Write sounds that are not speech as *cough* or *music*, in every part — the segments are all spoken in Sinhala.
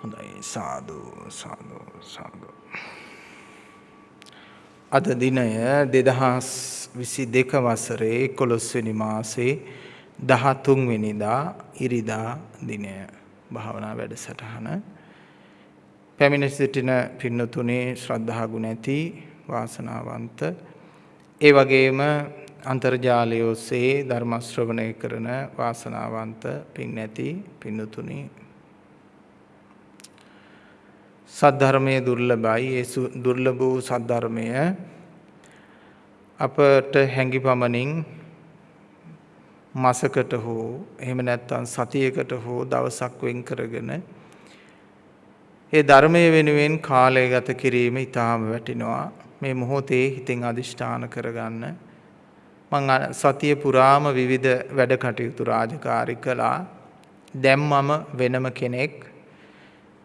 හොඳයි. සාදු සාදු සාදු. අද දිනය 2022 වසරේ 11 වෙනි මාසේ 13 වෙනිදා ඉරිදා දිනය. භාවනා වැඩසටහන. පැමිණ සිටින පින්නතුනේ ශ්‍රද්ධා ගුණ ඇති වාසනාවන්ත ඒ වගේම අන්තර්ජාලය ඔස්සේ ධර්ම ශ්‍රවණය කරන වාසනාවන්ත පින් ඇති පින්නතුනි සද්ධර්මයේ දුර්ලභයි. ඒ දුර්ලභ වූ සද්ධර්මය. අපට හැඟි පමණින් මාසකට හෝ එහෙම නැත්නම් සතියකට හෝ දවසක් වෙන් කරගෙන ඒ ධර්මයේ වෙනුවෙන් කාලය ගත කිරීම ඊටාම වටිනවා. මේ මොහොතේ හිතෙන් අදිෂ්ඨාන කරගන්න. මං සතිය පුරාම විවිධ වැඩ කටයුතු රාජකාරි කළා. දැන් මම වෙනම කෙනෙක්.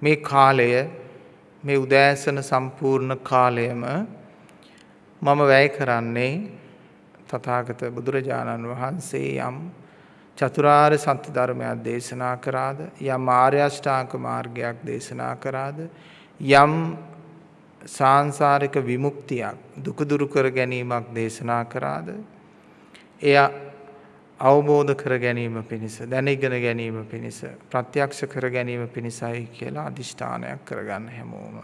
මේ කාලය මේ උදෑසන සම්පූර්ණ කාලයම මම වැය කරන්නේ තථාගත බුදුරජාණන් වහන්සේ යම් චතුරාර්ය සත්‍ය ධර්මයක් දේශනා කරාද යම් ආර්ය අෂ්ටාංග මාර්ගයක් දේශනා කරාද යම් සාංශාරික විමුක්තියක් දුක දුරු කර ගැනීමක් දේශනා කරාද එය අවබෝධ කර ගැනීම පිණිස දැනගෙන ගැනීම පිණිස ප්‍රත්‍යක්ෂ කර ගැනීම පිණිසයි කියලා අදිෂ්ඨානයක් කරගන්න හැමෝම.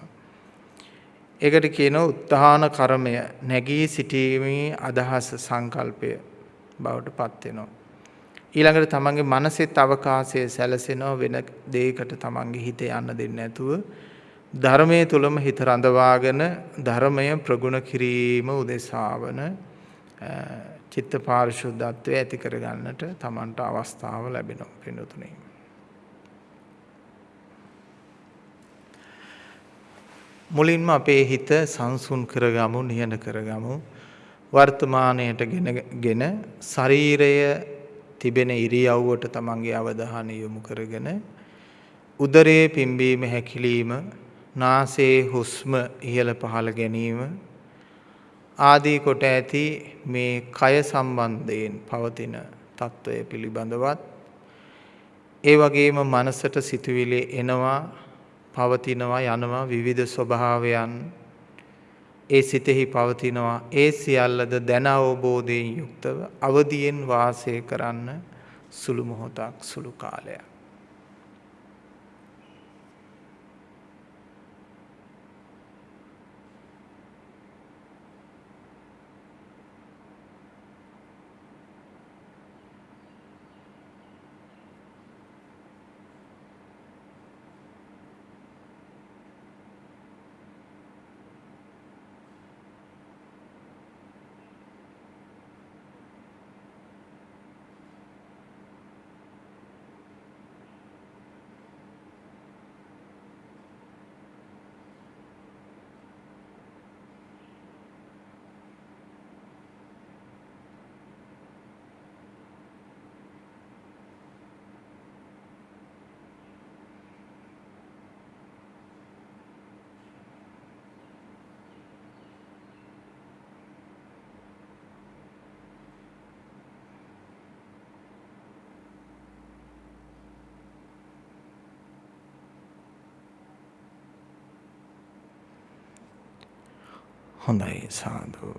ඒකට කියනවා උත්හාන කර්මය නැගී සිටීමේ අදහස සංකල්පය බවට පත් වෙනවා. ඊළඟට තමන්ගේ මනසෙත් අවකාශය සැලසෙනවා වෙන දෙයකට තමන්ගේ හිත යන්න දෙන්නේ නැතුව ධර්මයේ තුලම හිත රඳවාගෙන ධර්මය ප්‍රගුණ කිරීම උදෙසාවන චිත්ත පාරිශුද්ධත්වය ඇති කරගන්නට තමන්ට අවස්ථාව ලැබෙනවා පින්නතුනේ. මුලින්ම අපේ හිත සංසුන් කරගමු නිහඬ කරගමු වර්තමානයට ගෙනගෙන ශරීරය තිබෙන ඉරියව්වට තමන්ගේ අවධානය යොමු කරගෙන උදරයේ පිම්බීම හැකිලිම නාසයේ හුස්ම ඉහළ පහළ ගැනීම ආදී කොට ඇති මේ කය සම්බන්ධයෙන් පවතින తত্ত্বය පිළිබඳවත් ඒ වගේම මනසට සිතුවිලි එනවා පවතිනවා යනවා විවිධ ස්වභාවයන්. ඒ සිතෙහි පවතිනවා. ඒ සියල්ලද දැන අවබෝධයෙන් යුක්තව අවදියෙන් වාසය කරන්න සුළු මොහොතක් සුළු කාලයක්. හොඳයි සාදු.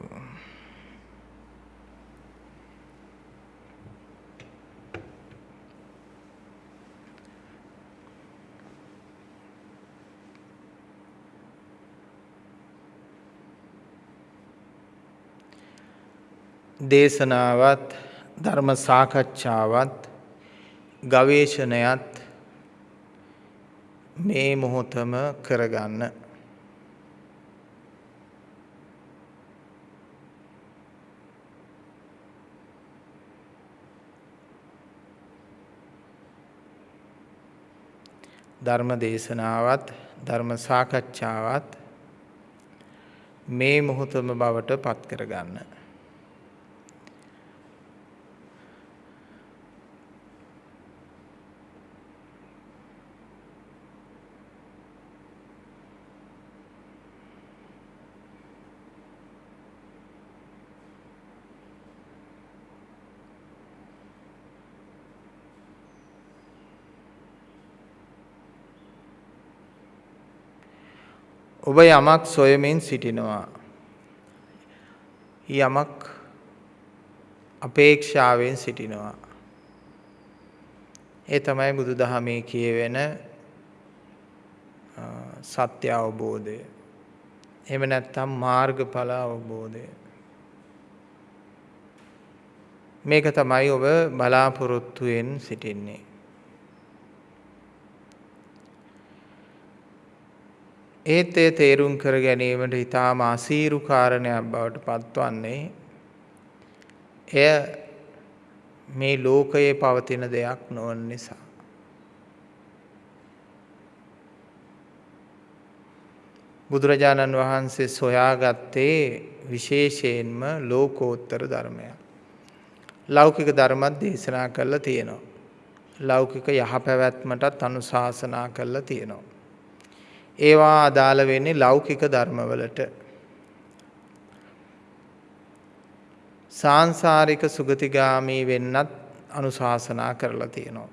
දේශනාවත් ධර්ම සාකච්ඡාවත් ගවේෂණයත් මේ මොහොතම කරගන්න ධර්ම දේශනාවත් ධර්ම සාකච්ඡාවත් මේ මොහොතම බවට පත් කරගන්න. ඔබ යමක් සොයමින් සිටිනවා. යමක් අපේක්ෂාවෙන් සිටිනවා. ඒ තමයි බුදුදහමේ කියවෙන සත්‍ය අවබෝධය. එහෙම නැත්නම් මාර්ගඵල අවබෝධය. මේක තමයි ඔබ බලාපොරොත්තුවෙන් සිටින්නේ. ඒත් ඒ තේරුම් කර ගැනීමට ඊටාම අසීරු කාරණයක් බවට පත්වන්නේ එය මේ ලෝකයේ පවතින දෙයක් නොවන නිසා. බුදුරජාණන් වහන්සේ සොයාගත්තේ විශේෂයෙන්ම ලෝකෝත්තර ධර්මයක්. ලෞකික ධර්මත් දේශනා කරලා තියෙනවා. ලෞකික යහපැවැත්මටත් අනුශාසනා කරලා තියෙනවා. ඒවා අදාළ වෙන්නේ ලෞකික ධර්මවලට. සාංසාරික සුගතිගාමී වෙන්නත් අනුශාසනා කරලා තියෙනවා.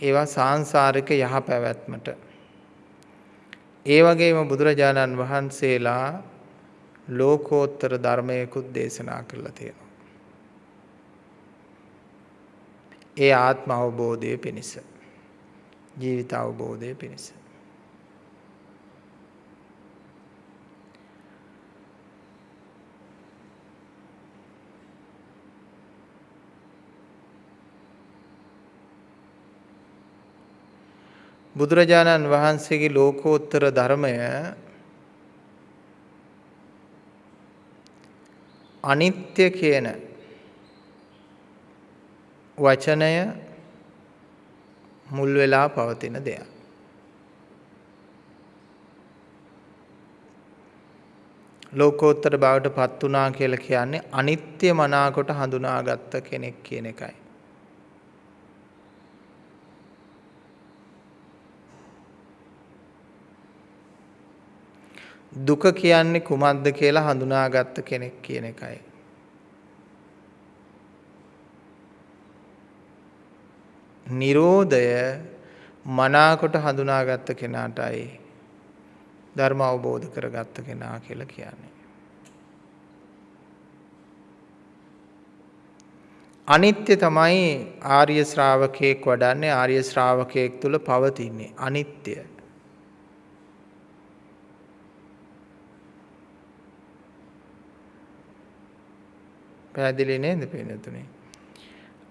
ඒවා සාංසාරික යහපැවැත්මට ඒ වගේම බුදුරජාණන් වහන්සේලා ලෝකෝත්තර ධර්මයකුත් දේශනා කරලා තියෙනවා. ඒ ආත්ම අවබෝධය පිණිස ජීවිත අවබෝධය පිණිස බුදුරජාණන් වහන්සේගේ ලෝකෝත්තර ධර්මය අනිත්‍ය කියන වචනය මුල් වෙලා පවතින දෙයක්. ලෝකෝත්තර බවට පත් වුණා කියලා කියන්නේ අනිත්‍ය මනාකොට හඳුනාගත්ත කෙනෙක් කියන එකයි. දුක කියන්නේ කුමක්ද කියලා හඳුනාගත්ත කෙනෙක් කියන එකයි. නිරෝධය මනාකොට හඳුනාගත්ත කෙනාටයි ධර්ම අවබෝධ කරගත්ත කෙනා කියලා කියන්නේ. අනිත්‍ය තමයි ආර්ය ශ්‍රාවකයෙක් වඩන්නේ ආර්ය ශ්‍රාවකයෙක් තුල පවතින්නේ අනිත්‍ය. පැහැදිලි නේද පින්නතුනේ?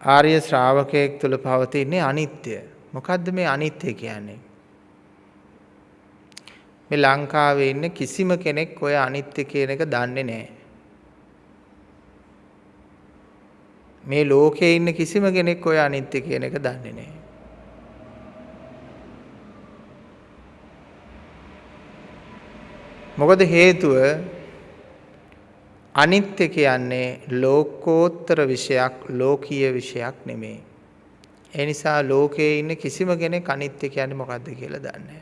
ආර්ය ශ්‍රාවකයෙක් තුළ පවතින්නේ අනිත්‍ය. මොකද්ද මේ අනිත්‍ය කියන්නේ? මේ ලංකාවේ ඉන්න කිසිම කෙනෙක් ඔය අනිත්‍ය කියන එක දන්නේ නැහැ. මේ ලෝකේ ඉන්න කිසිම කෙනෙක් ඔය අනිත්‍ය කියන එක දන්නේ නැහැ. මොකද හේතුව අනිත්‍ය කියන්නේ ලෝකෝත්තර විෂයක් ලෝකීය විෂයක් නෙමෙයි. ඒ නිසා ලෝකයේ ඉන්න කිසිම කෙනෙක් අනිත්‍ය කියන්නේ මොකද්ද කියලා දන්නේ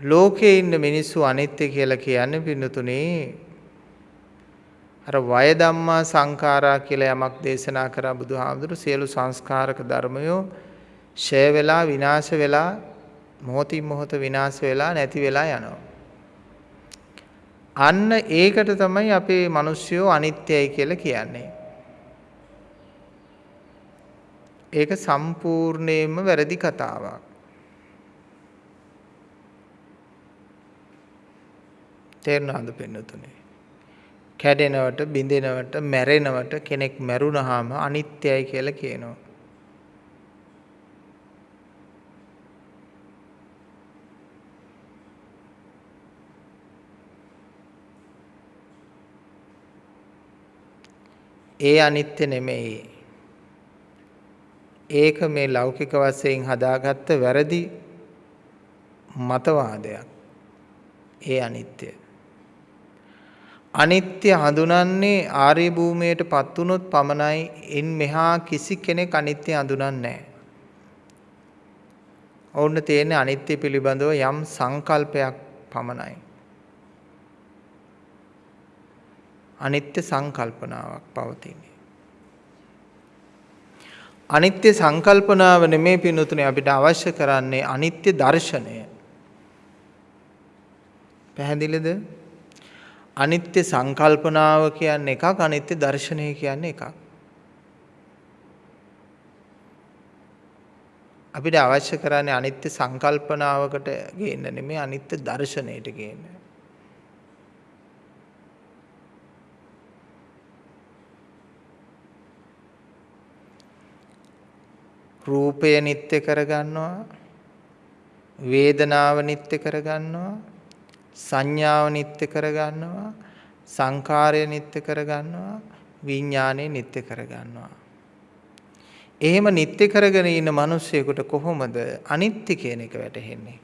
ලෝකයේ ඉන්න මිනිස්සු අනිත්‍ය කියලා කියන්නේ පින්නතුනේ අර වය ධම්මා සංඛාරා කියලා යමක් දේශනා කරා බුදුහාමුදුරු සියලු සංස්කාරක ධර්මයෝ ෂය වෙලා විනාශ වෙලා මොහොතින් මොහොත විනාශ වෙලා නැති වෙලා යනවා. අන්න ඒකට තමයි අපේ මිනිස්සුયો අනිත්‍යයි කියලා කියන්නේ. ඒක සම්පූර්ණයෙන්ම වැරදි කතාවක්. තේරුණාද පෙන්නතුනේ? කැඩෙනවට, බිඳෙනවට, මැරෙනවට කෙනෙක් මැරුණාම අනිත්‍යයි කියලා කියනවා. ඒ අනිත්‍ය නෙමෙයි. ඒක මේ ලෞකික වශයෙන් හදාගත්ත වැරදි මතවාදයක්. ඒ අනිත්‍ය. අනිත්‍ය හඳුනන්නේ ආර්ය භූමියට පත් වුනොත් පමණයි. ඉන් මෙහා කිසි කෙනෙක් අනිත්‍ය හඳුනන්නේ නැහැ. ඔවුන් තියෙන්නේ අනිත්‍ය පිළිබඳව යම් සංකල්පයක් පමණයි. අනිත්‍ය සංකල්පනාවක් පවතින්නේ. අනිත්‍ය සංකල්පනාව නෙමේ පිනුතුනේ අපිට අවශ්‍ය කරන්නේ අනිත්‍ය දර්ශනය. පැහැදිලිද? අනිත්‍ය සංකල්පනාව කියන්නේ එකක් අනිත්‍ය දර්ශනය කියන්නේ එකක්. අපිට අවශ්‍ය කරන්නේ අනිත්‍ය සංකල්පනාවකට ගේන්න නෙමෙයි අනිත්‍ය දර්ශනයට ගේන්න. රූපය නිත්‍ය කරගන්නවා වේදනාව නිත්‍ය කරගන්නවා සංඥාව නිත්‍ය කරගන්නවා සංකාරය නිත්‍ය කරගන්නවා විඥානය නිත්‍ය කරගන්නවා. එහෙම නිත්‍ය කරගෙන ඉන්න මිනිස්සෙකුට කොහොමද අනිත්‍ය කියන එක වැටහෙන්නේ?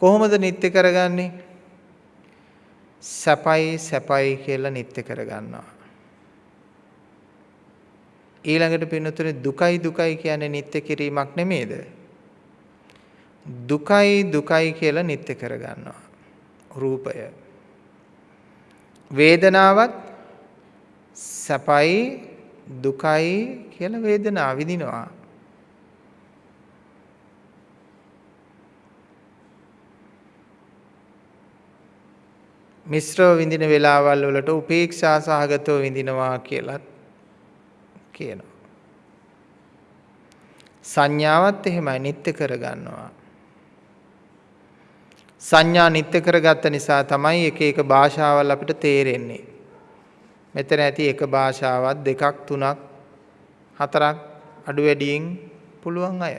කොහොමද නිත්‍ය කරගන්නේ? සැපයි සැපයි කියලා නිත්‍ය කරගන්නවා. ඊළඟට පින්නතුනේ දුකයි දුකයි කියන්නේ නිත්‍ය කිරීමක් නෙමේද? දුකයි දුකයි කියලා නිත්‍ය කරගන්නවා. රූපය. වේදනාවත් සැපයි දුකයි කියලා වේදනාව විඳිනවා. මිශ්‍රව විඳින වෙලාවල් වලට උපේක්ෂා සහගතව විඳිනවා කියලත් කියනවා. සංඥාවත් එහෙමයි නිත්‍ය කරගන්නවා. සංඥා නිත්‍ය කරගත්ත නිසා තමයි එක එක භාෂාවල් අපිට තේරෙන්නේ. මෙතන ඇති එක භාෂාවක් දෙකක් තුනක් හතරක් අඩු වැඩියෙන් පුළුවන් අය.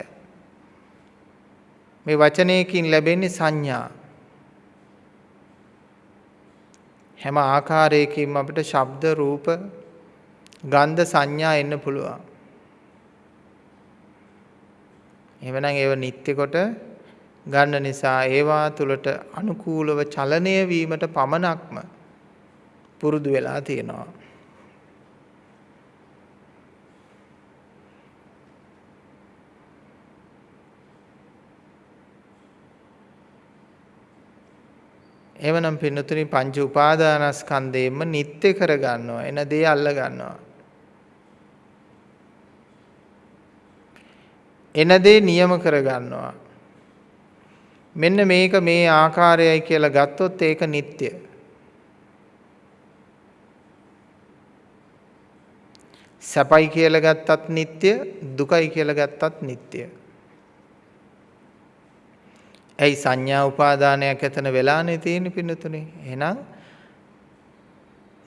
මේ වචනයකින් ලැබෙන්නේ සංඥා. හැම ආකාරයකින්ම අපිට ශබ්ද රූප ගන්ධ සංඥා එන්න පුළුවන්. එවනම් ඒව නිත්‍ය කොට ගන්න නිසා ඒවා තුළට අනුකූලව චලනය වීමට පමණක්ම පුරුදු වෙලා තියෙනවා. එවනම් පින්නතුනි පංච උපාදානස්කන්ධයෙන්ම නිත්‍ය කරගන්නවා එන දේ අල්ල ගන්නවා එන දේ නියම කරගන්නවා. මෙන්න මේක මේ ආකාරයයි කියලා ගත්තොත් ඒක නිත්‍ය. සැපයි කියලා ගත්තත් නিত্য දුකයි කියලා ගත්තත් නিত্য. ඇයි සංඥා උපාදානයක් ඇතන වෙලානේ තියෙන පින්නතුනේ. එහෙනම්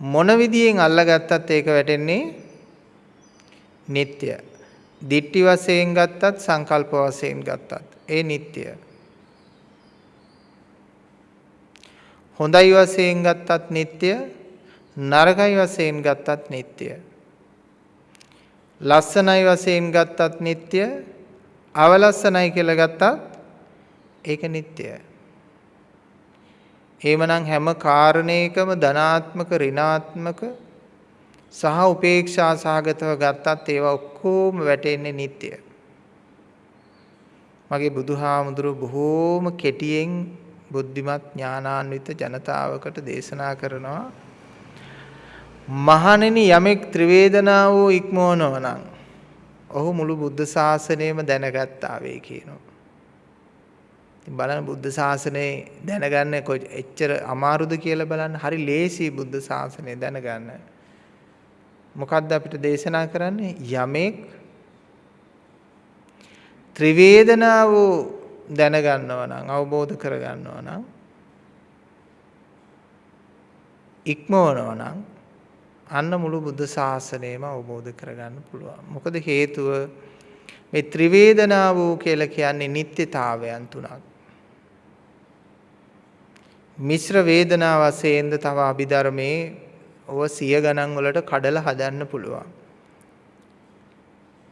මොන විදියෙන් අල්ලගත්තත් ඒක වැටෙන්නේ නিত্য. දිට්ටි වශයෙන් ගත්තත් සංකල්ප වශයෙන් ගත්තත් ඒ නිට්ටය. හොඳයි වශයෙන් ගත්තත් නිට්ටය නරකයි වශයෙන් ගත්තත් නිට්ටය. ලස්සනයි වශයෙන් ගත්තත් නිට්ටය අවලස්සනයි කියලා ගත්තත් ඒක නිට්ටයයි. එහෙමනම් හැම කාරණයකම ධනාත්මක ඍණාත්මක සහ උපේක්ෂා සහගතව ගත්තත් ඒවා ඔක්කොම වැටෙන්නේ නিত্য. මගේ බුදුහාමුදුරු බොහෝම කෙටියෙන් බුද්ධිමත් ඥානාන්විත ජනතාවකට දේශනා කරනවා මහණෙනි යමෙක් ත්‍රිවේදනාවෝ ඉක්මවනව නම් ඔහු මුළු බුද්ධ ශාසනයම දැනගත්තා වේ කියනවා. ඉතින් බලන්න බුද්ධ ශාසනය දැනගන්න එච්චර අමාරුද කියලා බලන්න හරි ලේසි බුද්ධ ශාසනය දැනගන්න. මොකද්ද අපිට දේශනා කරන්නේ යමෙක් ත්‍රිවේදනාව දැනගන්නව නම් අවබෝධ කරගන්නව නම් ඉක්මවනව නම් අන්න මුළු බුද්ධ ශාසනයම අවබෝධ කරගන්න පුළුවන්. මොකද හේතුව මේ ත්‍රිවේදනාව කියලා කියන්නේ නිත්‍යතාවයන් තුනක්. මිශ්‍ර වේදනා වශයෙන්ද තව අභිධර්මයේ ඔව සිය ගණන් වලට කඩලා හදන්න පුළුවන්.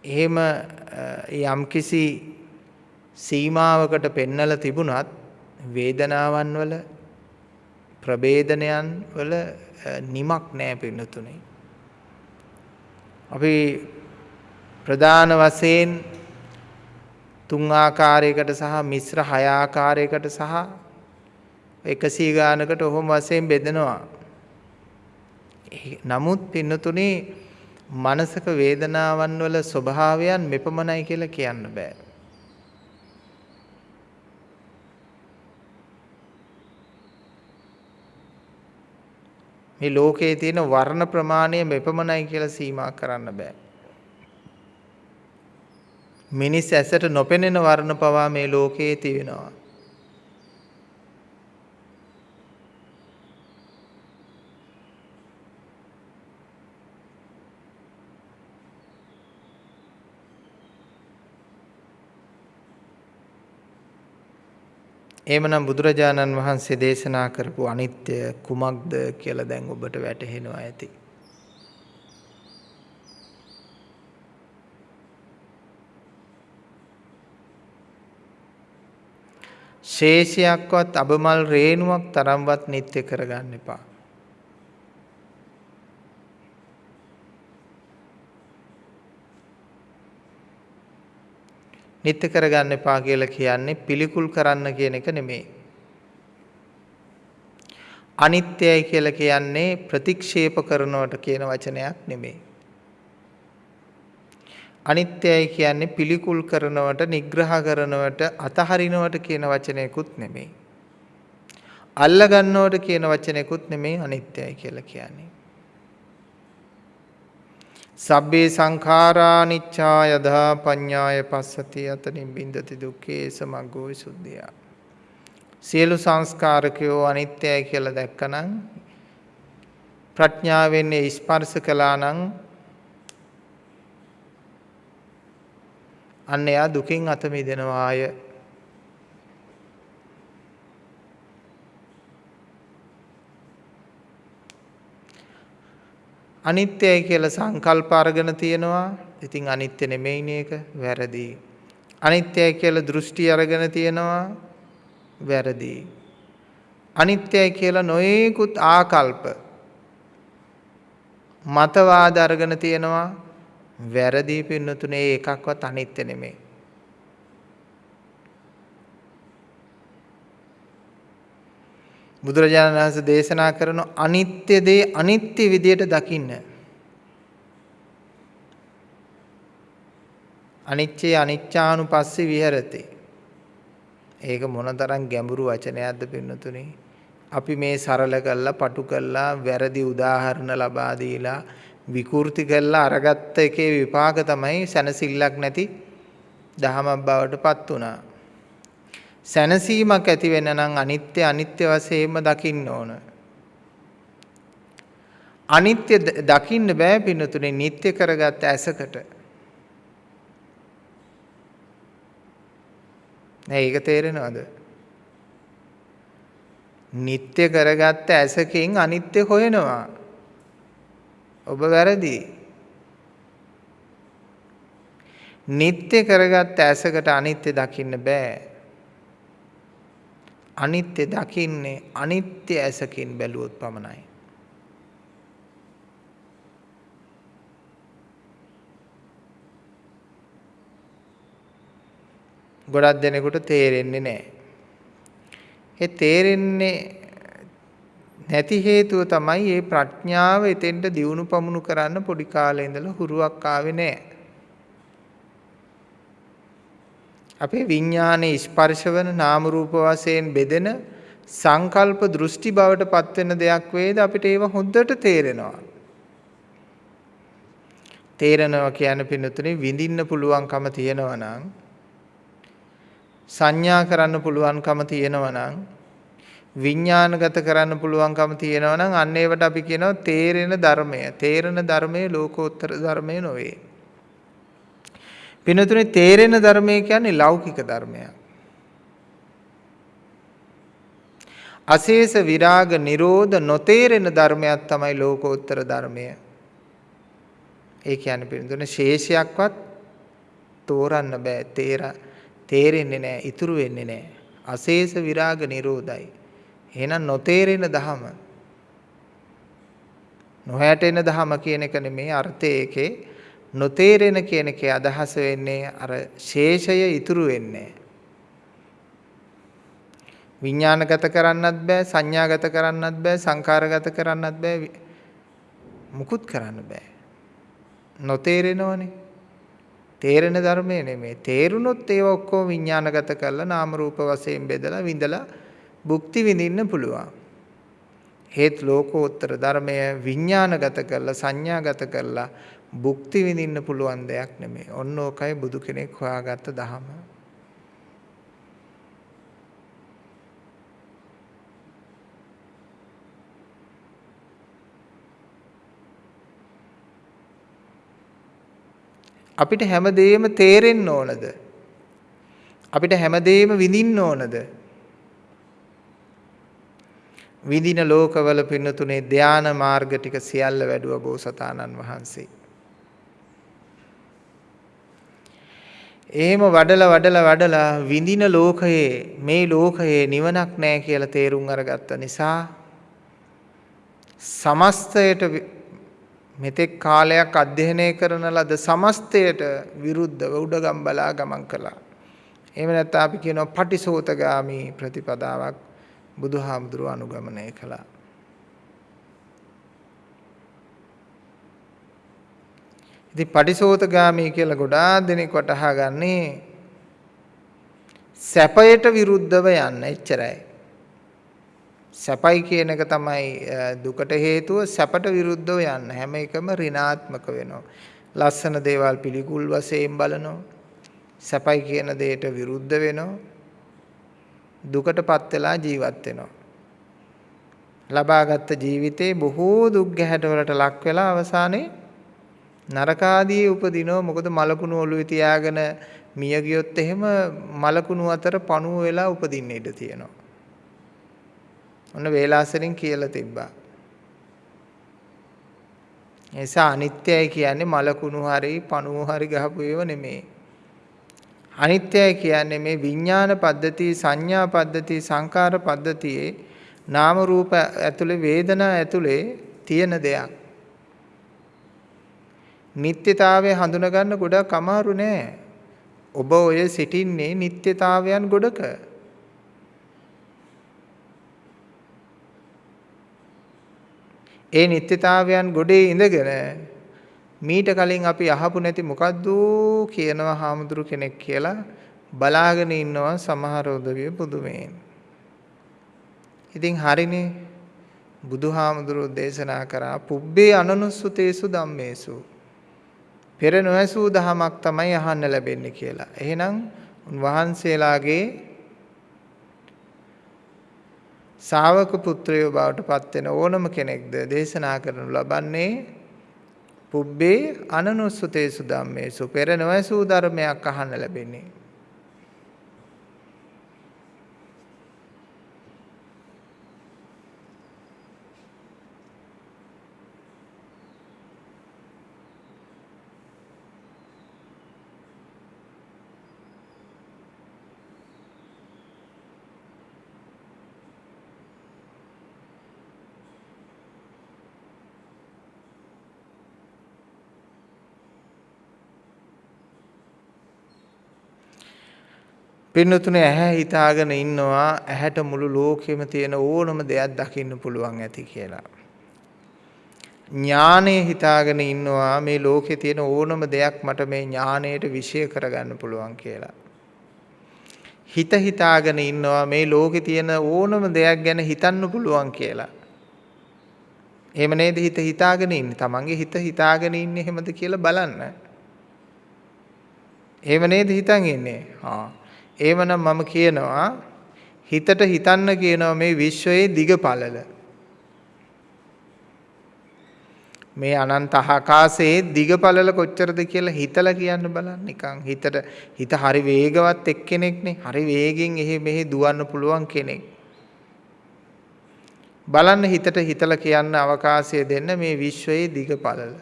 එහෙම යම්කිසි සීමාවකට පෙන්නලා තිබුණත් වේදනාවන් වල ප්‍රභේදනයන් වල නිමක් නැහැ පින්නතුනේ. අපි ප්‍රධාන වශයෙන් තුන් ආකාරයකට සහ මිශ්‍ර හය ආකාරයකට සහ 100 ගානකට ඔහොම වශයෙන් බෙදනවා. නමුත් පින්නතුනේ මනසක වේදනාවන් වල ස්වභාවයන් මෙපමණයි කියලා කියන්න බෑ. මේ ලෝකයේ තියෙන වර්ණ ප්‍රමාණය මෙපමණයි කියලා සීමා කරන්න බෑ. මිනිස් ඇසට නොපෙනෙන වර්ණ පවා මේ ලෝකයේ තියෙනවා. එහෙමනම් බුදුරජාණන් වහන්සේ දේශනා කරපු අනිත්‍ය කුමක්ද කියලා දැන් ඔබට වැටහෙනවා ඇති. ශේෂයක්වත් අබමල් රේණුවක් තරම්වත් නිත්‍ය කරගන්න එපා. නිත්‍ය කරගන්න එපා කියලා කියන්නේ පිළිකුල් කරන්න කියන එක නෙමෙයි. අනිත්‍යයි කියලා කියන්නේ ප්‍රතික්ෂේප කරනවට කියන වචනයක් නෙමෙයි. අනිත්‍යයි කියන්නේ පිළිකුල් කරනවට නිග්‍රහ කරනවට අතහරිනවට කියන වචනයකුත් නෙමෙයි. අල්ල ගන්නවට කියන වචනයකුත් නෙමෙයි අනිත්‍යයි කියලා කියන්නේ. සබ්බේ සංඛාරා නිච්චා යදා පඤ්ඤාය පස්සති අත නිබ්බින්දති දුක්ඛේ සමග්ගෝ විසුද්ධිය. සියලු සංස්කාරකයෝ අනිත්‍යයි කියලා දැක්කනම් ප්‍රඥාවෙන් ස්පර්ශ කළා නම් අන්න එයා දුකින් අත මිදෙනවාය. අනිත්‍යයි කියලා සංකල්ප අරගෙන තියෙනවා. ඉතින් අනිත්‍ය නෙමෙයිනේ ඒක වැරදි. අනිත්‍යයි කියලා දෘෂ්ටි අරගෙන තියෙනවා. වැරදි. අනිත්‍යයි කියලා නොයෙකුත් ආකල්ප මතවාද අරගෙන තියෙනවා. වැරදි පින්නතුනේ එකක්වත් අනිත්‍ය නෙමෙයි. බුදුරජාණන් වහන්සේ දේශනා කරන අනිත්‍ය දේ අනිත්‍ය විදියට දකින්න. අනිච්චේ අනිච්චානුපස්සී විහෙරති. ඒක මොනතරම් ගැඹුරු වචනයක්ද පින්නතුනේ. අපි මේ සරල කළා, පටු කළා, වැරදි උදාහරණ ලබා දීලා විකෘති කළා අරගත්ත එකේ විපාක තමයි සැනසෙල්ලක් නැති දහමක් බවට පත් වුණා. සැනසීමක් ඇති වෙන්න නම් අනිත්‍ය අනිත්‍ය වශයෙන්ම දකින්න ඕන. අනිත්‍ය දකින්න බෑ පින්නතුනේ නිත්‍ය කරගත්ත ඇසකට. නෑ ඒක තේරෙනවද? නිත්‍ය කරගත්ත ඇසකින් අනිත්‍ය හොයනවා. ඔබ වැරදි. නිත්‍ය කරගත්ත ඇසකට අනිත්‍ය දකින්න බෑ. අනිත්‍ය දකින්නේ අනිත්‍ය ඇසකින් බැලුවොත් පමණයි. ගොඩක් දෙනෙකුට තේරෙන්නේ නැහැ. ඒ තේරෙන්නේ නැති හේතුව තමයි මේ ප්‍රඥාව එතෙන්ට දියුණු පමුණු කරන්න පොඩි කාලේ ඉඳලා හුරුවක් ආවේ නැහැ. අපේ විඥානයේ ස්පර්ශවන නාම රූප වශයෙන් බෙදෙන සංකල්ප දෘෂ්ටි බවට පත්වෙන දෙයක් වේද අපිට ඒව හොඳට තේරෙනවා. තේරෙනවා කියන්නේ පින්නතුනේ විඳින්න පුළුවන්කම තියෙනවා නම් සංඥා කරන්න පුළුවන්කම තියෙනවා නම් විඥානගත කරන්න පුළුවන්කම තියෙනවා නම් අන්න ඒවට අපි කියනවා තේරෙන ධර්මය. තේරෙන ධර්මයේ ලෝකෝත්තර ධර්මය නොවේ. පිනතුනේ තේරෙන ධර්මය කියන්නේ ලෞකික ධර්මයක්. අශේෂ විරාග නිරෝධ නොතේරෙන ධර්මයක් තමයි ලෝකෝත්තර ධර්මය. ඒ කියන්නේ පිනතුනේ ශේෂයක්වත් තෝරන්න බෑ. තේර තේරෙන්නේ නෑ, ඉතුරු වෙන්නේ නෑ. අශේෂ විරාග නිරෝධයි. එහෙනම් නොතේරෙන ධම නොහැටෙන ධම කියන එක නෙමේ අර්ථය ඒකේ නොතේරෙන කියන එකේ අදහස වෙන්නේ අර ශේෂය ඉතුරු වෙන්නේ විඥානගත කරන්නත් බෑ සංඥාගත කරන්නත් බෑ සංකාරගත කරන්නත් බෑ මුකුත් කරන්න බෑ නොතේරෙනවනේ. තේරෙන ධර්මය නෙමෙයි. තේරුනොත් ඒව ඔක්කොම විඥානගත කරලා නාම රූප වශයෙන් බෙදලා විඳලා භුක්ති විඳින්න පුළුවන්. හේත් ලෝකෝත්තර ධර්මය විඥානගත කරලා සංඥාගත කරලා භුක්ති විඳින්න පුළුවන් දෙයක් නෙමෙයි. ඔන්න ඕකයි බුදු කෙනෙක් හොයාගත්ත ධහම. අපිට හැමදේම තේරෙන්න ඕනද? අපිට හැමදේම විඳින්න ඕනද? විඳින ලෝකවල පින්නතුනේ ධානා මාර්ග ටික සියල්ල වැඩුව බෝසතාණන් වහන්සේ. එහෙම වඩලා වඩලා වඩලා විඳින ලෝකයේ මේ ලෝකයේ නිවනක් නැහැ කියලා තේරුම් අරගත්ත නිසා සමස්තයට මෙතෙක් කාලයක් අධ්‍යයනය කරන ලද සමස්තයට විරුද්ධව උඩගම් බලා ගමන් කළා. එහෙම නැත්නම් අපි කියනවා පටිසෝතගාමි ප්‍රතිපදාවක් බුදුහාමුදුරුව අනුගමනය කළා. ඉතින් පටිසෝතගාමි කියලා ගොඩාක් දෙනෙක් වටහා ගන්නේ සැපයට විරුද්ධව යන්න එච්චරයි. සැපයි කියන එක තමයි දුකට හේතුව සැපට විරුද්ධව යන්න හැම එකම ඍණාත්මක වෙනවා. ලස්සන දේවල් පිළිකුල් වශයෙන් බලනවා. සැපයි කියන දෙයට විරුද්ධ වෙනවා. දුකටපත් වෙලා ජීවත් වෙනවා. ලබාගත් ජීවිතේ බොහෝ දුක් ගැහැට වලට ලක් වෙලා අවසානයේ නරකාදී උපදිනවා. මොකද මලකුණු ඔළුවේ තියාගෙන මිය ගියොත් එහෙම මලකුණු අතර පණුව වෙලා උපදින්න ඉඩ තියෙනවා. ඔන්න වේලාසරින් කියලා තිබ්බා. එසා අනිත්‍යයි කියන්නේ මලකුණු හරි පණුව හරි ගහපු ඒව නෙමෙයි. අනිත්‍යයි කියන්නේ මේ විඥාන පද්ධති සංඥා පද්ධති සංකාර පද්ධතියේ නාම රූප ඇතුලේ වේදනා ඇතුලේ තියෙන දෙයක්. නිත්‍යතාවය හඳුනා ගන්න ගොඩක් අමාරු නෑ. ඔබ ඔය සිටින්නේ නිත්‍යතාවයන් ගොඩක. ඒ නිත්‍යතාවයන් ගොඩේ ඉඳගෙන මීට කලින් අපි අහපු නැති මොකද්ද කියනවා හාමුදුරු කෙනෙක් කියලා බලාගෙන ඉන්නවා සමහර උදවිය පුදුමයෙන්. ඉතින් හරිනේ බුදුහාමුදුරුවෝ දේශනා කරා පුබ්බේ අනනුස්සතේසු ධම්මේසු පෙර නොඇසූ දහමක් තමයි අහන්න ලැබෙන්නේ කියලා. එහෙනම් උන්වහන්සේලාගේ ශාවක පුත්‍රයෝ බවට පත් වෙන ඕනම කෙනෙක්ද දේශනා කරනු ලබන්නේ? පුබ්බේ අනනුස්සතේසු ධම්මේසු. පෙර නොඇසූ ධර්මයක් අහන්න ලැබෙන්නේ. පින්නතුනේ ඇහැ හිතාගෙන ඉන්නවා ඇහැට මුළු ලෝකෙම තියෙන ඕනම දෙයක් දකින්න පුළුවන් ඇති කියලා. ඥානය හිතාගෙන ඉන්නවා මේ ලෝකේ තියෙන ඕනම දෙයක් මට මේ ඥානයට විශ්ය කරගන්න පුළුවන් කියලා. හිත හිතාගෙන ඉන්නවා මේ ලෝකේ තියෙන ඕනම දෙයක් ගැන හිතන්න පුළුවන් කියලා. එහෙම නේද හිත හිතාගෙන ඉන්නේ. තමන්ගේ හිත හිතාගෙන ඉන්නේ එහෙමද කියලා බලන්න. එහෙම නේද හිතන් ඉන්නේ. ආ එහෙමනම් මම කියනවා හිතට හිතන්න කියනවා මේ විශ්වයේ දිග පළල. මේ අනන්ත ආකාශයේ දිග පළල කොච්චරද කියලා හිතලා කියන්න බලන්න නිකන් හිතට හිත හරි වේගවත් එක්කෙනෙක්නේ හරි වේගෙන් එහෙ මෙහෙ දුවන්න පුළුවන් කෙනෙක්. බලන්න හිතට හිතලා කියන්න අවකාශය දෙන්න මේ විශ්වයේ දිග පළල.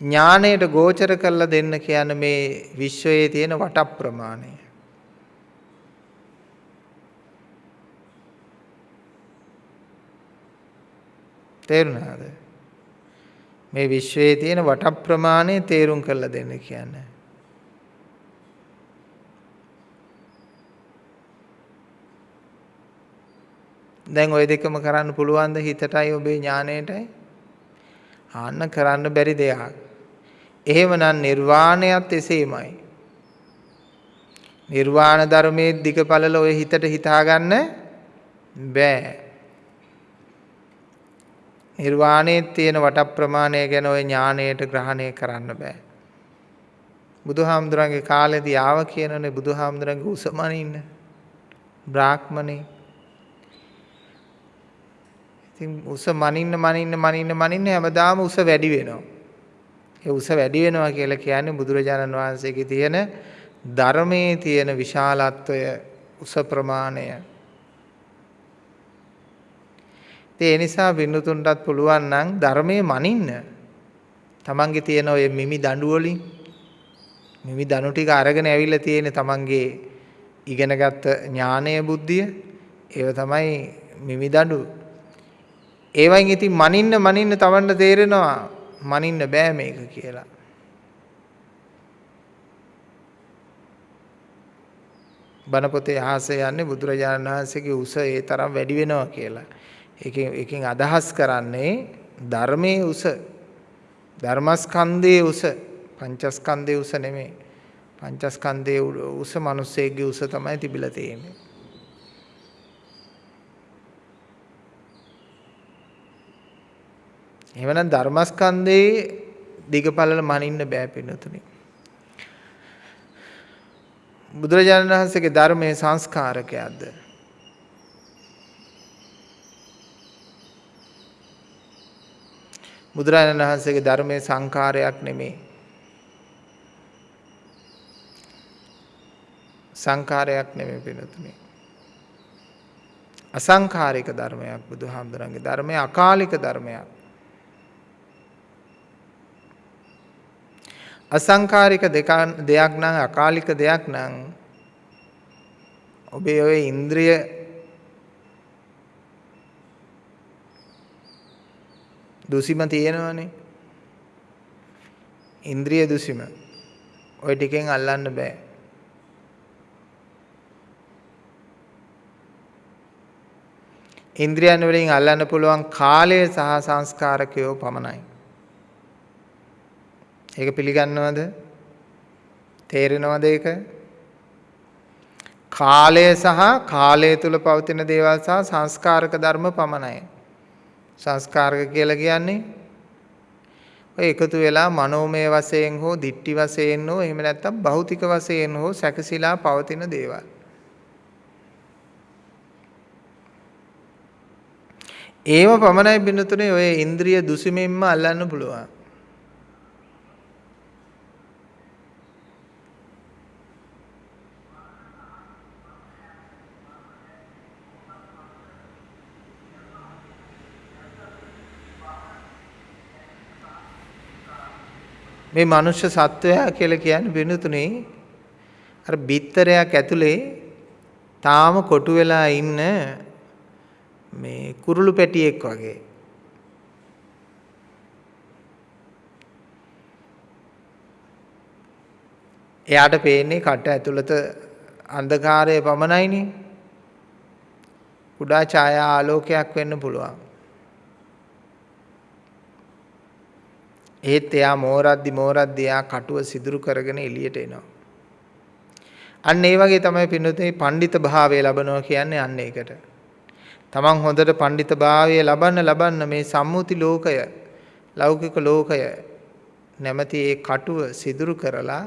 ඥාණයට ගෝචර කරලා දෙන්න කියන මේ විශ්වයේ තියෙන වට ප්‍රමාණය. තේරුණාද? මේ විශ්වයේ තියෙන වට ප්‍රමාණය තේරුම් කරලා දෙන්න කියන්නේ. දැන් ওই දෙකම කරන්න පුළුවන්ද හිතටයි ඔබේ ඥාණයටයි? ආන්න කරන්න බැරි දෙයක්. එහෙමනම් නිර්වාණයත් එසේමයි. නිර්වාණ ධර්මයේ දිගපළල ඔය හිතට හිතාගන්න බෑ. නිර්වාණයේ තියෙන වට ප්‍රමාණය ගැන ඔය ඥාණයට ග්‍රහණය කරන්න බෑ. බුදුහාමුදුරන්ගේ කාලෙදී ආව කියනනේ බුදුහාමුදුරන්ගේ උසමනින්න. බ්‍රාහ්මණේ. ඉතින් උස මනින්න මනින්න මනින්න මනින්න හැමදාම උස වැඩි වෙනවා. ඒ උස වැඩි වෙනවා කියලා කියන්නේ බුදුරජාණන් වහන්සේගේ තියෙන ධර්මයේ තියෙන විශාලත්වය උස ප්‍රමාණය. ඒ නිසා බින්දුතුන්ටත් පුළුවන් නම් ධර්මයේ මනින්න. තමන්ගේ තියෙන ඔය මිමි දඬු වලින් මිමි දනු ටික අරගෙන ඇවිල්ලා තියෙන තමන්ගේ ඉගෙනගත්ත ඥානය බුද්ධිය ඒව තමයි මිමි දඬු. ඒවයින් ඉතින් මනින්න මනින්න තමන්ට තේරෙනවා මනින්න බෑ මේක කියලා. බණ පොතේ අහස යන්නේ බුදුරජාණන් වහන්සේගේ උස ඒ තරම් වැඩි වෙනවා කියලා. ඒකෙන් ඒකෙන් අදහස් කරන්නේ ධර්මයේ උස ධර්මස්කන්ධයේ උස පංචස්කන්ධයේ උස නෙමෙයි. පංචස්කන්ධයේ උස මිනිස්සෙගේ උස තමයි තිබිලා තියෙන්නේ. එහෙමනම් ධර්මස්කන්ධයේ දිගපළල මනින්න බෑ පින්නතුනි. බුදුරජාණන් වහන්සේගේ ධර්මයේ සංස්කාරකයක්ද? බුදුරජාණන් වහන්සේගේ ධර්මයේ සංකාරයක් නෙමෙයි. සංකාරයක් නෙමෙයි පිනතුනේ. අසංකාරික ධර්මයක් බුදුහාමුදුරන්ගේ ධර්මය අකාලික ධර්මයක්. අසංකාරික දෙයක් නම් අකාලික දෙයක් නම් ඔබේ ඔය ඉන්ද්‍රිය දුසිම තියෙනවනේ. ඉන්ද්‍රිය දුසිම. ඔය ටිකෙන් අල්ලන්න බෑ. ඉන්ද්‍රියන් වලින් අල්ලන්න පුළුවන් කාලය සහ සංස්කාරකයෝ පමණයි. ඒක පිළිගන්නවද? තේරෙනවද ඒක? කාලය සහ කාලය තුල පවතින දේවල් සහ සංස්කාරක ධර්ම පමණයි. සංස්කාරක කියලා කියන්නේ ඔය එකතු වෙලා මනෝමය වශයෙන් හෝ දිට්ටි වශයෙන් හෝ එහෙම නැත්නම් භෞතික වශයෙන් හෝ සැකසීලා පවතින දේවල්. ඒව පමණයි බිනතුනේ ඔය ඉන්ද්‍රිය දුසිමින්ම අල්ලන්න පුළුවන්. මේ මනුෂ්‍ය සත්වයා කියලා කියන්නේ බිනතුනේ අර බිත්තරයක් ඇතුලේ තාම කොටු වෙලා ඉන්න මේ කුරුළු පැටියෙක් වගේ. එයාට පේන්නේ කට ඇතුළත අන්ධකාරය පමණයිනේ. කුඩා ඡායා ආලෝකයක් වෙන්න පුළුවන්. ඒත් එයා මෝරද්දි මෝරද්දි එයා කටුව සිදුරු කරගෙන එළියට එනවා. අන්න ඒ වගේ තමයි පින්නතේ පඬිත භාවය ලබනවා කියන්නේ අන්න ඒකට. තමන් හොඳට පඬිතභාවය ලබන්න ලබන්න මේ සම්මුති ලෝකය ලෞකික ලෝකය නැමැති ඒ කටුව සිදුරු කරලා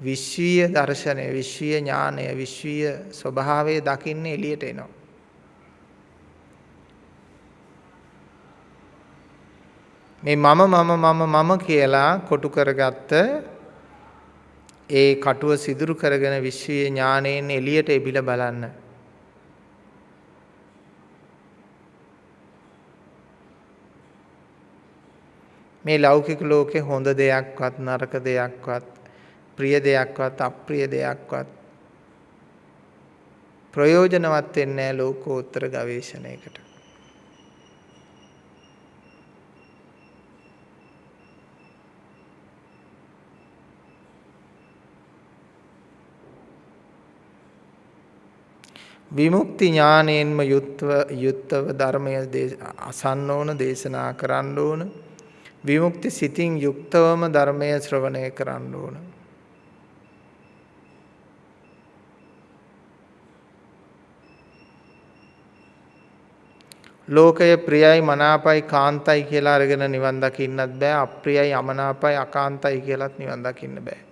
විශ්වීය දර්ශනය විශ්වීය ඥානය විශ්වීය ස්වභාවය දකින්න එළියට එනවා. මේ මම මම මම මම කියලා කොටු කරගත්ත ඒ කටුව සිදුරු කරගෙන විශ්වීය ඥානයෙන් එළියට එබිලා බලන්න. මේ ලෞකික ලෝකේ හොඳ දෙයක්වත් නරක දෙයක්වත් ප්‍රිය දෙයක්වත් අප්‍රිය දෙයක්වත් ප්‍රයෝජනවත් වෙන්නේ නැහැ ලෝකෝත්තර ගවේෂණයකට. විමුක්ති ඥානයෙන්ම යුත්ව යුත්තව ධර්මය අසන්න ඕන දේශනා කරන්න ඕන. විමුක්ති සිතින් යුක්තවම ධර්මය ශ්‍රවණය කරන්න ඕන. ලෝකය ප්‍රියයි මනාපයි කාන්තයි කියලා අරගෙන නිවන් දකින්නත් බෑ. අප්‍රියයි අමනාපයි අකාන්තයි කියලාත් නිවන් දකින්න බෑ.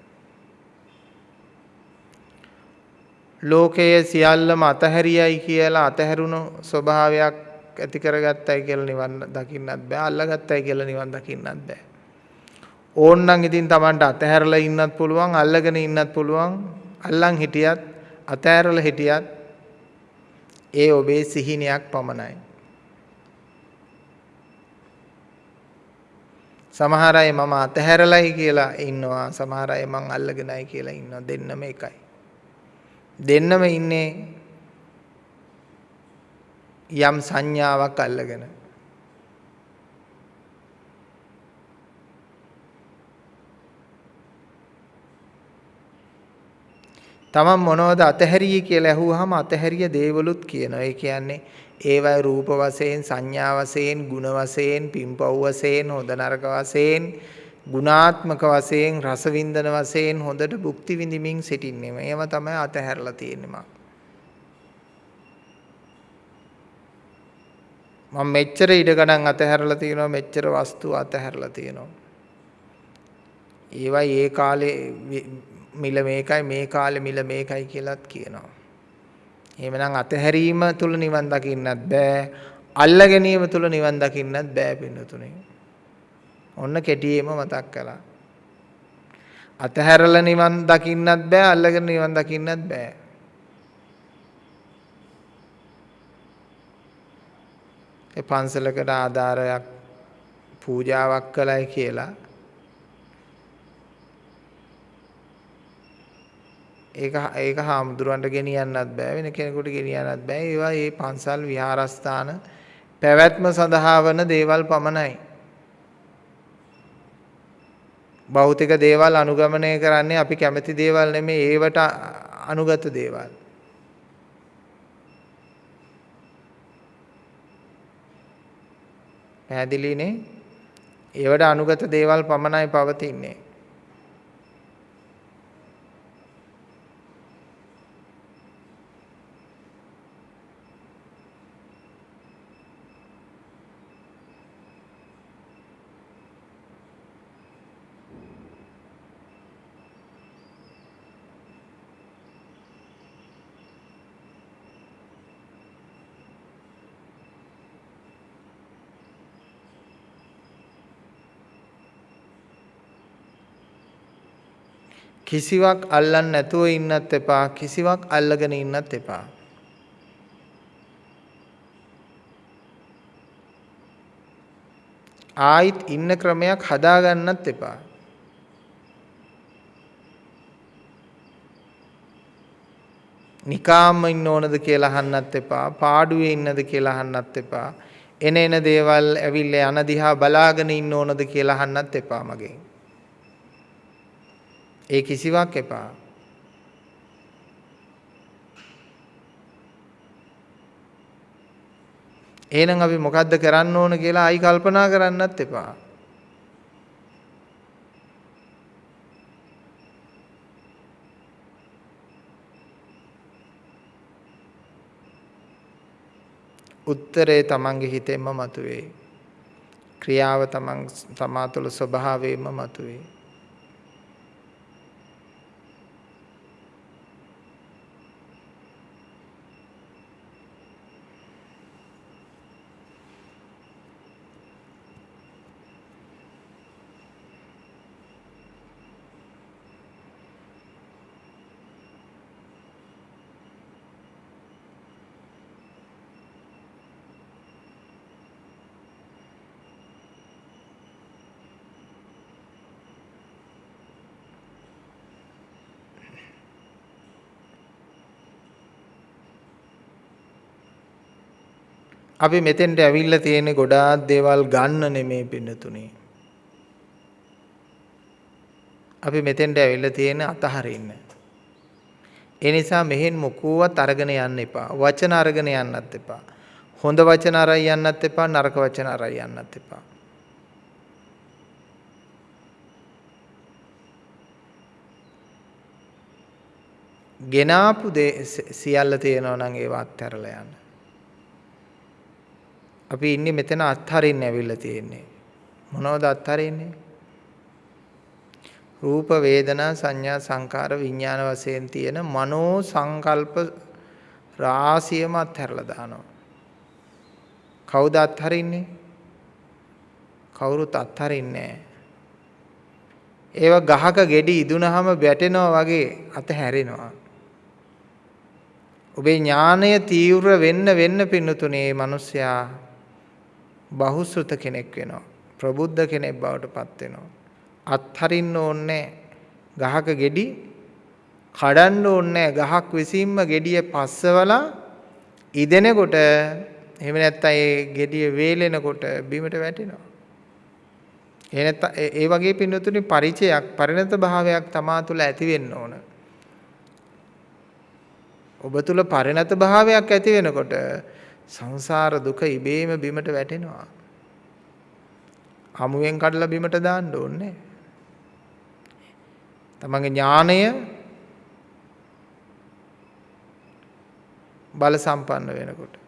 ලෝකයේ සියල්ලම අතහැරියයි කියලා අතහැරුණු ස්වභාවයක් ඇති කරගත්තයි කියලා නිවන් දකින්නත් බෑ අල්ලගත්තයි කියලා නිවන් දකින්නත් බෑ. ඕන්නම් ඉතින් Tamanට අතහැරලා ඉන්නත් පුළුවන් අල්ලගෙන ඉන්නත් පුළුවන් අල්ලන් හිටියත් අතහැරලා හිටියත් ඒ ඔබේ සිහිනයක් පමණයි. සමහර අය මම අතහැරලයි කියලා ඉන්නවා සමහර අය මං අල්ලගෙනයි කියලා ඉන්නවා දෙන්නම එකයි. දෙන්නම ඉන්නේ යම් සංඥාවක් අල්ලගෙන තමන් මොනවද අතහැරියේ කියලා ඇහුවාම අතහැරිය දේවලුත් කියනවා. ඒ කියන්නේ ඒවයි රූප වශයෙන් සංඥා වශයෙන් ගුණ වශයෙන් පින්පව් වශයෙන් හොඳ නරක වශයෙන් ගුණාත්මක වශයෙන් රසවින්දන වශයෙන් හොඳට භුක්ති විඳිමින් සිටින්නේ. මේව තමයි අතහැරලා තියෙන්නේ මම. මම මෙච්චර ඉඩ ගණන් අතහැරලා තියෙනවා මෙච්චර වස්තු අතහැරලා තියෙනවා. ඒවයි ඒ කාලේ මිල මේකයි මේ කාලේ මිල මේකයි කියලාත් කියනවා. එහෙමනම් අතහැරීම තුල නිවන් දකින්නත් බෑ. අල්ල ගැනීම තුල නිවන් දකින්නත් බෑ පින්නතුනේ. ඔන්න කෙටියෙම මතක් කළා. අතහැරලා නිවන් දකින්නත් බෑ අල්ලගෙන නිවන් දකින්නත් බෑ. ඒ පන්සලකට ආධාරයක් පූජාවක් කළයි කියලා ඒක ඒක හාමුදුරන්ට ගෙනියන්නත් බෑ වෙන කෙනෙකුට ගෙනියන්නත් බෑ ඒවා මේ පන්සල් විහාරස්ථාන පැවැත්ම සඳහා වන දේවල් පමණයි භෞතික දේවල් අනුගමනය කරන්නේ අපි කැමති දේවල් නෙමෙයි ඒවට අනුගත දේවල්. පැහැදිලිනේ? ඒවට අනුගත දේවල් පමණයි පවතින්නේ. කිසිවක් අල්ලන්න නැතුව ඉන්නත් එපා. කිසිවක් අල්ලගෙන ඉන්නත් එපා. ආයිත් ඉන්න ක්‍රමයක් හදාගන්නත් එපා. නිකාම්ම ඉන්න ඕනද කියලා අහන්නත් එපා. පාඩුවේ ඉන්නද කියලා අහන්නත් එපා. එන එන දේවල් ඇවිල්ලා යන දිහා බලාගෙන ඉන්න ඕනද කියලා අහන්නත් එපා මගෙන්. ඒ කිසිවක් එපා. එහෙනම් අපි මොකද්ද කරන්න ඕන කියලා ආයි කල්පනා කරන්නත් එපා. උත්තරේ තමන්ගේ හිතෙන්ම මතුවේ. ක්‍රියාව තමන් තමා තුළ ස්වභාවයෙන්ම මතුවේ. අපි මෙතෙන්ට ඇවිල්ලා තියෙන්නේ ගොඩාක් දේවල් ගන්න නෙමෙයි පින්නතුනේ. අපි මෙතෙන්ට ඇවිල්ලා තියෙන්නේ අතහරින්න. ඒ නිසා මෙහෙන් මොකුවත් අරගෙන යන්න එපා. වචන අරගෙන යන්නත් එපා. හොඳ වචන අරයි යන්නත් එපා නරක වචන අරයි යන්නත් එපා. ගෙනාපු දේ සියල්ල තියෙනවා නම් ඒවා අත්හැරලා යන්න. අපි ඉන්නේ මෙතන අත්හරින්න ඇවිල්ලා තියෙන්නේ. මොනවද අත්හරින්නේ? රූප වේදනා සංඥා සංකාර විඥාන වශයෙන් තියෙන මනෝ සංකල්ප රාශියම අත්හැරලා දානවා. කවුද අත්හරින්නේ? කවුරුත් අත්හරින්නේ ඒව ගහක ගෙඩි ඉදුණාම වැටෙනවා වගේ අතහැරෙනවා. ඔබේ ඥානය තීව්‍ර වෙන්න වෙන්න පින්නතුනේ මිනිසයා බහුශෘත කෙනෙක් වෙනවා. ප්‍රබුද්ධ කෙනෙක් බවට පත් වෙනවා. අත්හරින්න ඕනේ ගහක ගෙඩි කඩන්න ඕනේ ගහක් විසින්ම ගෙඩිය පස්සවලා ඉදෙනකොට එහෙම නැත්නම් ඒ gediye වේලෙනකොට බිමට වැටෙනවා. ඒ නැත්නම් ඒ වගේ පින්නතුනි ಪರಿචයක් පරිණත භාවයක් තමා තුළ ඇති වෙන්න ඕන. ඔබ තුල පරිණත භාවයක් ඇති වෙනකොට සංසාර දුක ඉබේම බිමට වැටෙනවා. හමුවෙන් කඩලා බිමට දාන්න ඕනේ. තමන්ගේ ඥාණය බල සම්පන්න වෙනකොට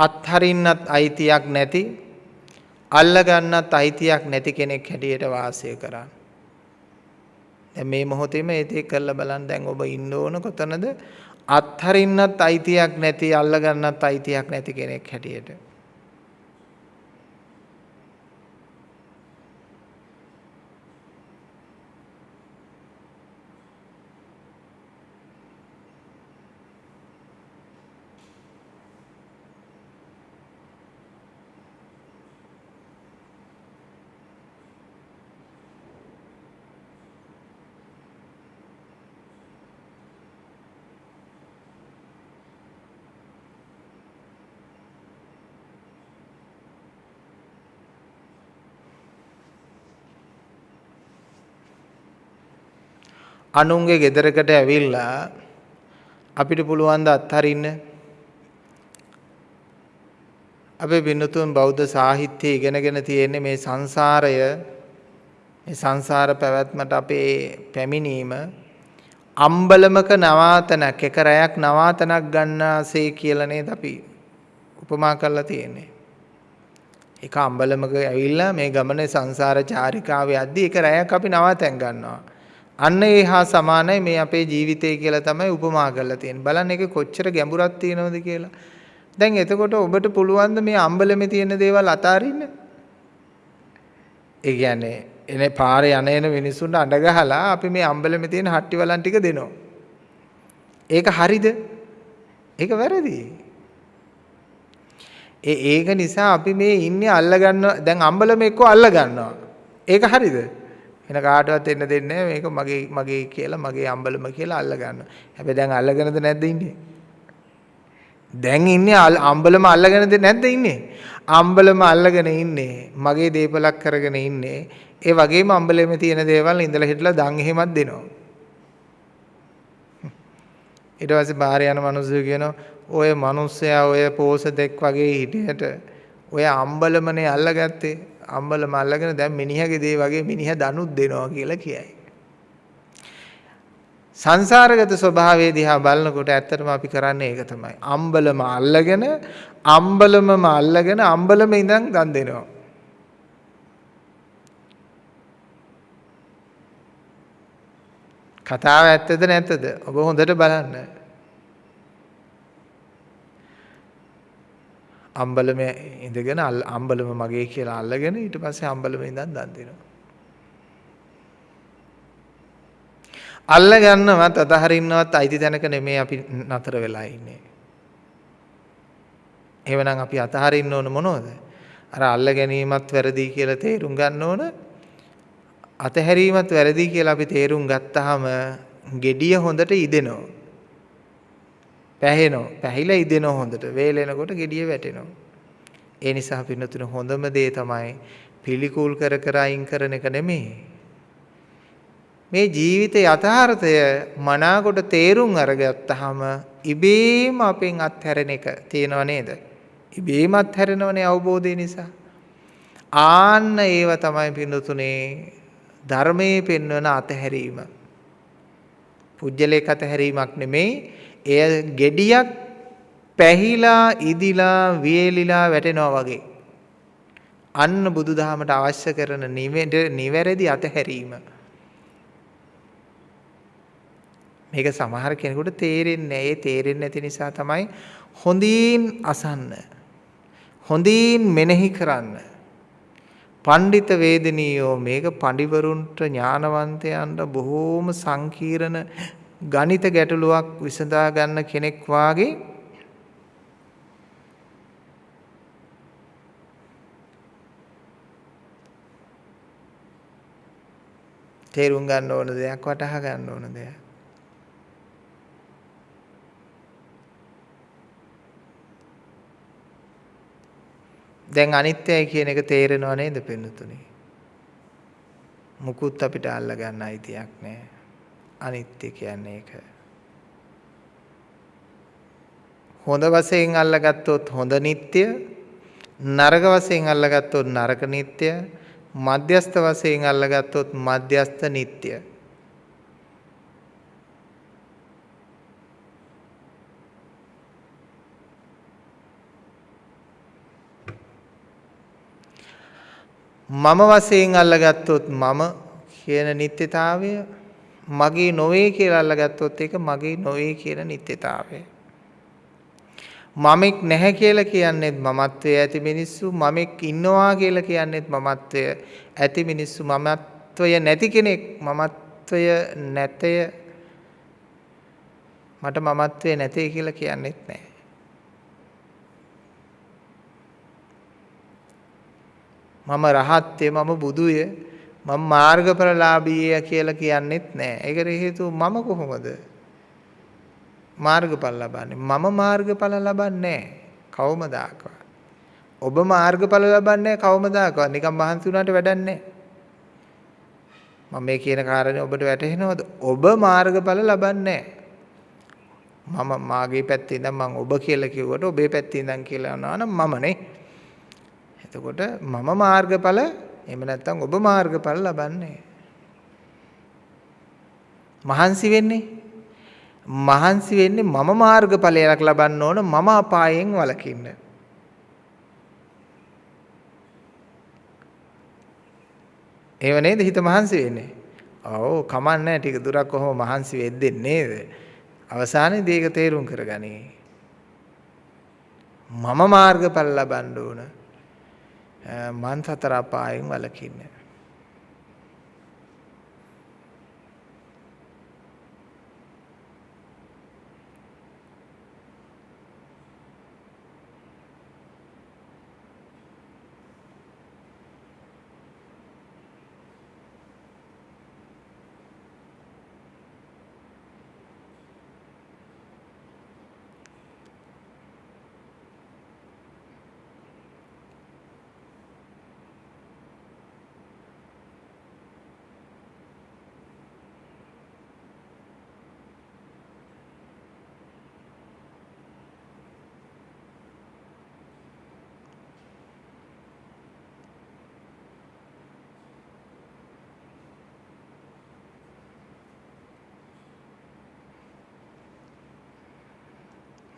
අත්හරින්නත් අයිතියක් නැති අල්ලගන්නත් අයිතියක් නැති කෙනෙක් හැටියට වාසය කරා. දැන් මේ මොහොතේම ඒතේ කරලා බලන්න දැන් ඔබ ඉන්න ඕන කොතනද අත්හරින්නත් අයිතියක් නැති අල්ලගන්නත් අයිතියක් නැති කෙනෙක් හැටියට. අනුන්ගේ ගෙදරකට ඇවිල්ලා අපිට පුළුවන් ද අත්හරින්න අපේ බින්නතුන් බෞද්ධ සාහිත්‍යය ඉගෙනගෙන තියෙන්නේ මේ සංසාරය මේ සංසාර පැවැත්මට අපේ පැමිණීම අම්බලමක නවාතනක් එක රැයක් නවාතනක් ගන්නාසේ කියලා නේද අපි උපමා කරලා තියෙන්නේ. එක අම්බලමක ඇවිල්ලා මේ ගමනේ සංසාර චාරිකාවේ යද්දී එක රැයක් අපි නවාතැන් ගන්නවා. අන්න ඒ හා සමානයි මේ අපේ ජීවිතය කියලා තමයි උපමා කරලා තියෙන්නේ. බලන්න ඒක කොච්චර ගැඹුරක් තියෙනවද කියලා. දැන් එතකොට ඔබට පුළුවන් මේ අම්බලමේ තියෙන දේවල් අතාරින්න? ඒ කියන්නේ එනේ පාරේ යන එන මිනිස්සුන්ට අඬ ගහලා අපි මේ අම්බලමේ තියෙන හට්ටි වලන් ටික දෙනවා. ඒක හරිද? ඒක වැරදි. ඒ ඒක නිසා අපි මේ ඉන්නේ අල්ල ගන්න දැන් අම්බලම එක්ක අල්ල ගන්නවා. ඒක හරිද? එන කාටවත් එන්න දෙන්නේ මේක මගේ මගේ කියලා මගේ අම්බලම කියලා අල්ල ගන්නවා. හැබැයි දැන් අල්ලගෙනද නැද්ද ඉන්නේ? දැන් ඉන්නේ අම්බලම අල්ලගෙනද නැද්ද ඉන්නේ? අම්බලම අල්ලගෙන ඉන්නේ. මගේ දීපලක් කරගෙන ඉන්නේ. ඒ වගේම අම්බලෙම තියෙන දේවල් ඉඳලා හිටලා දන් එහෙමත් දෙනවා. ඊට පස්සේ බාහිර යන මිනිස්සු කියනවා ඔය මිනිස්සයා ඔය පෝසතෙක් වගේ හිටියට ඔය අම්බලමනේ අල්ලගත්තේ අම්බලම අල්ලගෙන දැන් මිනිහගේ දේ වගේ මිනිහ දනුත් දෙනවා කියලා කියයි. සංසාරගත ස්වභාවයේ දිහා බලනකොට ඇත්තටම අපි කරන්නේ ඒක තමයි. අම්බලම අල්ලගෙන අම්බලමම අල්ලගෙන අම්බලම ඉඳන් දන් දෙනවා. කතාව ඇත්තද නැත්තද? ඔබ හොඳට බලන්න. අම්බලම ඉඳගෙන අම්බලම මගේ කියලා අල්ලගෙන ඊට පස්සේ අම්බලම ඉඳන් දන් දෙනවා. අල්ල ගන්නවත් අතහරින්නවත් අයිති තැනක නෙමෙයි අපි නතර වෙලා ඉන්නේ. එහෙමනම් අපි අතහරින්න ඕන මොනවද? අර අල්ල ගැනීමත් වැරදි කියලා තේරුම් ගන්න ඕන. අතහැරීමත් වැරදි කියලා අපි තේරුම් ගත්තාම gediya හොඳට ඉදෙනවා. පැහෙනවා. පැහිලා ඉදෙනවා හොඳට. වේලෙනකොට gediya වැටෙනවා. ඒ නිසා පින්නතුන හොඳම දේ තමයි පිළිකුල් කර කර අයින් කරන එක නෙමෙයි. මේ ජීවිත යථාර්ථය මනාකොට තේරුම් අරගත්තාම ඉබේම අපෙන් අත්හැරෙන එක තියෙනව නේද? ඉබේම අත්හැරෙනවනේ අවබෝධය නිසා. ආන්න ඒව තමයි පින්නතුනේ ධර්මයේ පෙන්වන අතහැරීම. පුජ්‍යලේක අතහැරීමක් නෙමෙයි. එය gediyak පැහිලා ඉදිලා වියලිලා වැටෙනවා වගේ. අන්න බුදුදහමට අවශ්‍ය කරන නිවැරදි අතහැරීම. මේක සමහර කෙනෙකුට තේරෙන්නේ නැහැ. ඒ තේරෙන්නේ නැති නිසා තමයි හොඳින් අසන්න. හොඳින් මෙනෙහි කරන්න. පණ්ඩිත වේදනීයෝ මේක පඬිවරුන්ට ඥානවන්තයන්ට බොහෝම සංකීර්ණ ගණිත ගැටලුවක් විසඳා ගන්න කෙනෙක් වාගේ තේරුම් ගන්න ඕන දෙයක් වටහා ගන්න ඕන දෙයක් දැන් අනිත්‍යයි කියන එක තේරෙනව නේද පින්නතුනි? මුකුත් අපිට අල්ල ගන්න අයිතියක් නැහැ. අනිත්‍ය කියන්නේ ඒක. හොඳ වශයෙන් අල්ලගත්තොත් හොඳ නিত্য නරක වශයෙන් අල්ලගත්තොත් නරක නিত্য මධ්‍යස්ත වශයෙන් අල්ලගත්තොත් මධ්‍යස්ත නিত্য මම වශයෙන් අල්ලගත්තොත් මම කියන නිත්‍යතාවය මගේ නොවේ කියලා අල්ලගත්තොත් ඒක මගේ නොවේ කියන නිත්‍යතාවය. මමෙක් නැහැ කියලා කියන්නේත් මමත්වයේ ඇති මිනිස්සු මමෙක් ඉන්නවා කියලා කියන්නේත් මමත්වයේ ඇති මිනිස්සු මමත්වය නැති කෙනෙක් මමත්වය නැතය මට මමත්වයේ නැතේ කියලා කියන්නේත් නැහැ. මම රහත්ය මම බුදුය මම මාර්ගඵලලාභීය කියලා කියන්නෙත් නෑ. ඒකට හේතුව මම කොහොමද මාර්ගඵල ලබන්නේ? මම මාර්ගඵල ලබන්නේ කවමදාකවත්. ඔබ මාර්ගඵල ලබන්නේ කවමදාකවත්. නිකන් මහන්සි වුණාට වැඩක් නෑ. මම මේ කියන කාරණේ ඔබට වැටහෙනවද? ඔබ මාර්ගඵල ලබන්නේ මම මාගේ පැත්තේ ඉඳන් මම ඔබ කියලා කිව්වට ඔබේ පැත්තේ ඉඳන් කියලා යනවා නම් මමනේ. එතකොට මම මාර්ගඵල එහෙම නැත්නම් ඔබ මාර්ගඵල ලබන්නේ. මහන්සි වෙන්නේ? මහන්සි වෙන්නේ මම මාර්ගඵලයක් ලබන්න ඕන මම අපායෙන් වළකින්න. ඒව නේද? හිත මහන්සි වෙන්නේ. ඔව් කමන්නේ ටික දුරක් කොහොම මහන්සි වෙද්දී නේද? අවසානයේදී ඒක තේරුම් කරගනි. මම මාර්ගඵල ලබන්න ඕන. මන් සතර අපායෙන් වළකින්න.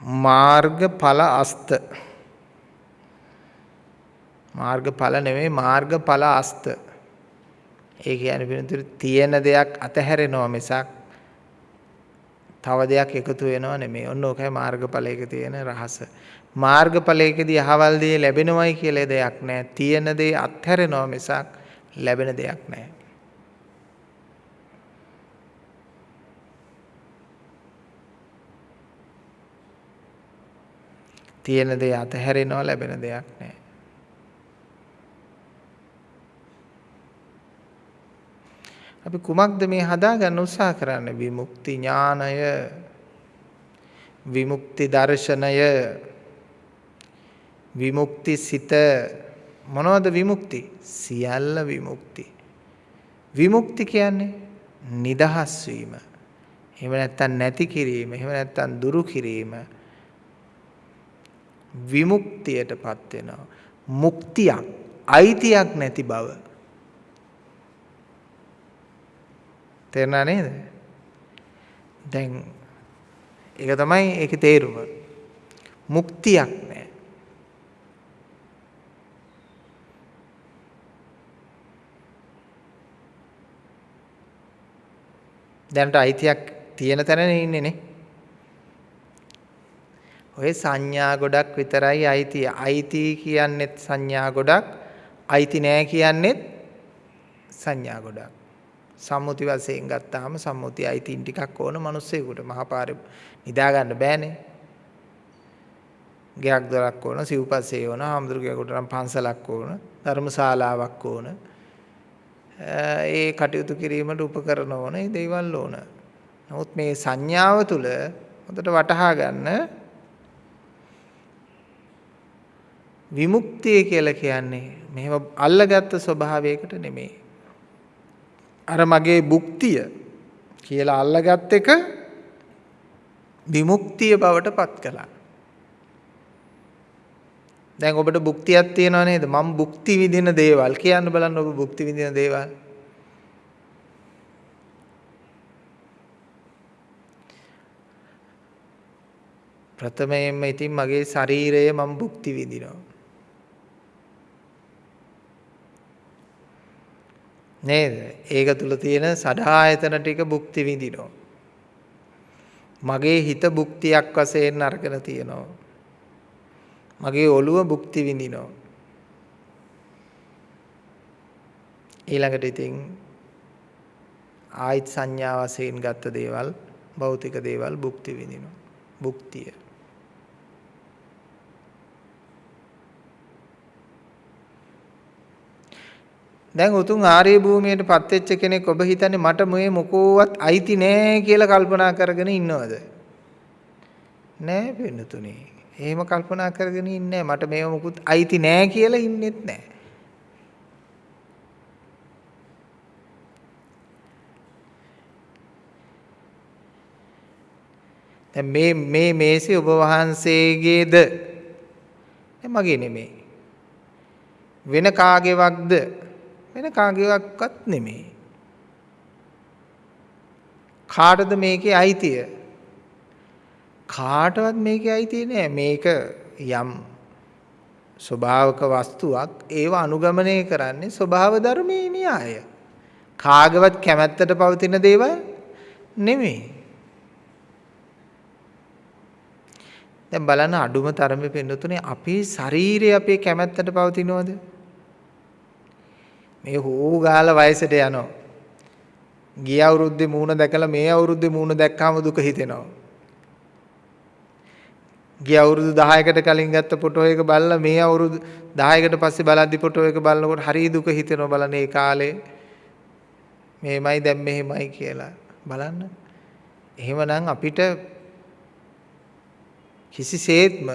මාර්ගඵල අස්ත මාර්ගඵල නෙමෙයි මාර්ගඵල අස්ත ඒ කියන්නේ වෙනතුරු තියෙන දෙයක් අතහැරෙනවා මිසක් තව දෙයක් එකතු වෙනව නෙමෙයි. ඔන්න ඕකයි මාර්ගඵලයක තියෙන රහස. මාර්ගඵලයකදී අහවල් දේ ලැබෙනවයි කියලා දෙයක් නැහැ. තියෙන දේ අත්හැරෙනවා මිසක් ලැබෙන දෙයක් නැහැ. තියෙන දේ අතහැරෙනවා ලැබෙන දෙයක් නැහැ. අපි කුමක්ද මේ හදාගන්න උත්සාහ කරන්නේ? විමුක්ති ඥානය විමුක්ති දර්ශනය විමුක්ති සිත. මොනවද විමුක්ති? සියල්ල විමුක්ති. විමුක්ති කියන්නේ නිදහස් වීම. එහෙම නැත්නම් නැති කිරීම එහෙම නැත්නම් දුරු කිරීම. විමුක්තියටපත් වෙනවා මුක්තියක් අයිතියක් නැති බව තේරුණා නේද? දැන් ඒක තමයි ඒකේ තේරුම. මුක්තියක් නෑ. දැනට අයිතියක් තියෙන තැනනේ ඉන්නේ නේ. ඔය සංඥා ගොඩක් විතරයි අයිතිය. අයිති කියන්නේත් සංඥා ගොඩක්, අයිති නෑ කියන්නේත් සංඥා ගොඩක්. සම්මුති වශයෙන් ගත්තාම සම්මුති අයිතීන් ටිකක් ඕන මිනිස්සෙකුට මහපාරේ නිදා ගන්න බෑනේ. ගයක් දොරක් ඕන, සිව්පස්සේ ඕන, හාමුදුරුවෝ නම් පන්සලක් ඕන, ධර්මශාලාවක් ඕන. ඒ කටයුතු කිරීමට උපකරණ ඕන, ඒ දේවල් ඕන. නමුත් මේ සංඥාව තුළ හොඳට වටහා ගන්න විමුක්තිය කියලා කියන්නේ මෙහෙම අල්ලගත්තු ස්වභාවයකට නෙමෙයි. අර මගේ භුක්තිය කියලා අල්ලගත් එක විමුක්තිය බවට පත් කළා. දැන් ඔබට භුක්තියක් තියෙනව නේද? මම භුක්ති විඳින දේවල් කියන්න බලන්න ඔබ භුක්ති විඳින දේවල්. ප්‍රථමයෙන්ම ඉතින් මගේ ශරීරය මම භුක්ති විඳිනවා. නේද? ඒක තුල තියෙන සඩආයතන ටික භුක්ති විඳිනවා. මගේ හිත භුක්තියක් වශයෙන් අරගෙන තියෙනවා. මගේ ඔළුව භුක්ති විඳිනවා. ඊළඟට ඉතින් ආයිත් සංඥා වශයෙන් ගත්ත දේවල් භෞතික දේවල් භුක්ති විඳිනවා. භුක්තිය. දැන් උතුම් ආර්ය භූමියට පත් වෙච්ච කෙනෙක් ඔබ හිතන්නේ මට මේ මොකෝවත් අයිති නෑ කියලා කල්පනා කරගෙන ඉන්නවද? නෑ වෙනතුනේ. එහෙම කල්පනා කරගෙන ඉන්නේ මට මේව මොකුත් අයිති නෑ කියලා ඉන්නෙත් නෑ. දැන් මේ මේ මේසේ ඔබ වහන්සේගේද මගේ නෙමෙයි වෙන කාගේවත්ද වෙන කාගේවත් නෙමෙයි. කාටද මේකේ අයිතිය? කාටවත් මේකේ අයිතිය නෑ. මේක යම් ස්වභාවක වස්තුවක් ඒව අනුගමනය කරන්නේ ස්වභාව ධර්මයේ න්‍යාය. කාගවත් කැමැත්තට පවතින දේවල් නෙමෙයි. දැන් බලන්න අඩුම තරමේ පෙන්නතුනේ අපේ ශරීරය අපේ කැමැත්තට පවතිනවද? මේ හූ ගාලා වයසට යනවා. ගිය අවුරුද්දේ මූණ දැකලා මේ අවුරුද්දේ මූණ දැක්කාම දුක හිතෙනවා. ගිය අවුරුදු 10කට කලින් ගත්ත ෆොටෝ එක බලලා මේ අවුරුදු 10කට පස්සේ බලද්දි ෆොටෝ එක බලනකොට හරි දුක හිතෙනවා බලන්න ඒ කාලේ මේමයි දැන් මෙහෙමයි කියලා බලන්න. එහෙමනම් අපිට කිසිසේත්ම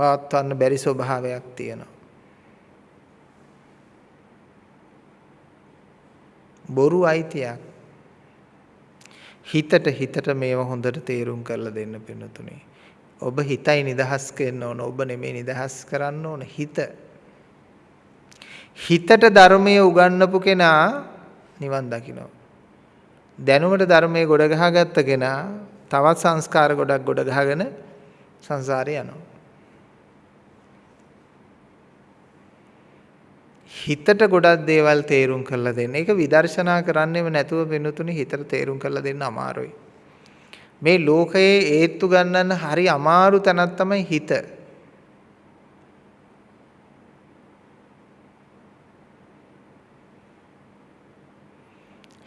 පවත්වන්න බැරි ස්වභාවයක් තියෙනවා. බොරු අයිතියක්. හිතට හිතට මේව හොඳට තේරුම් කරලා දෙන්න පින්නතුනේ. ඔබ හිතයි නිදහස් කරන්න ඕන. ඔබ නෙමෙයි නිදහස් කරන්න ඕන හිත. හිතට ධර්මයේ උගන්වපු කෙනා නිවන් දකිනවා. දැනුමට ධර්මයේ ගොඩ ගහගත්ත කෙනා තවත් සංස්කාර ගොඩක් ගොඩ ගහගෙන සංසාරේ යනවා. හිතට ගොඩක් දේවල් තේරුම් කරලා දෙන්න. ඒක විදර්ශනා කරන්නෙම නැතුව වෙනුතුනි හිතට තේරුම් කරලා දෙන්න අමාරුයි. මේ ලෝකයේ ඒත්තු ගන්නන්න හරි අමාරු තැනක් තමයි හිත.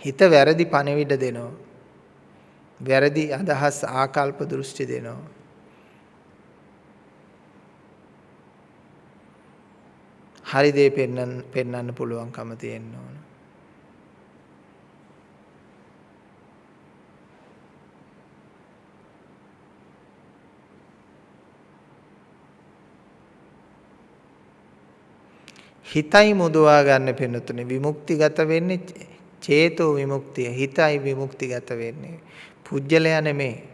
හිත වැරදි පණිවිඩ දෙනවා. වැරදි අදහස් ආකල්ප දෘෂ්ටි දෙනවා. හරි දේ පෙන්වන්න පෙන්වන්න පුළුවන්කම තියෙන්න ඕන. හිතයි මුදවා ගන්න පෙනුතුනේ. විමුක්තිගත වෙන්නේ චේතෝ විමුක්තිය. හිතයි විමුක්තිගත වෙන්නේ. පුජ්‍යලයා නෙමේ.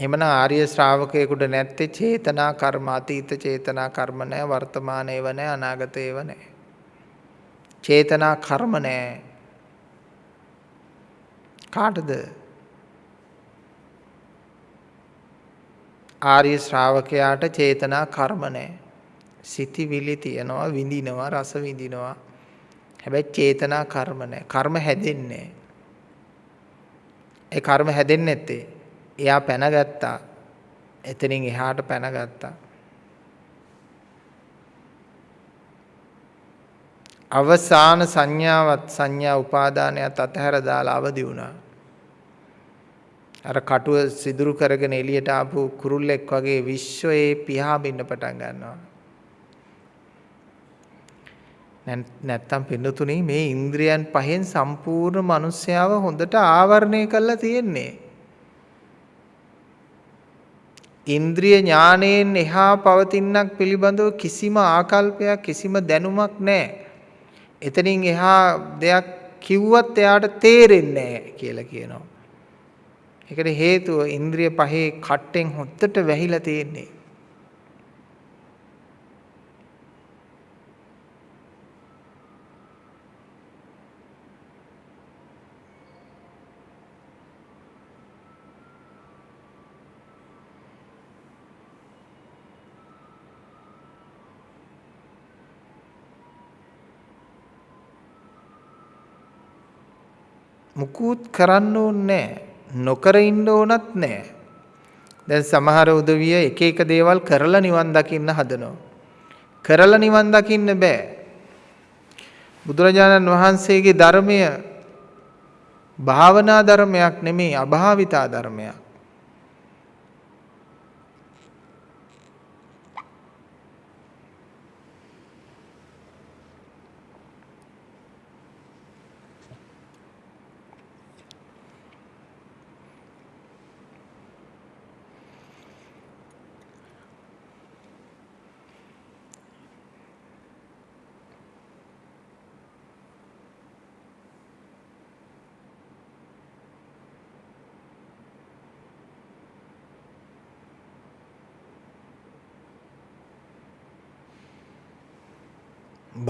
එහෙමනම් ආර්ය ශ්‍රාවකයෙකුට නැත්තේ චේතනා කර්ම අතීත චේතනා කර්ම නැහැ වර්තමාන ඒව නැහැ අනාගත ඒව නැහැ. චේතනා කර්ම නැහැ. කාටද? ආර්ය ශ්‍රාවකයාට චේතනා කර්ම නැහැ. සිතිවිලි තියනවා විඳිනවා රස විඳිනවා. හැබැයි චේතනා කර්ම නැහැ. කර්ම හැදෙන්නේ ඒ කර්ම හැදෙන්නේ නැත්තේ එයා පැනගත්තා. එතනින් එහාට පැනගත්තා. අවසාන සංඥාවත් සංඥා උපාදානයත් අතහැර දාලා අවදි වුණා. අර කටුව සිදුරු කරගෙන එළියට ආපු කුරුල්ලෙක් වගේ විශ්වයේ පියාඹින්න පටන් ගන්නවා. නැත්තම් පින්නතුනි මේ ඉන්ද්‍රියන් පහෙන් සම්පූර්ණ මිනිස්යාව හොඳට ආවරණය කරලා තියෙන්නේ. ඉන්ද්‍රිය ඥානයෙන් එහා පවතිනක් පිළිබඳව කිසිම ආකල්පයක් කිසිම දැනුමක් නැහැ. එතනින් එහා දෙයක් කිව්වත් එයාට තේරෙන්නේ නැහැ කියලා කියනවා. ඒකට හේතුව ඉන්ද්‍රිය පහේ කට්ටෙන් හොත්තට වැහිලා තියෙන්නේ. මුකුත් කරන්න ඕනේ නොකර ඉන්න ඕනත් නෑ. දැන් සමහර උදවිය එක එක දේවල් කරලා නිවන් දකින්න හදනවා. කරලා නිවන් දකින්න බෑ. බුදුරජාණන් වහන්සේගේ ධර්මය භාවනා ධර්මයක් නෙමෙයි අභාවිතා ධර්මයක්.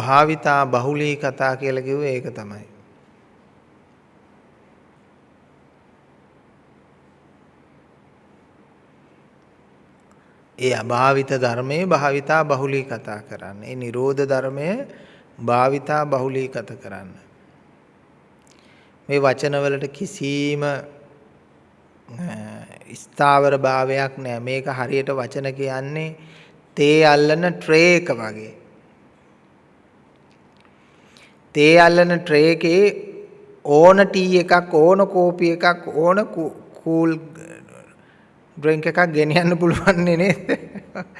භාවිතා බහුලී කතා කියලා කිව්වේ ඒක තමයි. ඒ අභාවිත ධර්මයේ භාවිතා බහුලී කතා කරන්න. ඒ නිරෝධ ධර්මයේ භාවිතා බහුලී කත කරන්න. මේ වචනවලට කිසිම ස්ථාවර භාවයක් නැහැ. මේක හරියට වචන කියන්නේ තේ අල්ලන ට්‍රේ එක වගේ. තේ අල්ලන ට්‍රේ එකේ ඕන ටී එකක් ඕන කෝපි එකක් ඕන කූල් ඩ්‍රින්ක් එකක් ගෙනියන්න පුළුවන් නේද?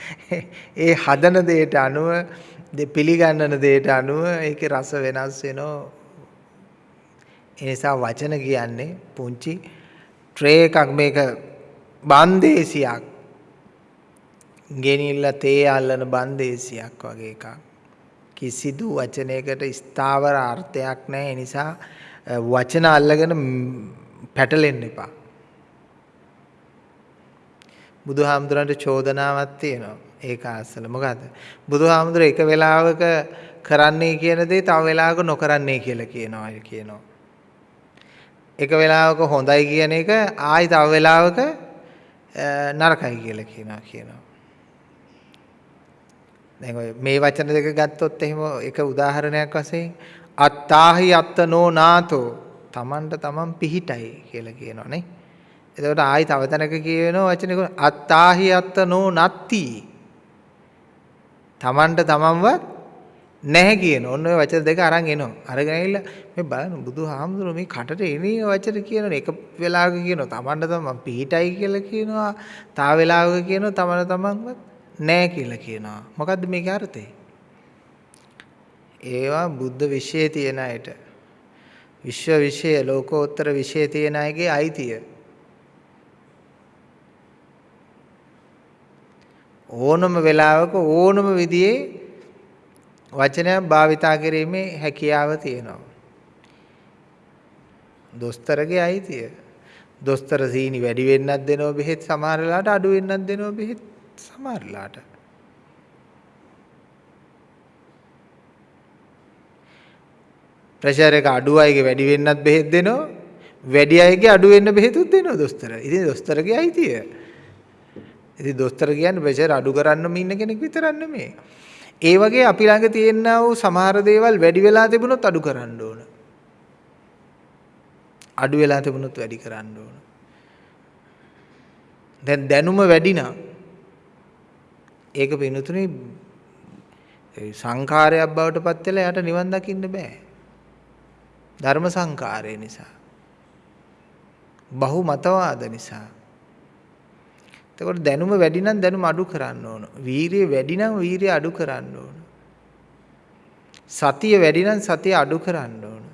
*laughs* ඒ හදන දෙයට අනුව පිළිගන්නන දෙයට අනුව ඒකේ රස වෙනස් වෙනවා. ඒ නිසා වචන කියන්නේ පුංචි ට්‍රේ එකක් මේක බන්දේසියක් ගෙනිල්ලා තේ අල්ලන බන්දේසියක් වගේ එකක්. කිසිදු වචනයකට ස්ථාවර අර්ථයක් නැහැ. නිසා වචන අල්ලගෙන පැටලෙන්න එපා. බුදුහාමුදුරන්ට චෝදනාවක් තියෙනවා. ඒක අසල මොකද්ද? බුදුහාමුදුර එක වෙලාවක කරන්නේ කියන දේ තව වෙලාවක නොකරන්නේ කියලා කියනවා කියනවා. එක වෙලාවක හොඳයි කියන එක ආයි තව වෙලාවක නරකයි කියලා කියනවා කියනවා. දැන් ඔය මේ වචන දෙක ගත්තොත් එහෙම එක උදාහරණයක් වශයෙන් අත්තාහි අත්තනෝ නාතෝ තමන්ට තමන් පිහිටයි කියලා කියනවනේ. එතකොට ආයි තව තැනක කියවෙනවා වචනක අත්තාහි අත්තනෝ නත්ති. තමන්ට තමන්වත් නැහැ කියන. ඔන්න ඔය වචන දෙක අරන් එනවා. අරගෙන ඇවිල්ලා මේ බලන්න බුදුහාමුදුරුවෝ මේ කටට එනේ වචන කියනනේ. එක වෙලාවක කියනවා තමන්ට තමන් පිහිටයි කියලා කියනවා. තව වෙලාවක කියනවා තමන්ට තමන්වත් නැහැ කියලා කියනවා. මොකද්ද මේකේ අර්ථය? ඒවා බුද්ධ විශ්ේ තියෙන අයට විශ්ව විශ්ය ලෝකෝත්තර විශ්ය තියෙන අයගේ අයිතිය. ඕනම වෙලාවක ඕනම විදිහේ වචනයක් භාවිතා කිරීමේ හැකියාව තියෙනවා. දොස්තරගේ අයිතිය. දොස්තර සීනි වැඩි වෙන්නත් දෙනවා බෙහෙත් සමහර වෙලාවට අඩු වෙන්නත් දෙනවා බෙහෙත් සමහර වෙලාවට. ප්‍රෙෂර් එක අඩු අයගේ වැඩි වෙන්නත් බෙහෙත් දෙනවා. වැඩි අයගේ අඩු වෙන්න බෙහෙතුත් දෙනවා දොස්තර. ඉතින් දොස්තරගේ අයිතිය. ඉතින් දොස්තර කියන්නේ ප්‍රෙෂර් අඩු කරන්නම ඉන්න කෙනෙක් විතරක් නෙමෙයි. ඒ වගේ අපි ළඟ තියෙනා වූ සමහර දේවල් වැඩි වෙලා තිබුණොත් අඩු කරන්න ඕන. අඩු වෙලා තිබුණොත් වැඩි කරන්න ඕන. දැන් දැනුම වැඩි නම් ඒක පිනුතුනේ සංඛාරයක් බවට පත් වෙලා යට නිවන් දකින්න බෑ. ධර්ම සංකාරය නිසා. බහු මතවාද නිසා. එතකොට දැනුම වැඩි නම් දැනුම අඩු කරන්න ඕන. වීරිය වැඩි නම් වීරිය අඩු කරන්න ඕන. සතිය වැඩි නම් සතිය අඩු කරන්න ඕන.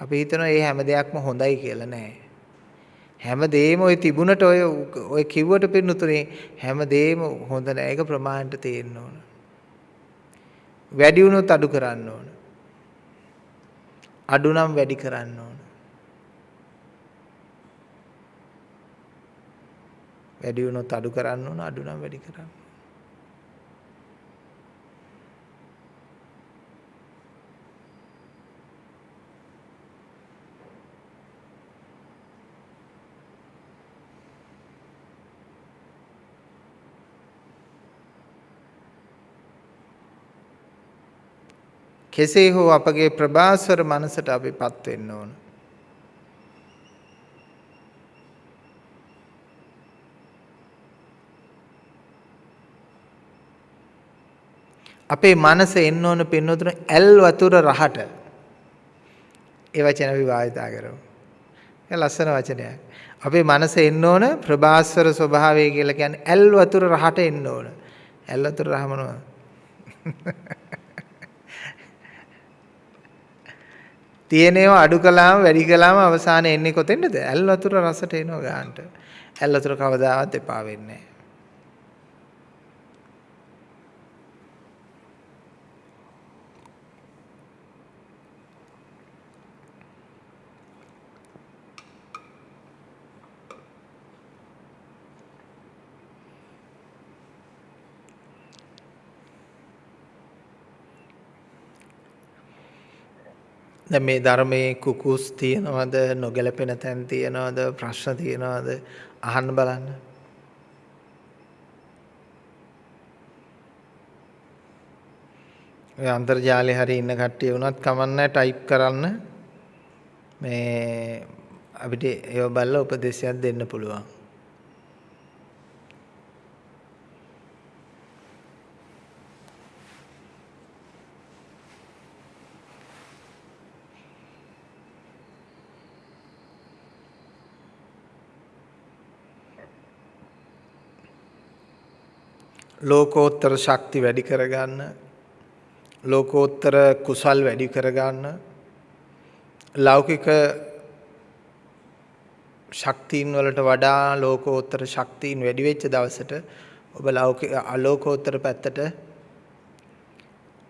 අපි හිතනවා මේ හැම දෙයක්ම හොඳයි කියලා නෑ. හැම දෙයක්ම ඔය තිබුණට ඔය ඔය කිව්වට පින්නතුනේ හැම දෙයක්ම හොඳ නෑ. ඒක ප්‍රමාණයට තේරෙන්න ඕන. වැඩි වුණොත් අඩු කරන්න ඕන. අඩු නම් වැඩි කරන්න ඕන. වැඩි වුණොත් අඩු කරන්න ඕන අඩු නම් වැඩි කරන්න. කෙසේ හෝ අපගේ ප්‍රභාස්වර මනසට අපි පත් වෙන්න ඕන. අපේ මනස එන්න ඕන පින්නතුන ඇල් වතුර රහට. ඒ වචන අපි භාවිතා කරමු. ඒ ලස්සන වචනයක්. අපේ මනස එන්න ඕන ප්‍රභාස්වර ස්වභාවය කියලා කියන්නේ ඇල් වතුර රහට එන්න ඕන. ඇල් වතුර රහ මොනවද? තියෙනේව අඩු කළාම වැඩි කළාම අවසානයේ එන්නේ කොතෙන්ද? ඇල් වතුර රසට එනවා ගන්නට. ඇල් වතුර කවදාවත් එපා වෙන්නේ නැහැ. දැන් මේ ධර්මයේ කුකුස් තියනවද නොගැලපෙන තැන් තියනවද ප්‍රශ්න තියනවද අහන්න බලන්න. ඔය අන්තර්ජාලේ හරි ඉන්න කට්ටිය වුණත් කමන්නේ ටයිප් කරන්න මේ අපිට ඒව බලලා උපදේශයක් දෙන්න පුළුවන්. ලෝකෝත්තර ශක්ති වැඩි කරගන්න ලෝකෝත්තර කුසල් වැඩි කරගන්න ලෞකික ශක්තියින් වලට වඩා ලෝකෝත්තර ශක්තියින් වැඩි වෙච්ච දවසට ඔබ ලෞකික අලෝකෝත්තර පැත්තට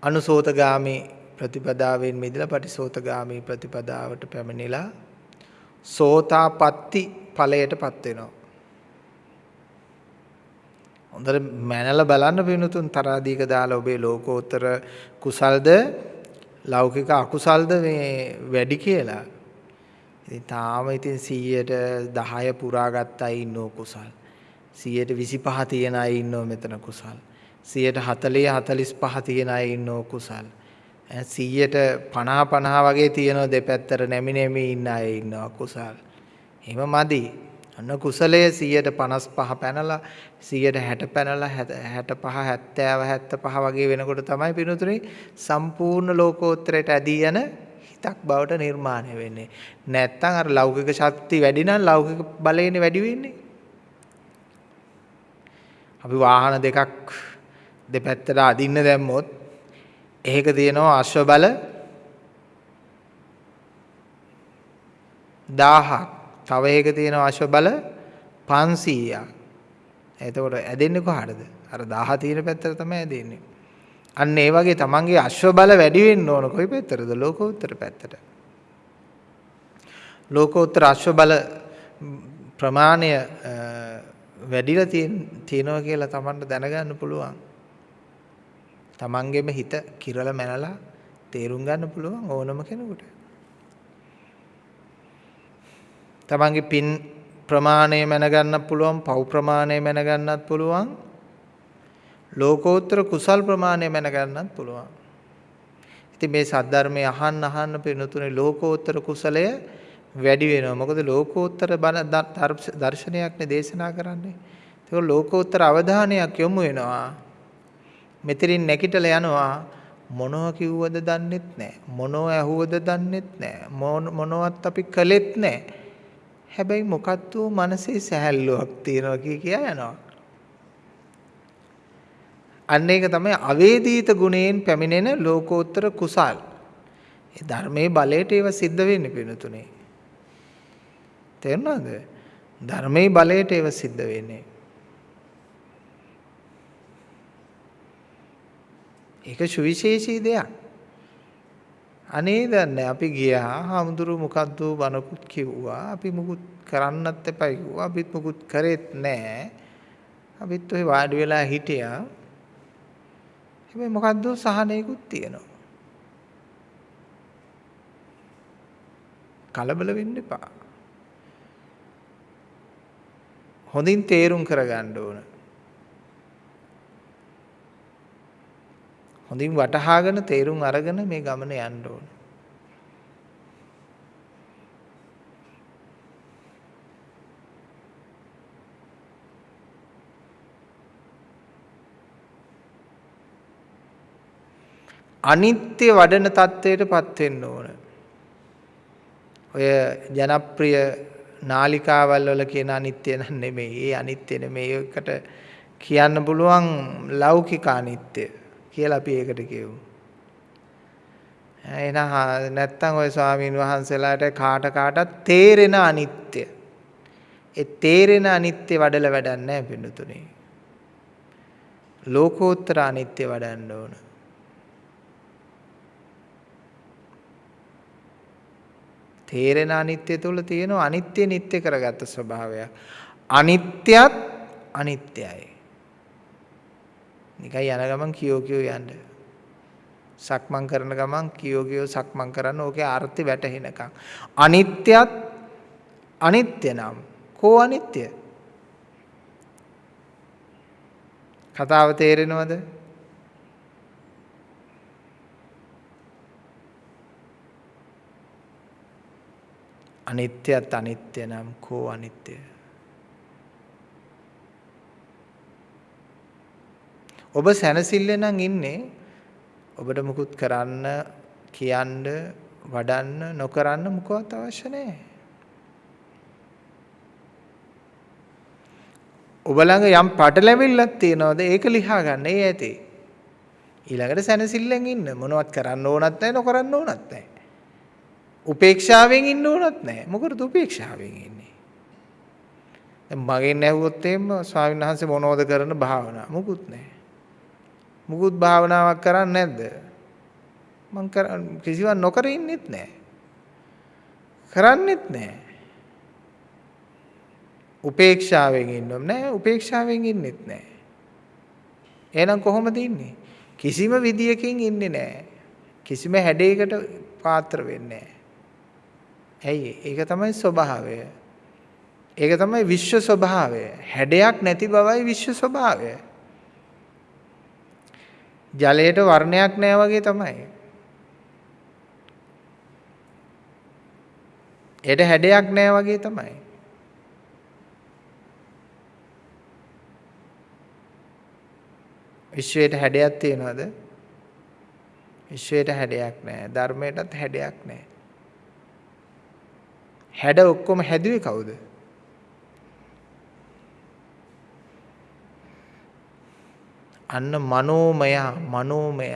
අනුසෝතගාමි ප්‍රතිපදාවෙන් මිදලා පටිසෝතගාමි ප්‍රතිපදාවට පැමිණිලා සෝතාපට්ටි ඵලයටපත් වෙනවා. හොඳට මැනලා බලන්න පිනුතුන් තරාදීක දාලා ඔබේ ලෝකෝත්තර කුසල්ද ලෞකික අකුසල්ද මේ වැඩි කියලා. ඉතින් තාම ඉතින් 100ට 10 පුරා ගත්ත අය ඉන්නෝ කුසල්. 125 තියෙන අය ඉන්නෝ මෙතන කුසල්. 140 45 තියෙන අය ඉන්නෝ කුසල්. 100ට 50 50 වගේ තියෙනවා දෙපැත්තට නැමි නැමි ඉන්න අය ඉන්නවා කුසල්. එහෙම මදි. අන්න කුසලයේ 155 පැනලා 160 පැනලා 65 70 75 වගේ වෙනකොට තමයි පිනුතුනේ සම්පූර්ණ ලෝකෝත්තරයට ඇදී යන හිතක් බවට නිර්මාණය වෙන්නේ. නැත්තම් අර ලෞකික ශක්තිය වැඩි නම් ලෞකික බලයනේ වැඩි වෙන්නේ. අපි වාහන දෙකක් දෙපැත්තට අදින්න දැම්මොත් එහෙක තියෙනවා අශ්ව බල 1000ක්. තව එකක තියෙනවා අශ්ව බල 500ක්. එතකොට ඇදෙන්නේ කොහටද? අර 1000 තියෙන පැත්තට තමයි ඇදෙන්නේ. අන්න ඒ වගේ තමන්ගේ අශ්ව බල වැඩි වෙන්න ඕන කොයි පැත්තටද? ලෝකෝත්තර පැත්තට. ලෝකෝත්තර අශ්ව බල ප්‍රමාණය වැඩිලා තියෙනවා කියලා තමන්ට දැනගන්න පුළුවන්. තමන්ගේම හිත කිරල මැනලා තේරුම් ගන්න පුළුවන් ඕනම කෙනෙකුට. තමන්ගේ පින් ප්‍රමාණය මැනගන්නත් පුළුවන්, පව් ප්‍රමාණය මැනගන්නත් පුළුවන්. ලෝකෝත්තර කුසල් ප්‍රමාණය මැනගන්නත් පුළුවන්. ඉතින් මේ සද්ධර්මයේ අහන්න අහන්න පිනුතුනේ ලෝකෝත්තර කුසලය වැඩි වෙනවා. මොකද ලෝකෝත්තර දර්ශනයක්නේ දේශනා කරන්නේ. ඒක ලෝකෝත්තර අවධානයක් යොමු වෙනවා. මෙතනින් නැගිටලා යනවා මොනව කිව්වද දන්නෙත් නැහැ. මොනව ඇහුවද දන්නෙත් නැහැ. මොනවත් අපි කළෙත් නැහැ. හැබැයි මොකද්ද මනසේ සැහැල්ලුවක් තියෙනවා කිය කියා යනවා. අන්න ඒක තමයි අවේදීත ගුණයෙන් පැමිණෙන ලෝකෝත්තර කුසල්. ඒ ධර්මයේ බලයට ඒව සිද්ධ වෙන්නේ පිණුතුනේ. තේරුණාද? ධර්මයේ බලයට ඒව සිද්ධ වෙන්නේ. ඒක සුවිශේෂී දෙයක්. අනේ දන්නේ අපි ගියා හාමුදුරු මොකද්ද බනකුත් කිව්වා. අපි මුකුත් කරන්නත් එපා කිව්වා. අපිත් මුකුත් කරෙත් නැහැ අපිත් ඔය වාඩි වෙලා හිටියා. හැබැයි මොකද්ද සහනයකුත් තියෙනවා. කලබල වෙන්න එපා. හොඳින් තේරුම් කරගන්න ඕන. හොඳින් වටහාගෙන තේරුම් අරගෙන මේ ගමන යන්න ඕන. අනිත්‍ය වඩන தත්වයටපත් වෙන්න ඕන. ඔය ජනප්‍රිය නාලිකාවල් වල කියන අනිත්‍ය නෙමෙයි. ඒ අනිත්‍ය නෙමෙයි. ඒකට කියන්න පුළුවන් ලෞකික අනිත්‍ය. කියලා අපි ඒකට කියමු. එහෙනම් නැත්තම් ওই ස්වාමීන් වහන්සේලාට කාට කාටත් තේරෙන අනිත්‍ය. ඒ තේරෙන අනිත්‍ය වඩල වැඩක් නැහැ පින්නතුනේ. ලෝකෝත්තර අනිත්‍ය වඩන්න ඕන. තේරෙන අනිත්‍ය තුල තියෙන අනිත්‍ය නිට්ටය කරගත්ත ස්වභාවයක්. අනිත්‍යත් අනිත්‍යයි. නිකන් යන ගමන් කියෝ කියෝ යන්න. සක්මන් කරන ගමන් කියෝ කියෝ සක්මන් කරන්න ඕකේ අර්ථය වැටහෙනකම්. අනිත්‍යත් අනිත්‍ය නම් කෝ අනිත්‍ය? කතාව තේරෙනවද? අනිත්‍යත් අනිත්‍ය නම් කෝ අනිත්‍යය? ඔබ සැනසille නම් ඉන්නේ ඔබට මුකුත් කරන්න කියන්න වඩන්න නොකරන්න මොකවත් අවශ්‍ය නැහැ. ඔබ ළඟ යම් පටලැවිල්ලක් තියෙනවද ඒක ලියා ගන්න ඒ ඇති. ඊළඟට සැනසෙල්ලෙන් ඉන්න මොනවත් කරන්න ඕනත් නැහැ නොකරන්න ඕනත් නැහැ. උපේක්ෂාවෙන් ඉන්න ඕනත් නැහැ. මොකටද උපේක්ෂාවෙන් ඉන්නේ? දැන් මගෙන් ඇහුවොත් එහෙම ස්වාමීන් වහන්සේ මොනවද කරන භාවනා? මොකුත් නැහැ. මුකුත් භාවනාවක් කරන්නේ නැද්ද? මං කර කිසිවක් නොකර ඉන්නෙත් නැහැ. කරන්නෙත් නැහැ. උපේක්ෂාවෙන් ඉන්නම් නෑ උපේක්ෂාවෙන් ඉන්නෙත් නෑ. එහෙනම් කොහොමද ඉන්නේ? කිසිම විදියකින් ඉන්නේ නෑ. කිසිම හැඩයකට පාත්‍ර වෙන්නේ ඇයි ඒක තමයි ස්වභාවය. ඒක තමයි විශ්ව ස්වභාවය. හැඩයක් නැති බවයි විශ්ව ස්වභාවය. ජලයට වර්ණයක් නැහැ වගේ තමයි. ඒට හැඩයක් නැහැ වගේ තමයි. විශ්වයට හැඩයක් තියනවද? විශ්වයට හැඩයක් නැහැ. ධර්මයටත් හැඩයක් නැහැ. හැඩ ඔක්කොම හැදුවේ කවුද? අන්න මනෝමය මනෝමය.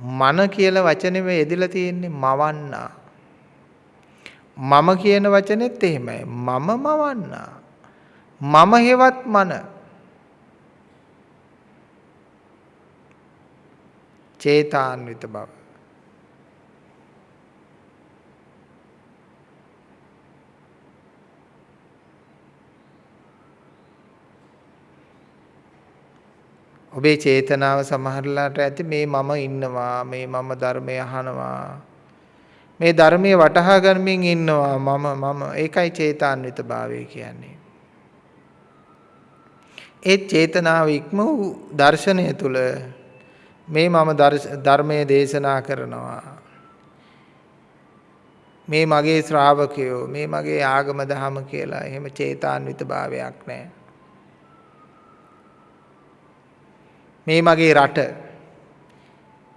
මන කියලා වචනේ මේ යෙදලා තියෙන්නේ මවන්නා. මම කියන වචනේත් එහෙමයි. මම මවන්නා. මම හේවත් මන. චේතාන්විත බව. ඔබේ චේතනාව සමහරලාට ඇති මේ මම ඉන්නවා මේ මම ධර්මය අහනවා. මේ ධර්මයේ වටහා ගනිමින් ඉන්නවා මම මම. ඒකයි චේතාන්විත භාවය කියන්නේ. ඒ චේතනාව ඉක්ම වූ දර්ශනය තුල මේ මම ධර්මයේ දේශනා කරනවා. මේ මගේ ශ්‍රාවකයෝ මේ මගේ ආගම දහම කියලා එහෙම චේතාන්විත භාවයක් නැහැ මේ මගේ රට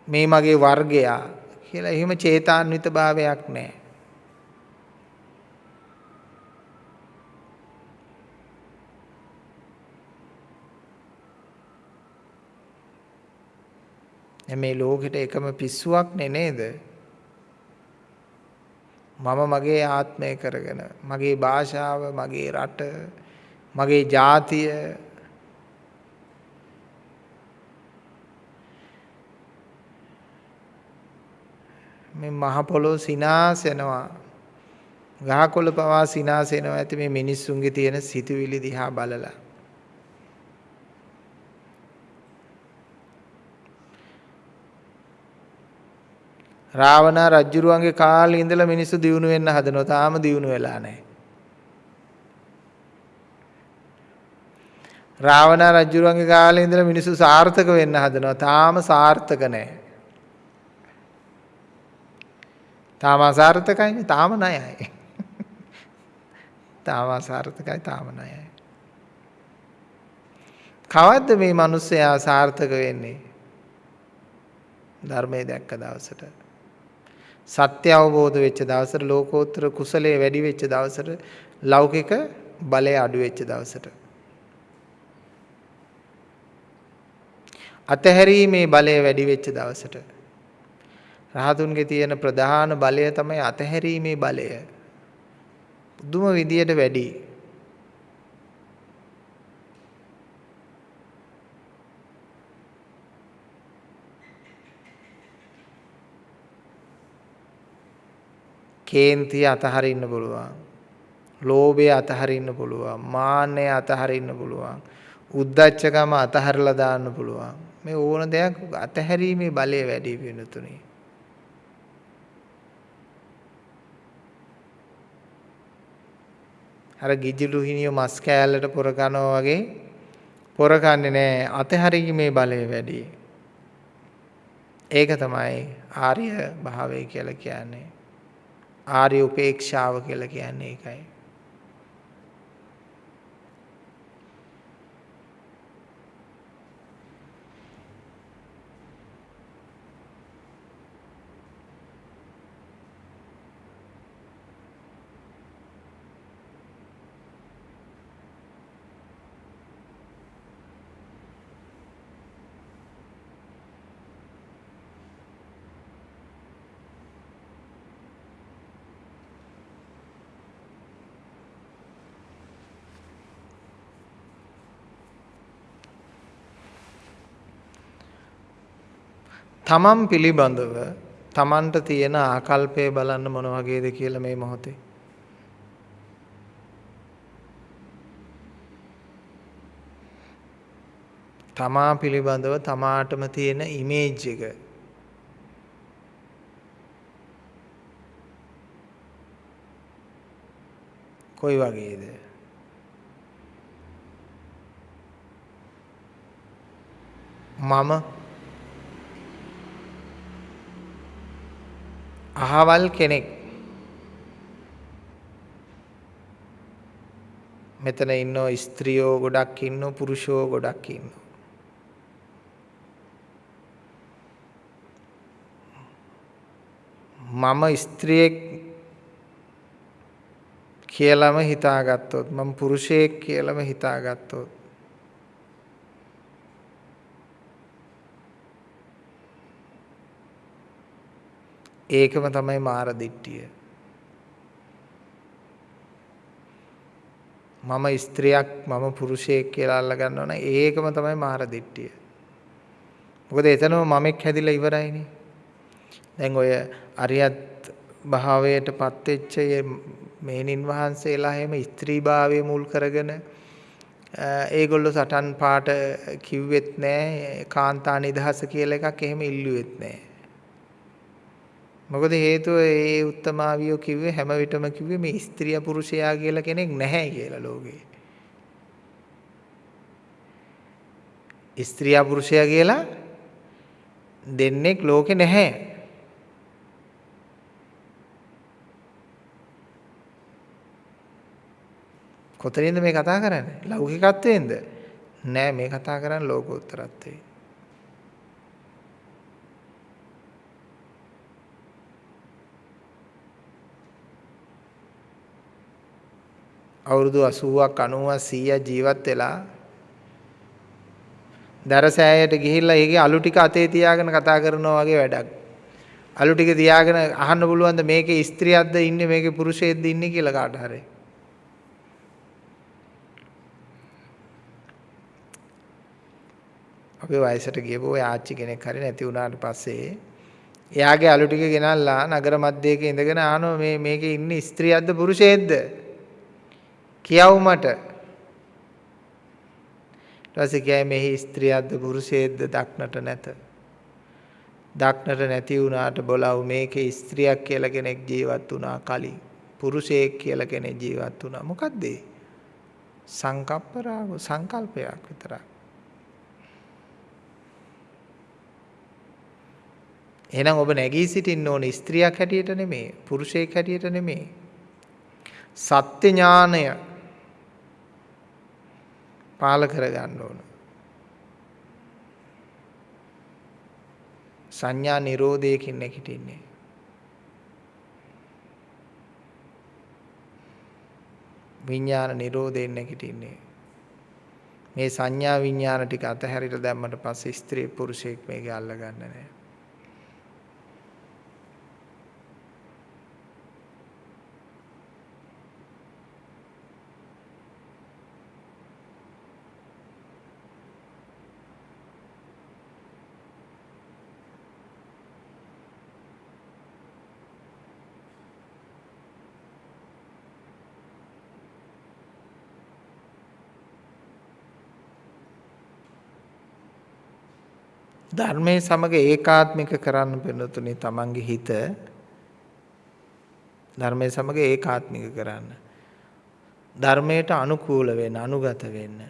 මේ මගේ වර්ගයා කියලා එහෙම චේතාන්විත භාවයක් නැහැ. මේ ලෝකෙට එකම පිස්සුවක් නේද? මම මගේ ආත්මය කරගෙන මගේ භාෂාව මගේ රට මගේ ජාතිය මේ මහ පොළොව සිනාසෙනවා. ගහකොළ පවා සිනාසෙනවා ඇති මේ මිනිස්සුන්ගේ තියෙන සිතුවිලි දිහා බලලා. රාවණ රජ්ජුරුවන්ගේ කාලේ ඉඳලා මිනිස්සු දියුණු වෙන්න හදනවා. තාම දියුණු වෙලා නැහැ. රාවණ රජ්ජුරුවන්ගේ කාලේ ඉඳලා මිනිස්සු සාර්ථක වෙන්න හදනවා. තාම සාර්ථක නැහැ. තාම අසාර්ථකයිනේ තාම ණයයි. *laughs* තාම අසාර්ථකයි තාම ණයයි. කවද්ද මේ මිනිස්සයා සාර්ථක වෙන්නේ? ධර්මයේ දැක්ක දවසට. සත්‍ය අවබෝධ වෙච්ච දවසට ලෝකෝත්තර කුසලයේ වැඩි වෙච්ච දවසට ලෞකික බලය අඩු වෙච්ච දවසට. අතහැරීමේ බලය වැඩි වෙච්ච දවසට රහතුන්ගේ තියෙන ප්‍රධාන බලය තමයි අතහැරීමේ බලය. පුදුම විදියට වැඩි. කේන්තිය අතහරින්න පුළුවන්. ලෝභය අතහරින්න පුළුවන්. මාන්නය අතහරින්න පුළුවන්. උද්දච්චකම අතහැරලා දාන්න පුළුවන්. මේ ඕන දෙයක් අතහැරීමේ බලය වැඩි වෙනතුනේ. අර ගිජිලු හිනියෝ මස් කෑල්ලට පොර කනවා වගේ පොර කන්නේ නැහැ අතහැරීමේ බලය වැඩි. ඒක තමයි ආර්ය භාවය කියලා කියන්නේ. ආර්ය උපේක්ෂාව කියලා කියන්නේ ඒකයි. තමන් පිළිබඳව තමන්ට තියෙන ආකල්පය බලන්න මොන වගේද කියලා මේ මොහොතේ? තමා පිළිබඳව තමාටම තියෙන ඉමේජ් එක. කොයි වගේද? මම අහවල් කෙනෙක්. මෙතන ඉන්නෝ ස්ත්‍රියෝ ගොඩක් ඉන්නෝ පුරුෂයෝ ගොඩක් ඉන්නෝ. මම ස්ත්‍රියෙක් කියලාම හිතාගත්තොත් මම පුරුෂයෙක් කියලාම හිතාගත්තොත් ඒකම තමයි මාර දිට්ඨිය. මම ස්ත්‍රියක් මම පුරුෂයෙක් කියලා අල්ල ගන්නවනම් ඒකම තමයි මාර දිට්ඨිය. මොකද එතනම මමෙක් හැදිලා ඉවරයිනේ. දැන් ඔය අරියත් භාවයටපත් වෙච්ච මේනින් වහන්සේලා එහෙම ස්ත්‍රීභාවය මුල් කරගෙන ඒගොල්ලෝ සටන් පාට කිව්වෙත් නෑ කාන්තා නිදහස කියලා එකක් එහෙම ඉල්ලුවෙත් නෑ. මොකද හේතුව ඒ උත්තමාවියෝ කිව්වේ හැම විටම කිව්වේ මේ ස්ත්‍රිය පුරුෂයා කියලා කෙනෙක් නැහැ කියලා ලෝකේ. ස්ත්‍රිය පුරුෂයා කියලා දෙන්නෙක් ලෝකේ නැහැ. කොතනින්ද මේ කතා කරන්නේ? ලෞකිකත්වයෙන්ද? නෑ මේ කතා කරන්නේ ලෝකෝත්තරත්වයෙන්. අවුරුදු 80ක් 90ක් 100ක් ජීවත් වෙලා දරසෑයට ගිහිල්ලා ඒකේ අලු ටික අතේ තියාගෙන කතා කරනවා වගේ වැඩක්. අලු ටික තියාගෙන අහන්න පුළුවන්ද මේකේ ස්ත්‍රියක්ද ඉන්නේ මේකේ පුරුෂයෙක්ද ඉන්නේ කියලා කාට හරි. අපේ වයසට ගියපු ඔය ආච්චි කෙනෙක් හරි නැති වුණාට පස්සේ එයාගේ අලු ටික ගෙනල්ලා නගර මැදයක ඉඳගෙන ආනෝ මේ මේකේ ඉන්නේ ස්ත්‍රියක්ද පුරුෂයෙක්ද කියව් මට. ඊට පස්සේ කියයි මෙහි ස්ත්‍රියක්ද පුරුෂයෙක්ද දක්නට නැත. දක්නට නැති වුණාට බලව මේකේ ස්ත්‍රියක් කියලා කෙනෙක් ජීවත් වුණා කලින්. පුරුෂයෙක් කියලා කෙනෙක් ජීවත් වුණා. මොකද්ද ඒ? සංකප්ප රාග සංකල්පයක් විතරක්. එහෙනම් ඔබ නැගී සිටින්න ඕනේ ස්ත්‍රියක් හැටියට නෙමෙයි පුරුෂයෙක් හැටියට නෙමෙයි සත්‍ය ඥානය පාල කරගන්න ඕන. සංඥා නිරෝධයකින් නැගිටින්නේ. විඥාන නිරෝධයෙන් නැගිටින්නේ. මේ සංඥා විඥාන ටික අතහැරිලා දැම්මට පස්සේ ස්ත්‍රී පුරුෂයෙක් මේක අල්ලගන්න නැහැ ධර්මයේ සමග ඒකාත්මික කරන්න පෙනුතුනේ තමන්ගේ හිත. ධර්මයේ සමග ඒකාත්මික කරන්න. ධර්මයට අනුකූල වෙන්න අනුගත වෙන්න.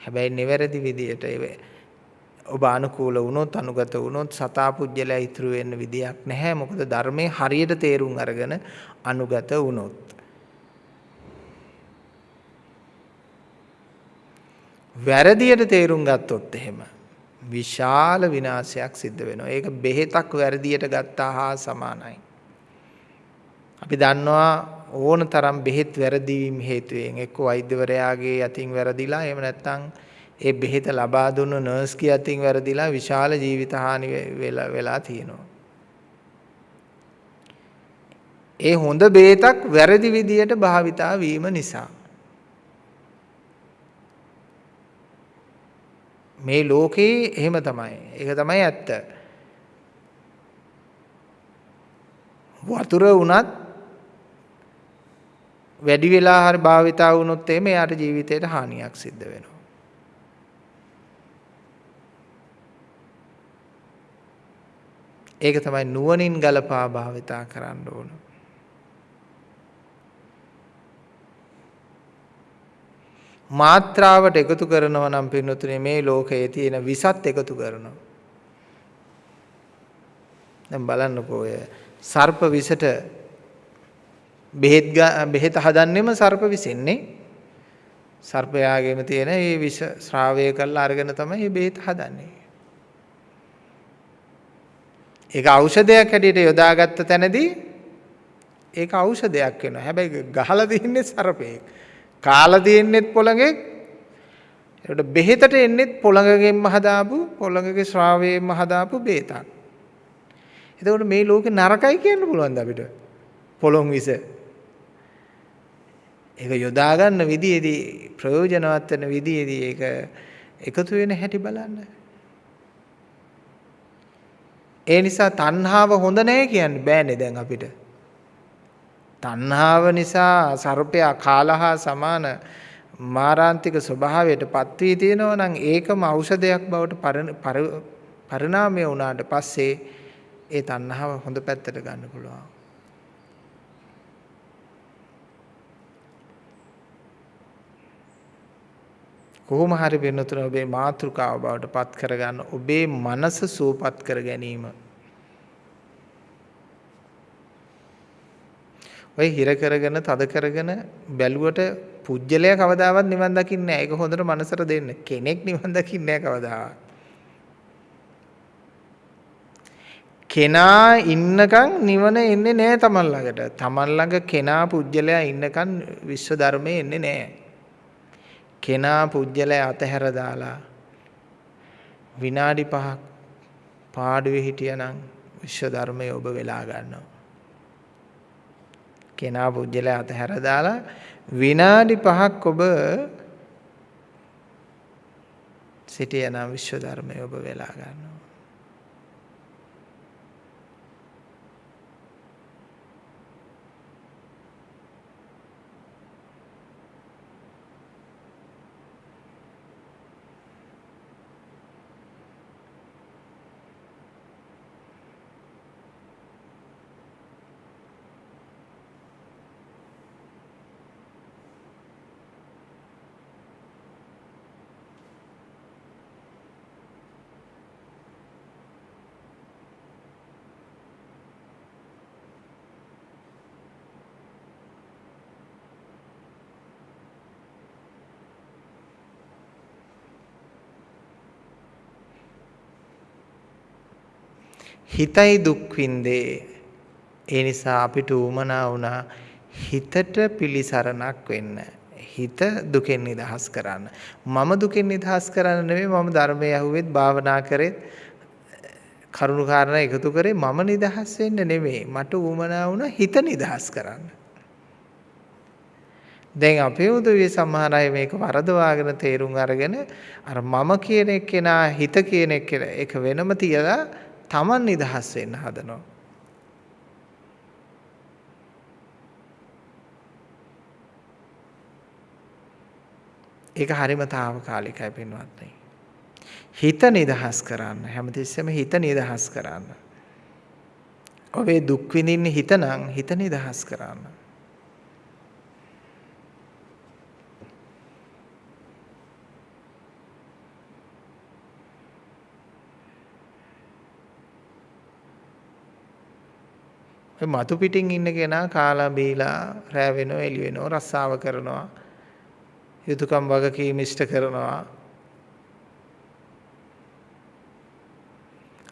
හැබැයි නිවැරදි විදියට ඔබ අනුකූල වුණොත් අනුගත වුණොත් සතා පුජ්‍යලයා ඉතුරු වෙන්න විදියක් නැහැ. මොකද ධර්මයේ හරියට තේරුම් අරගෙන අනුගත වුණොත්. වැරදියට තේරුම් ගත්තොත් එහෙම විශාල විනාශයක් සිද්ධ වෙනවා. ඒක බෙහෙතක් වැරදියට ගත්තා හා සමානයි. අපි දන්නවා ඕන තරම් බෙහෙත් වැරදීම් හේතුවෙන් එක්ක වෛද්‍යවරයාගේ අතින් වැරදිලා එහෙම නැත්නම් ඒ බෙහෙත ලබා දුන්නු නර්ස්ගේ අතින් වැරදිලා විශාල ජීවිත හානි වෙලා වෙලා තියෙනවා. ඒ හොඳ බෙහෙතක් වැරදි විදියට භාවිතා වීම නිසා මේ ලෝකේ එහෙම තමයි. ඒක තමයි ඇත්ත. වතුර වුණත් වැඩි වෙලා හරි භාවිතා වුණොත් එimhe යාට ජීවිතේට හානියක් සිද්ධ වෙනවා. ඒක තමයි නුවණින් ගලපා භාවිතා කරන්න ඕන. මාත්‍රාවට එකතු කරනවා නම් පින්නතුනේ මේ ලෝකයේ තියෙන විසත් එකතු කරනවා. දැන් බලන්නකෝ ඔය සර්ප විසට බෙහෙත් බෙහෙත හදන්නෙම සර්ප විසෙන්නේ. සර්පයාගෙම තියෙන මේ විෂ ශ්‍රාවය කරලා අරගෙන තමයි මේ බෙහෙත හදන්නේ. ඒක ඖෂධයක් හැටියට යොදාගත්ත තැනදී ඒක ඖෂධයක් වෙනවා. හැබැයි ගහලා තින්නේ සර්පෙක්. කාලා තින්නේත් පොළඟෙක්. ඒකට බෙහෙතට එන්නේත් පොළඟගෙන්ම හදාපු පොළඟගේ ශ්‍රාවයෙන්ම හදාපු බේතක්. එතකොට මේ ලෝකේ නරකයි කියන්න පුළුවන්ද අපිට? පොළොන් විස. ඒක යොදා ගන්න විදියේදී ප්‍රයෝජනවත් වෙන විදියේදී ඒක එකතු වෙන හැටි බලන්න. ඒ නිසා තණ්හාව හොඳ නැහැ කියන්නේ බෑනේ දැන් අපිට. තණ්හාව නිසා සර්පයා කාලහා සමාන මාරාන්තික ස්වභාවයට පත් වී තියෙනවා නම් ඒකම ඖෂධයක් බවට පරිණාමය වුණාට පස්සේ ඒ තණ්හාව හොඳ පැත්තට ගන්න පුළුවන්. කොහොම හරි වෙනතුන ඔබේ මාතෘකාව බවට පත් කරගන්න ඔබේ මනස සුවපත් කර ගැනීම ඔය හිර කරගෙන තද කරගෙන බැලුවට පුජ්‍යලයා කවදාවත් නිවන් දකින්නේ නැහැ. ඒක හොඳට මනසට දෙන්න. කෙනෙක් නිවන් දකින්නේ නැහැ කවදාවත්. කෙනා ඉන්නකම් නිවන එන්නේ නැහැ තමන් ළඟට. තමන් ළඟ කෙනා පුජ්‍යලයා ඉන්නකම් විශ්ව ධර්මයේ එන්නේ නැහැ. කෙනා පුජ්‍යලයා අතහැර දාලා විනාඩි 5ක් පාඩුවේ හිටියනම් විශ්ව ධර්මයේ ඔබ වෙලා ගන්නවා. කෙනා පුජ්‍යලයා අතහැර දාලා විනාඩි 5ක් ඔබ සිටියනම් විශ්ව ධර්මයේ ඔබ වෙලා ගන්නවා. හිතයි දුක් විඳේ. ඒ නිසා අපිට උමනා වුණා හිතට පිළිසරණක් වෙන්න. හිත දුකෙන් නිදහස් කරන්න. මම දුකෙන් නිදහස් කරන්න නෙමෙයි මම ධර්මයේ අහුවෙත් භාවනා කරෙත් කරුණු කාරණා එකතු කරේ මම නිදහස් වෙන්න නෙමෙයි. මට උමනා වුණා හිත නිදහස් කරන්න. දැන් අපේ උදවිය සමහර අය මේක වරදවාගෙන තේරුම් අරගෙන අර මම කියන එක්කෙනා හිත කියන එක වෙනම තියලා Taman නිදහස් වෙන්න හදනවා. ඒක හරිම తాවකාලිකයි පින්වත්නි. හිත නිදහස් කරන්න හැමතිස්සෙම හිත නිදහස් කරන්න. ඔබේ දුක් විඳින්නේ හිත නම් හිත නිදහස් කරන්න. ඔය මතු පිටින් ඉන්න කෙනා කාලා බීලා රෑ වෙනව එළි වෙනව රස්සාව කරනවා යුතුයකම් වගකීම් ඉෂ්ට කරනවා.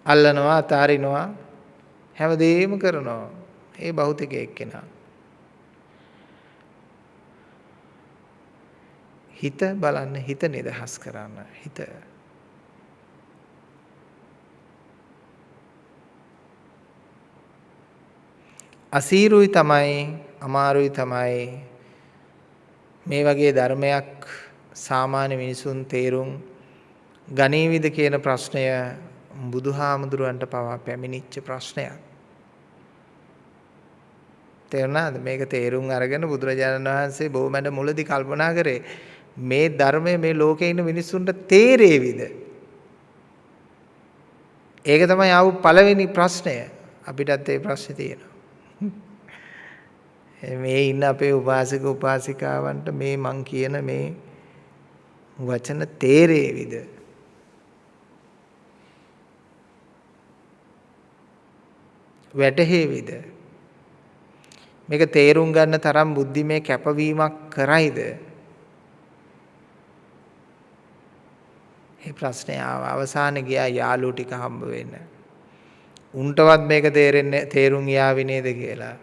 අල්ලනවා අතාරිනවා හැමදේම කරනවා. ඒ භෞතික එක්කෙනා. හිත බලන්න හිත නිදහස් කරන්න හිත අසීරුයි තමයි අමාරුයි තමයි මේ වගේ ධර්මයක් සාමාන්‍ය මිනිසුන් තේරුම් ගනීවිද කියන ප්‍රශ්නය බුදුහාමුදුරුවන්ට පවා පැමිණිච්ච ප්‍රශ්නයක්. තේරුණාද මේක තේරුම් අරගෙන බුදුරජාණන් වහන්සේ බොහොමඩ මුලදී කල්පනා කරේ මේ ධර්මය මේ ලෝකේ ඉන්න මිනිස්සුන්ට තේරේවිද? ඒක තමයි ආව පළවෙනි ප්‍රශ්නය. අපිටත් ඒ ප්‍රශ්නේ තියෙනවා. *laughs* මේ ඉන්න අපේ උපාසක උපාසිකාවන්ට මේ මං කියන මේ වචන තේරේවිද? වැටහෙවිද? මේක තේරුම් ගන්න තරම් බුද්ධිමය කැපවීමක් කරයිද? මේ ප්‍රශ්නේ ආව අවසානයේ ගියා යාළුවෝ ටික හම්බ වෙන්න. උන්ටවත් මේක තේරෙන්නේ තේරුම් යාවි නේද කියලා.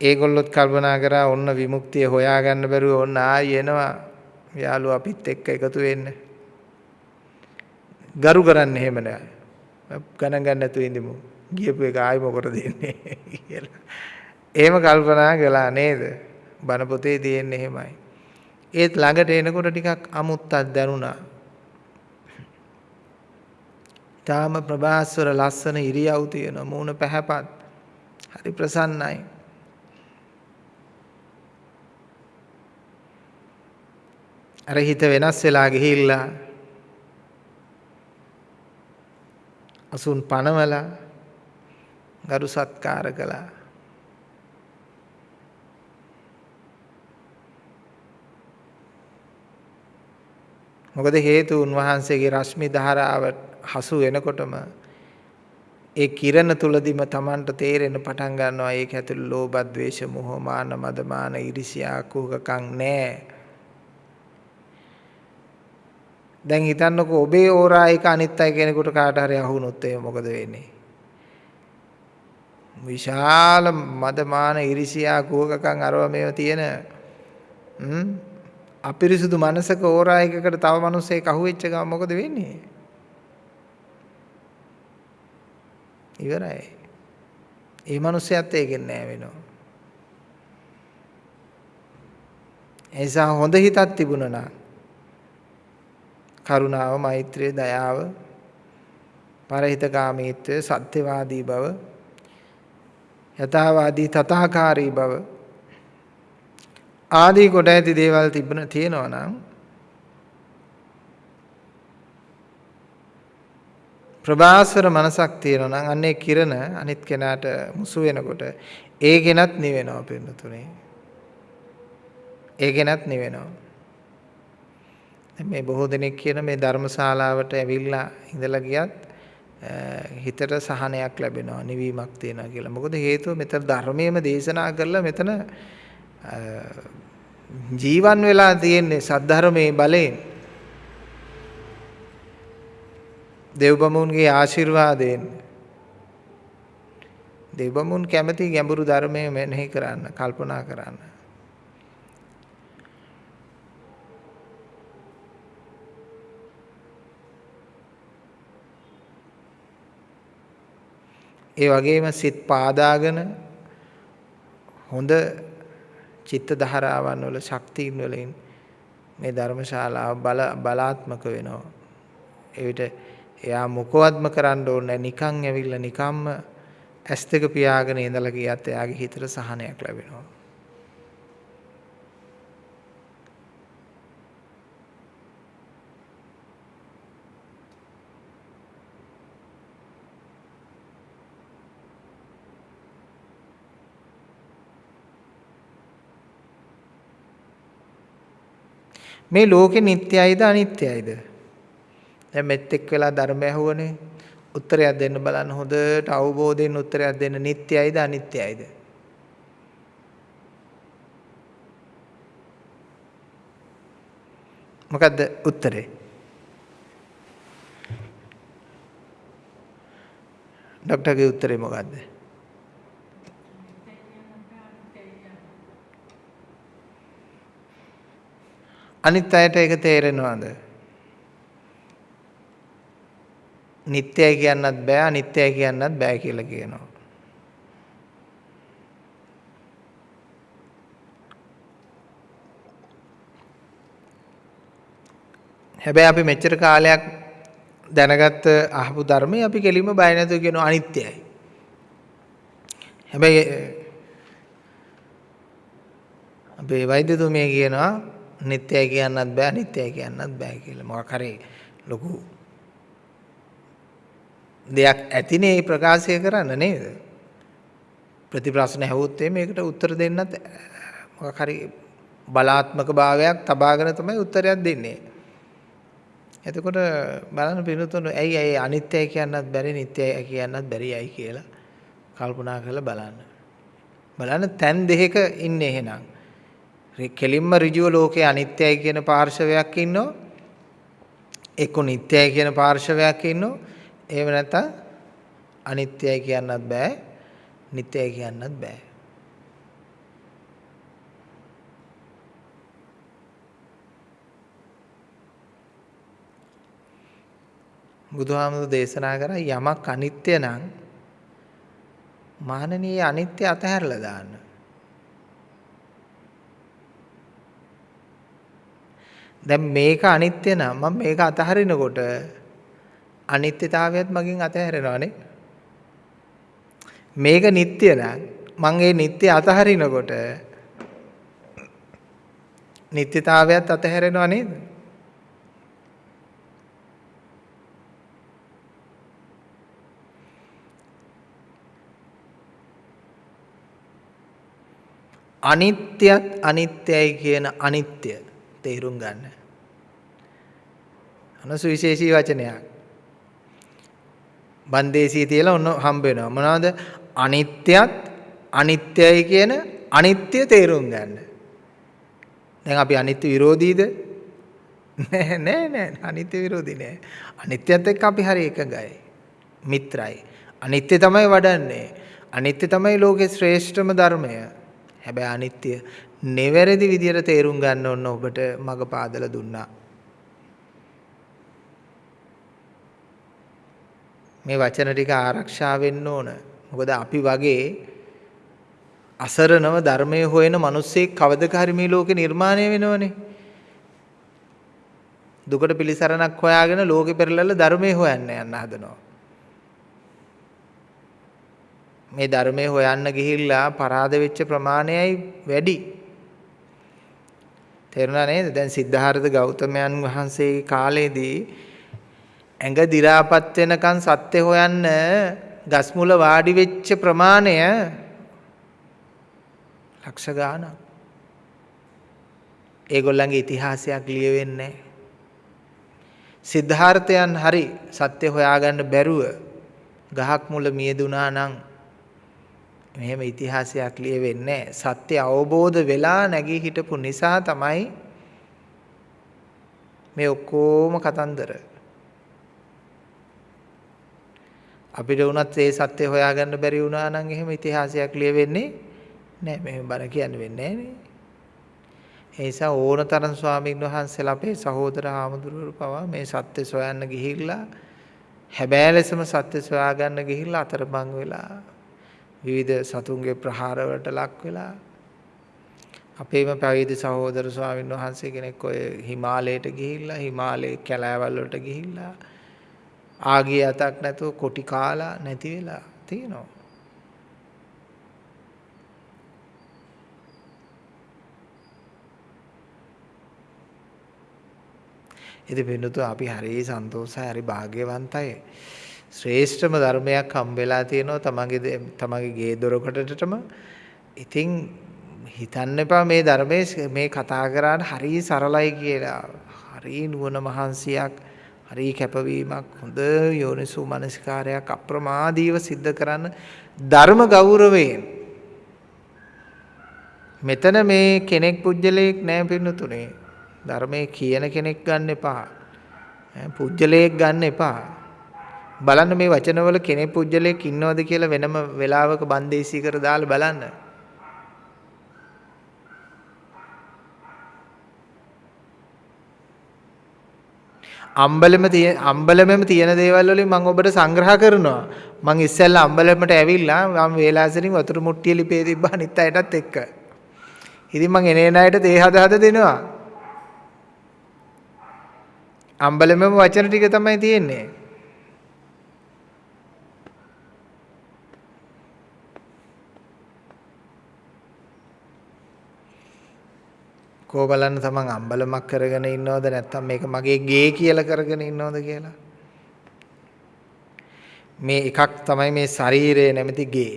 ඒගොල්ලොත් කල්පනා කරා ඔන්න විමුක්තිය හොයාගන්න බැරුව ඔන්න ආයි එනවා යාළුවා අපිත් එක්ක එකතු වෙන්න. ගරු කරන්න එහෙම නෑ. ගණන් ගන්න නැතුව ඉඳිමු. ගියපු එක ආයි මොකටද දෙන්නේ *laughs* කියලා. එහෙම කල්පනා කළා නේද? බණ පොතේ තියෙන්නේ එහෙමයි. ඒත් ළඟට එනකොට ටිකක් අමුත්තක් දැනුණා. තාම ප්‍රභාස්වර ලස්සන ඉරියව් තියෙන මූණ පැහැපත්. හරි ප්‍රසන්නයි. අර හිත වෙනස් වෙලා ගිහිල්ලා අසුන් පනවලා ගරු සත්කාර කළා. මොකද හේතු උන්වහන්සේගේ රශ්මි ධාරාව හසු වෙනකොටම ඒ කිරණ තුලදිම Tamanට තේරෙන්න පටන් ගන්නවා ඒක ඇතුළේ ලෝභ, ද්වේෂ, මොහ, මාන, මදමාන, iriසියා, කුහකකම් නැහැ. දැන් හිතන්නකෝ ඔබේ ඕරා එක අනිත් අය කෙනෙකුට කාට හරි අහුනොත් එහෙම මොකද වෙන්නේ? විශාල මදමාන ඉරිසියා කුහකකම් අරව මේව තියෙන අපිරිසුදු මනසක ඕරා එකකට තව මිනිස්සෙක් අහුවෙච්ච ගමන් මොකද වෙන්නේ? ඉවරයි. ඒ මිනිස්සයත් ඒකෙන් නෑ වෙනවා. එනිසා හොඳ හිතක් තිබුණා නම් කරුණාව, මෛත්‍රිය, දයාව, පරහිතකාමීත්වය, සත්‍යවාදී බව, යථාවාදී තථාකාරී බව ආදී කොට ඇති දේවල් තිබුණ තියෙනවා නම් ප්‍රභාස්වර මනසක් තියෙනවා නම් අන්නේ කිරණ අනිත් කෙනාට මුසු වෙනකොට ඒ කෙනත් නිවෙනවා පින්නතුනේ. ඒ කෙනත් නිවෙනවා. මේ බොහෝ දෙනෙක් කියන මේ ධර්මශාලාවට ඇවිල්ලා ඉඳලා ගියත් හිතට සහනයක් ලැබෙනවා නිවීමක් තියෙනවා කියලා. මොකද හේතුව මෙතන ධර්මයේම දේශනා කරලා මෙතන ජීවන් වෙලා තියෙන්නේ සද්ධර්මයේ බලයෙන්. දෙව්බමුන්ගේ ආශිර්වාදයෙන්. දෙව්බමුන් කැමති ගැඹුරු ධර්මයේ මෙනෙහි කරන්න, කල්පනා කරන්න. ඒ වගේම සිත් පාදාගෙන හොඳ චිත්ත ධාරාවන් වල ශක්තියින් වලින් මේ ධර්මශාලාව බල බලාත්මක වෙනවා. එවිට එයා මොකවත්ම කරන්න ඕනේ නිකන් ඇවිල්ලා නිකම්ම ඇස් දෙක පියාගෙන ඉඳලා ගියත් එයාගේ හිතට සහනයක් ලැබෙනවා. මේ ලෝකෙ නිට්ටයයිද අනිත්‍යයිද? දැන් මෙත් එක් වෙලා ධර්මය අහුවනේ. උත්තරයක් දෙන්න බලන්න හොඳට අවබෝධයෙන් උත්තරයක් දෙන්න නිට්ටයයිද අනිත්‍යයිද? මොකද්ද උත්තරේ? ડોක්ටර්ගේ උත්තරේ මොකද්ද? අනිත් අයට ඒක තේරෙනවද? නිත්‍යයි කියන්නත් බෑ අනිත්‍යයි කියන්නත් බෑ කියලා කියනවා. හැබැයි අපි මෙච්චර කාලයක් දැනගත්ත අහපු ධර්මයේ අපි කෙලින්ම බය නැතුව කියනවා අනිත්‍යයි. හැබැයි අපේ වෛද්‍යතුමිය කියනවා නිත්‍යයි කියන්නත් බෑ අනිත්‍යයි කියන්නත් බෑ කියලා. මොකක් හරි ලොකු දෙයක් ඇතිනේ මේ ප්‍රකාශය කරන්න නේද? ප්‍රතිප්‍රශ්න ඇහුවොත් මේකට උත්තර දෙන්නත් මොකක් හරි බලාත්මක භාවයක් තබාගෙන තමයි උත්තරයක් දෙන්නේ. එතකොට බලන්න පිනුතුන ඇයි ඇයි අනිත්‍යයි කියන්නත් බැරි නිට්ටයයි කියන්නත් බැරියයි කියලා කල්පනා කරලා බලන්න. බලන්න තැන් දෙකක ඉන්නේ එහෙනම්. කෙලින්ම ඍජුව ලෝකේ අනිත්‍යයි කියන පාර්ශවයක් ඉන්නවා. එක්ක නිට්ටයයි කියන පාර්ශවයක් ඉන්නවා. එහෙම නැත්නම් අනිත්‍යයි කියන්නත් බෑ. නිට්ටයයි කියන්නත් බෑ. බුදුහාමුදුරු දේශනා කරා යමක් අනිත්‍ය නම් මානනීය අනිත්‍ය අතහැරලා දාන්න. දැන් මේක අනිත්‍ය නම් මම මේක අතහරිනකොට අනිත්‍යතාවයත් මගෙන් අතහැරෙනවානේ. මේක නිට්ටය නම් මං ඒ නිට්ටය අතහරිනකොට නිට්ටතාවයත් අතහැරෙනවා නේද? අනිත්‍යත් අනිත්‍යයි කියන අනිත්‍ය තේරුම් ගන්න. අනසුවිශේෂී වචනයක්. බන්දේසී තියලා ඔන්න හම්බ වෙනවා. මොනවද? අනිත්‍යත් අනිත්‍යයි කියන අනිත්‍ය තේරුම් ගන්න. දැන් අපි අනිත්‍ය විරෝධීද? නෑ නෑ නෑ අනිත්‍ය විරෝධී නෑ. අනිත්‍යත් එක්ක අපි හරි එකගයි. මිත්‍රයි. අනිත්‍ය තමයි වඩන්නේ. අනිත්‍ය තමයි ලෝකේ ශ්‍රේෂ්ඨම ධර්මය. හැබැයි අනිත්‍ය නෙවැරදි විදියට තේරුම් ගන්න ඕන ඔබට මග පාදලා දුන්නා. මේ වචන ටික ආරක්ෂා වෙන්න ඕන. මොකද අපි වගේ අසරණව ධර්මයේ හොයන මිනිස්සෙක් කවදක හරි මේ ලෝකේ නිර්මාණය වෙනවනේ. දුකට පිළිසරණක් හොයාගෙන ලෝකෙ පෙරලලා ධර්මයේ හොයන්න යන්න හදනවා. මේ ධර්මයේ හොයන්න ගිහිල්ලා පරාද වෙච්ච ප්‍රමාණයයි වැඩි. තේරුණා නේද? දැන් සිද්ධාර්ථ ගෞතමයන් වහන්සේගේ කාලේදී ඇඟ දි รา පත් වෙනකන් සත්‍ය හොයන්න ගස් මුල වාඩි වෙච්ච ප්‍රමාණය ලක්ෂ ගාණක්. ඒගොල්ලන්ගේ ඉතිහාසයක් ලියවෙන්නේ සිද්ධාර්ථයන් හරි සත්‍ය හොයාගන්න බැරුව ගහක් මුල මියදුනා නම් මෙහෙම ඉතිහාසයක් ලියවෙන්නේ සත්‍ය අවබෝධ වෙලා නැගී හිටපු නිසා තමයි මේ ඔක්කොම කතන්දර. අපිට වුණත් ඒ සත්‍ය හොයාගන්න බැරි වුණා නම් එහෙම ඉතිහාසයක් ලියවෙන්නේ නැහැ මෙහෙම බර කියන්න වෙන්නේ නැහැ ඒ නිසා ඕනතරම් ස්වාමීන් වහන්සේලා අපේ සහෝදර ආමඳුරවරු පවා මේ සත්‍ය සොයන්න ගිහිල්ලා හැබෑ ලෙසම සත්‍ය සොයාගන්න ගිහිල්ලා අතරමං වෙලා විවිධ සතුන්ගේ ප්‍රහාරවලට ලක් වෙලා අපේම පැවිදි සහෝදර ස්වාමීන් වහන්සේ කෙනෙක් ඔය හිමාලයට ගිහිල්ලා හිමාලයේ කැලෑවල් වලට ගිහිල්ලා ආගිය අතක් නැතුව කොටි කාලා නැති වෙලා තියෙනවා. ඉතින් වෙනතු අපි හරි සන්තෝෂයි හරි භාග්‍යවන්තයි. ශ්‍රේෂ්ඨම ධර්මයක් හම්බෙලා තියෙනවා තමන්ගේ තමන්ගේ ගේ දොරකටටම. ඉතින් හිතන්න එපා මේ ධර්මයේ මේ කතා කරාට හරි සරලයි කියලා. හරි නුවණ මහන්සියක්, හරි කැපවීමක්, හොඳ යෝනිසු මනස්කාරයක් අප්‍රමාදීව සිද්ධ කරන්න ධර්ම ගෞරවයෙන්. මෙතන මේ කෙනෙක් පුජ්‍යලයක් නෑ පින්නතුනේ. ධර්මයේ කියන කෙනෙක් ගන්න එපා. පුජ්‍යලයක් ගන්න එපා. බලන්න මේ වචනවල කෙනෙක් පුජ්‍යලයක් ඉන්නවද කියලා වෙනම වෙලාවක බන්දේසී කර දාලා බලන්න. අම්බලෙම තියෙන අම්බලමෙම තියෙන දේවල් වලින් මම ඔබට සංග්‍රහ කරනවා. මම ඉස්සෙල්ලා අම්බලෙමට ඇවිල්ලා මම වේලාසරින් වතුර මුට්ටිය ලිපේ තිබ්බා අනිත් අයටත් එක්ක. ඉතින් මම එනේන අයට තේ හද හද දෙනවා. අම්බලෙමම වචන ටික තමයි තියෙන්නේ. කෝ බලන්න තමන් අම්බලමක් කරගෙන ඉන්නවද නැත්නම් මේක මගේ ගේ කියලා කරගෙන ඉන්නවද කියලා මේ එකක් තමයි මේ ශරීරය නැමැති ගේ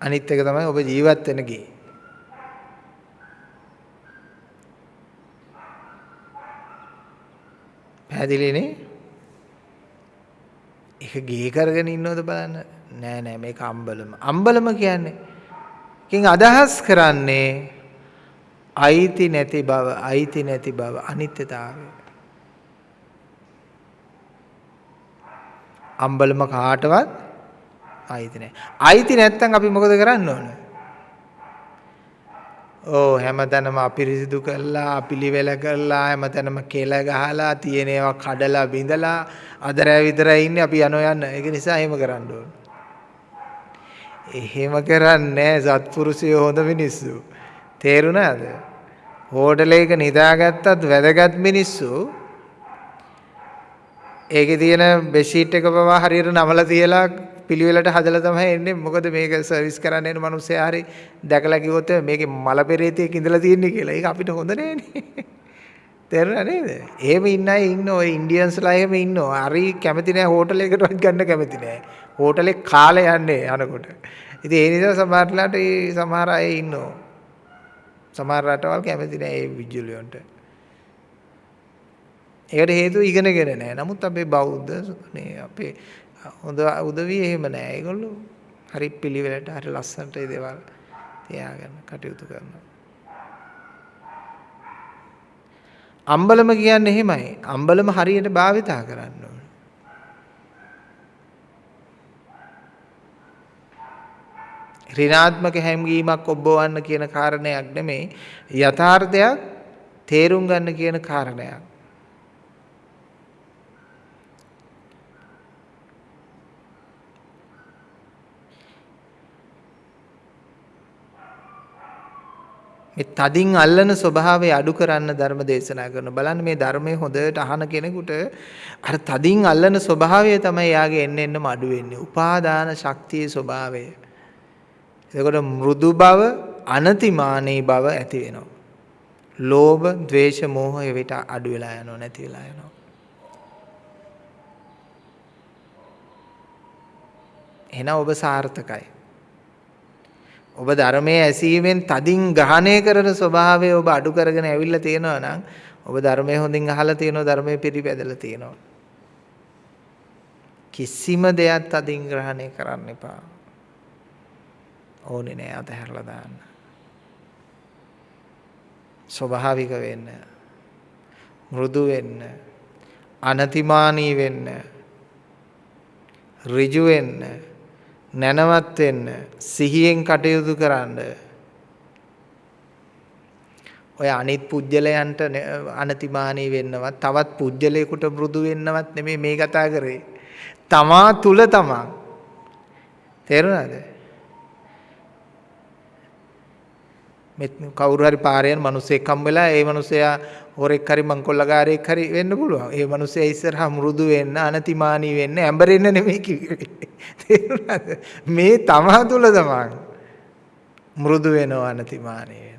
අනිත් එක තමයි ඔබ ජීවත් වෙන ගේ පැහැදිලිනේ? ඒක ගේ කරගෙන ඉන්නවද බලන්න. නෑ නෑ මේක අම්බලම. අම්බලම කියන්නේ කින් අදහස් කරන්නේ අයිති නැති බව, අයිති නැති බව, අනිත්‍යතාවය. අම්බලම කාටවත් අයිති නැහැ. අයිති නැත්තම් අපි මොකද කරන්න ඕන? ඕ හැමතැනම අපිරිසිදු කරලා, අපිලිවෙල කරලා, හැමතැනම කෙල ගහලා, තියෙන ඒවා කඩලා බිඳලා අදරෑ විතරයි ඉන්නේ අපි යනෝ යන්න. ඒක නිසා එහෙම කරන්න ඕන. එහෙම කරන්නේ සත්පුරුෂයෝ හොඳ මිනිස්සු. තේරුණාද? හෝටලයක නිදාගත්තත් වැදගත් මිනිස්සු ඒකේ තියෙන බෙඩ්ෂීට් එක පවා හරියට නමලා තියලා පිළිවෙලට හදලා තමයි එන්නේ. මොකද මේක සර්විස් කරන්න එන මිනිස්සයා හරි දැකලා කිව්වොත් මේකේ මල පෙරේතයක් ඉඳලා තියෙන්නේ කියලා. ඒක අපිට හොඳ නෑනේ. තේරුණා නේද? එහෙම ඉන්න අය ඉන්න ඔය ඉන්දියන්ස්ලා එහෙම ඉන්නවා. හරි කැමති නෑ හෝටලයකටවත් ගන්න කැමති නෑ. හෝටලේ කාලේ යන්නේ යනකොට. ඉතින් ඒ නිසා සමහරట్లాට ඒ සමහර අය ඉන්නවා. සමහර රටවල් කැමති නෑ ඒ විජුලියන්ට. ඒකට හේතුව ඉගෙනගෙන නැහැ. නමුත් අපේ බෞද්ධ මේ අපේ හොඳ උදවිය එහෙම නැහැ. ඒගොල්ලෝ හරි පිළිවෙලට හරි ලස්සනට ඒ දේවල් තියාගන්න කටයුතු කරනවා. අම්බලම කියන්නේ එහෙමයි. අම්බලම හරියට භාවිතා කරන්න ඕන. ඍණාත්මක හැඟීමක් ඔබවන්න කියන කාරණයක් නෙමෙයි යථාර්ථයක් තේරුම් ගන්න කියන කාරණයක්. මේ තදින් අල්ලන ස්වභාවය අඩු කරන්න ධර්ම දේශනා කරන බලන්න මේ ධර්මයේ හොඳට අහන කෙනෙකුට අර තදින් අල්ලන ස්වභාවය තමයි යාගේ එන්න එන්නම අඩු වෙන්නේ. උපාදාන ශක්තියේ ස්වභාවය. එතකොට මෘදු බව, අනතිමානී බව ඇති වෙනවා. ලෝභ, ද්වේෂ, මෝහ එවිට අඩු වෙලා යනවා නැති වෙලා යනවා. එහෙනම් ඔබ සාර්ථකයි. ඔබ ධර්මයේ ඇසීමෙන් තදින් ග්‍රහණය කරන ස්වභාවය ඔබ අඩු කරගෙන ඇවිල්ලා තියෙනවා නම් ඔබ ධර්මයේ හොඳින් අහලා තියෙනවා ධර්මයේ පිළිපැදලා තියෙනවා. කිසිම දෙයක් තදින් ග්‍රහණය කරන්න එපා. ඕනේ නෑ අතහැරලා දාන්න. ස්වභාවික වෙන්න. මෘදු වෙන්න. අනතිමානී වෙන්න. ඍජු වෙන්න. නැනවත් වෙන්න සිහියෙන් කටයුතු කරන්න ඔය අනිත් පුජ්‍යලයන්ට අනතිමානී වෙන්නවත් තවත් පුජ්‍යලයකට මෘදු වෙන්නවත් නෙමෙයි මේ කතා කරේ තමා තුල තමා තේරුණාද මෙත් කවුරු හරි පාරේ යන මිනිස්සෙක් හම් වෙලා ඒ මිනිසයා හොරෙක් හරි මංකොල්ලකාරයෙක් හරි වෙන්න පුළුවන්. ඒ මිනිස්සයා ඉස්සරහා මෘදු වෙන්න, අනතිමානී වෙන්න, ඇඹරෙන්න නෙමෙයි කිව්වේ. තේරුණාද? *laughs* මේ තමා තුල තමන් මෘදු වෙනවා, අනතිමානී වෙනවා.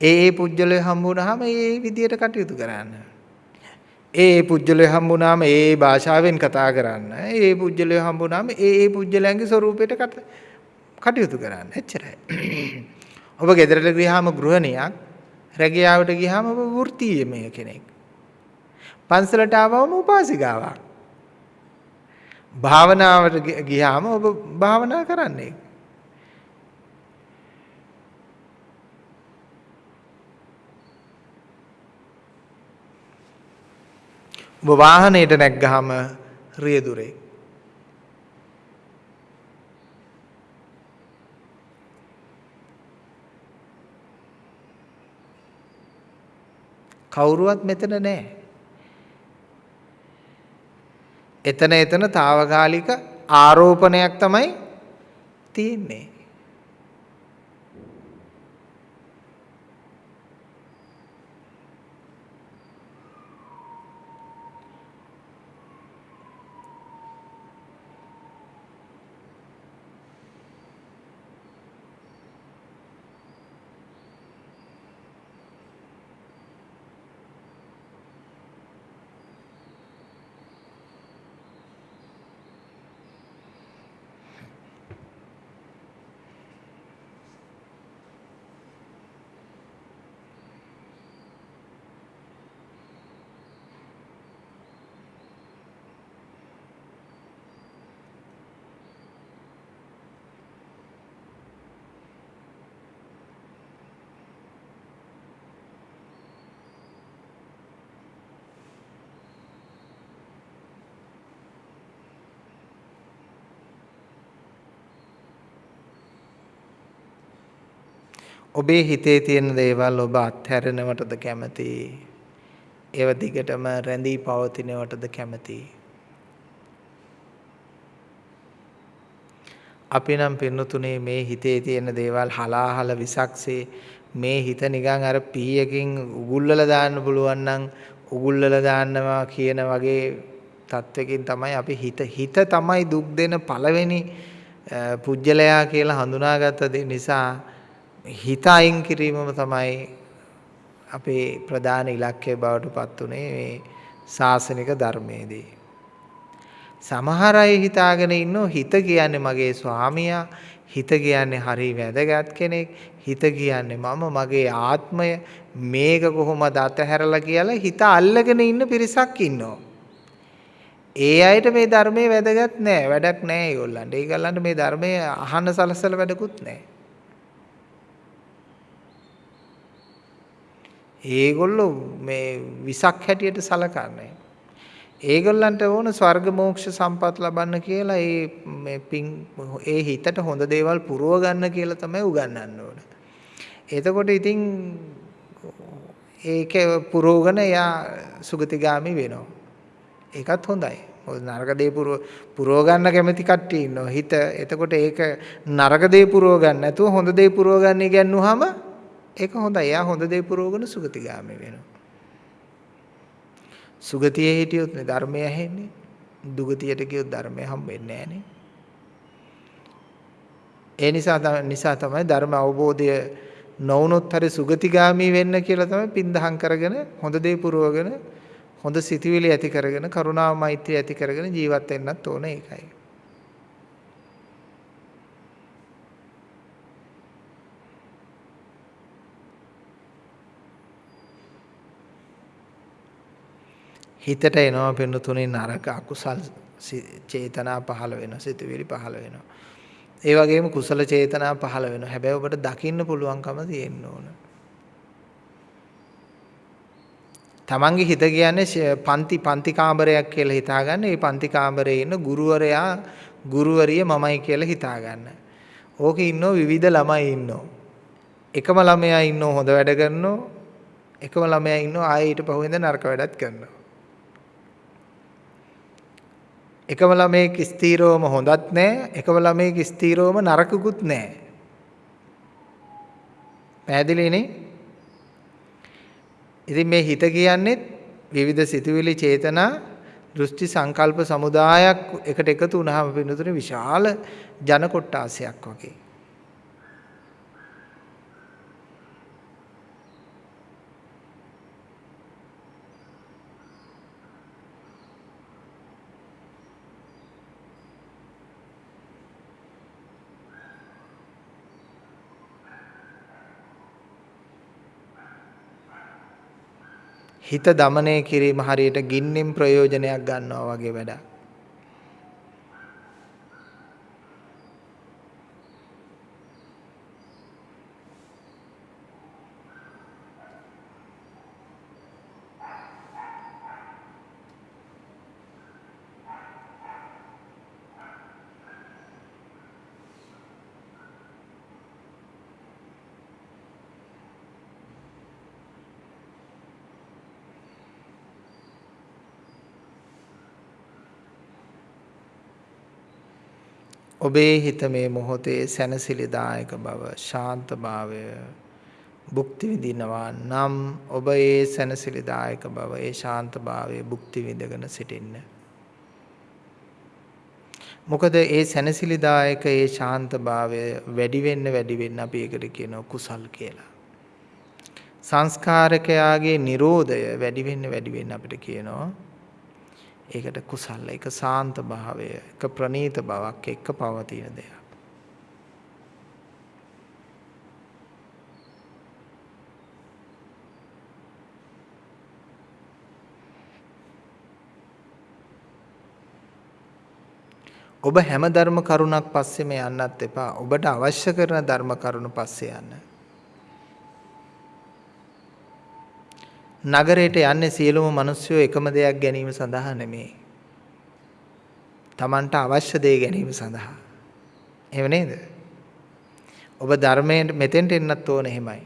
ඒ ඒ පුජ්‍යලේ හම්බුනහම ඒ විදියට කටයුතු කරන්න. ඒ ඒ පුජ්‍යලය හම්බුනාම ඒ ඒ භාෂාවෙන් කතා කරන්න. ඒ ඒ පුජ්‍යලය හම්බුනාම ඒ ඒ පුජ්‍යලයන්ගේ ස්වරූපයට කටයුතු කරන්න. එච්චරයි. ඔබ ගෙදරට ගියාම ගෘහණියක්, රැකියාවට ගියාම ඔබ වෘත්තීයමය කෙනෙක්. පන්සලට ආවම උපාසිකාවක්. භාවනාවට ගියාම ඔබ භාවනා කරන්නේ. ඔබ වාහනයට නැග්ගහම රියදුරේ. කවුරුවත් මෙතන නැහැ. එතන එතන తాවකාලික ආරෝපණයක් තමයි තියෙන්නේ. ඔබේ හිතේ තියෙන දේවල් ඔබ අත්හැරෙනවටද කැමති? ඒව දිගටම රැඳී පවතිනවටද කැමති? අපි නම් පින්නතුනේ මේ හිතේ තියෙන දේවල් හලාහල විසක්සේ මේ හිත නිකන් අර පීයකින් උගුල්වල දාන්න පුළුවන් නම් උගුල්වල දාන්නවා කියන වගේ තත්වකින් තමයි අපි හිත හිත තමයි දුක් දෙන පළවෙනි පුජ්‍යලයා කියලා හඳුනාගත්ත නිසා හිත අයින් කිරීමම තමයි අපේ ප්‍රධාන ඉලක්කය බවට පත් උනේ මේ ශාසනික ධර්මයේදී. සමහර අය හිතාගෙන ඉන්නෝ හිත කියන්නේ මගේ ස්වාමියා, හිත කියන්නේ හරි වැදගත් කෙනෙක්, හිත කියන්නේ මම මගේ ආත්මය මේක කොහොමද අතහැරලා කියලා හිත අල්ලගෙන ඉන්න පිරිසක් ඉන්නවා. ඒ අයට මේ ධර්මයේ වැදගත් නෑ වැඩක් නෑ ඒගොල්ලන්ට. ඒගොල්ලන්ට මේ ධර්මයේ අහන්න සලසල වැඩකුත් නෑ. ඒගොල්ලෝ මේ විසක් හැටියට සලකන්නේ. ඒගොල්ලන්ට ඕන ස්වර්ග මෝක්ෂ සම්පත් ලබන්න කියලා ඒ මේ පින් ඒ හිතට හොඳ දේවල් පුරව ගන්න කියලා තමයි උගන්වන්න ඕන. එතකොට ඉතින් ඒක පුරවගෙන එයා සුගතිගාමි වෙනවා. ඒකත් හොඳයි. මොකද නරක දේ පුරව ගන්න කැමති කට්ටිය ඉන්නවා. හිත එතකොට ඒක නරක දේ පුරව ගන්න නැතුව හොඳ දේ පුරව ගන්න ඉගෙනුවාම ඒක හොඳයි. එයා හොඳ දේ පුරවගෙන සුගතිගාමි වෙනවා. සුගතියේ හිටියොත් නේ ධර්මය ඇහෙන්නේ. දුගතියට ගියොත් ධර්මය හම්බෙන්නේ නැහනේ. ඒ නිසා නිසා තමයි ධර්ම අවබෝධය නොවුනොත් හරි සුගතිගාමි වෙන්න කියලා තමයි පින්දහම් කරගෙන හොඳ දේ පුරවගෙන හොඳ සිතුවිලි ඇති කරගෙන කරුණාව මෛත්‍රිය ඇති කරගෙන ජීවත් වෙන්නත් ඕන ඒකයි. හිතට එනවා පින්නතුනේ නරක අකුසල් චේතනා පහළ වෙනවා සිතුවිලි පහළ වෙනවා. ඒ වගේම කුසල චේතනා පහළ වෙනවා. හැබැයි ඔබට දකින්න පුළුවන්කම තියෙන්න ඕන. තමන්ගේ හිත කියන්නේ පන්ති පන්ති කාමරයක් කියලා හිතාගන්න. ඒ පන්ති කාමරේ ඉන්න ගුරුවරයා ගුරුවරිය මමයි කියලා හිතාගන්න. ඕකේ ඉන්නෝ විවිධ ළමයි ඉන්නෝ. එකම ළමයා ඉන්නෝ හොඳ වැඩ කරනෝ. එකම ළමයා ඉන්නෝ ආයේ ඊට පහුවෙන්ද නරක වැඩත් කරනවා. එකම ළමයෙක් ස්ථීරවම හොඳත් නැහැ එකම ළමයෙක් ස්ථීරවම නරකකුත් නැහැ පැහැදිලිනේ ඉතින් මේ හිත කියන්නේ විවිධ සිතුවිලි චේතනා දෘෂ්ටි සංකල්ප සමුදායක් එකට එකතු වුණාම වෙනතුනේ විශාල ජන කොට්ටාසයක් වගේ. හිත দমনය කිරීම හරියට ගින්නෙන් ප්‍රයෝජනයක් ගන්නවා වගේ වැඩක්. ඔබේ හිත මේ මොහොතේ සැනසිලිදායක බව ශාන්ත භාවය භුක්ති විඳිනවා නම් ඔබ ඒ සැනසිලිදායක බව ඒ ශාන්ත භාවයේ භුක්ති විඳගෙන සිටින්න. මොකද ඒ සැනසිලිදායක ඒ ශාන්ත භාවය වැඩි වෙන්න වැඩි වෙන්න අපි ඒකට කියනවා කුසල් කියලා. සංස්කාරකයාගේ Nirodhaය වැඩි වෙන්න වැඩි වෙන්න අපිට කියනවා ඒකට කුසල එක සාන්ත භාවය එක ප්‍රනීත බවක් එක්ක පවතින දෙයක්. ඔබ හැම ධර්ම කරුණක් පස්සෙම යන්නත් එපා. ඔබට අවශ්‍ය කරන ධර්ම කරුණ පස්සේ යන්න. නගරයට යන්නේ සියලුම මිනිස්සු එකම දෙයක් ගැනීම සඳහා නෙමෙයි. Tamanට අවශ්‍ය දේ ගැනීම සඳහා. එහෙම නේද? ඔබ ධර්මයෙන් මෙතෙන්ට එන්නත් ඕන එහෙමයි.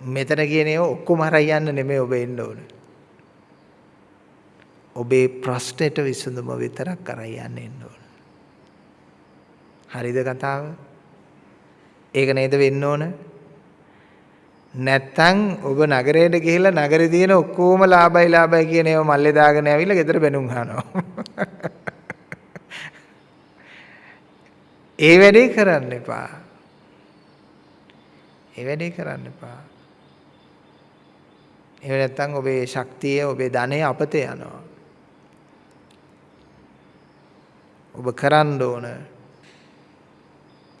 මෙතන කියන ඒවා ඔක්කොම හරයි යන්න නෙමෙයි ඔබ එන්න ඕන. ඔබේ ප්‍රශ්නෙට විසඳුම විතරක් කරයි යන්න එන්න ඕන. හරිද කතාව? ඒක නේද වෙන්න ඕන? නැත්තම් ඔබ නගරයට ගිහිල්ලා නගරේ තියෙන ඔක්කොම ලාභයි ලාභයි කියන ඒවා මල්ලේ දාගෙන ඇවිල්ලා ගෙදර බැනුම් අහනවා. *laughs* ඒ වැඩේ කරන්න එපා. ඒ වැඩේ කරන්න එපා. එහෙම නැත්නම් ඔබේ ශක්තිය ඔබේ ධනය අපතේ යනවා. ඔබ කරන්න ඕන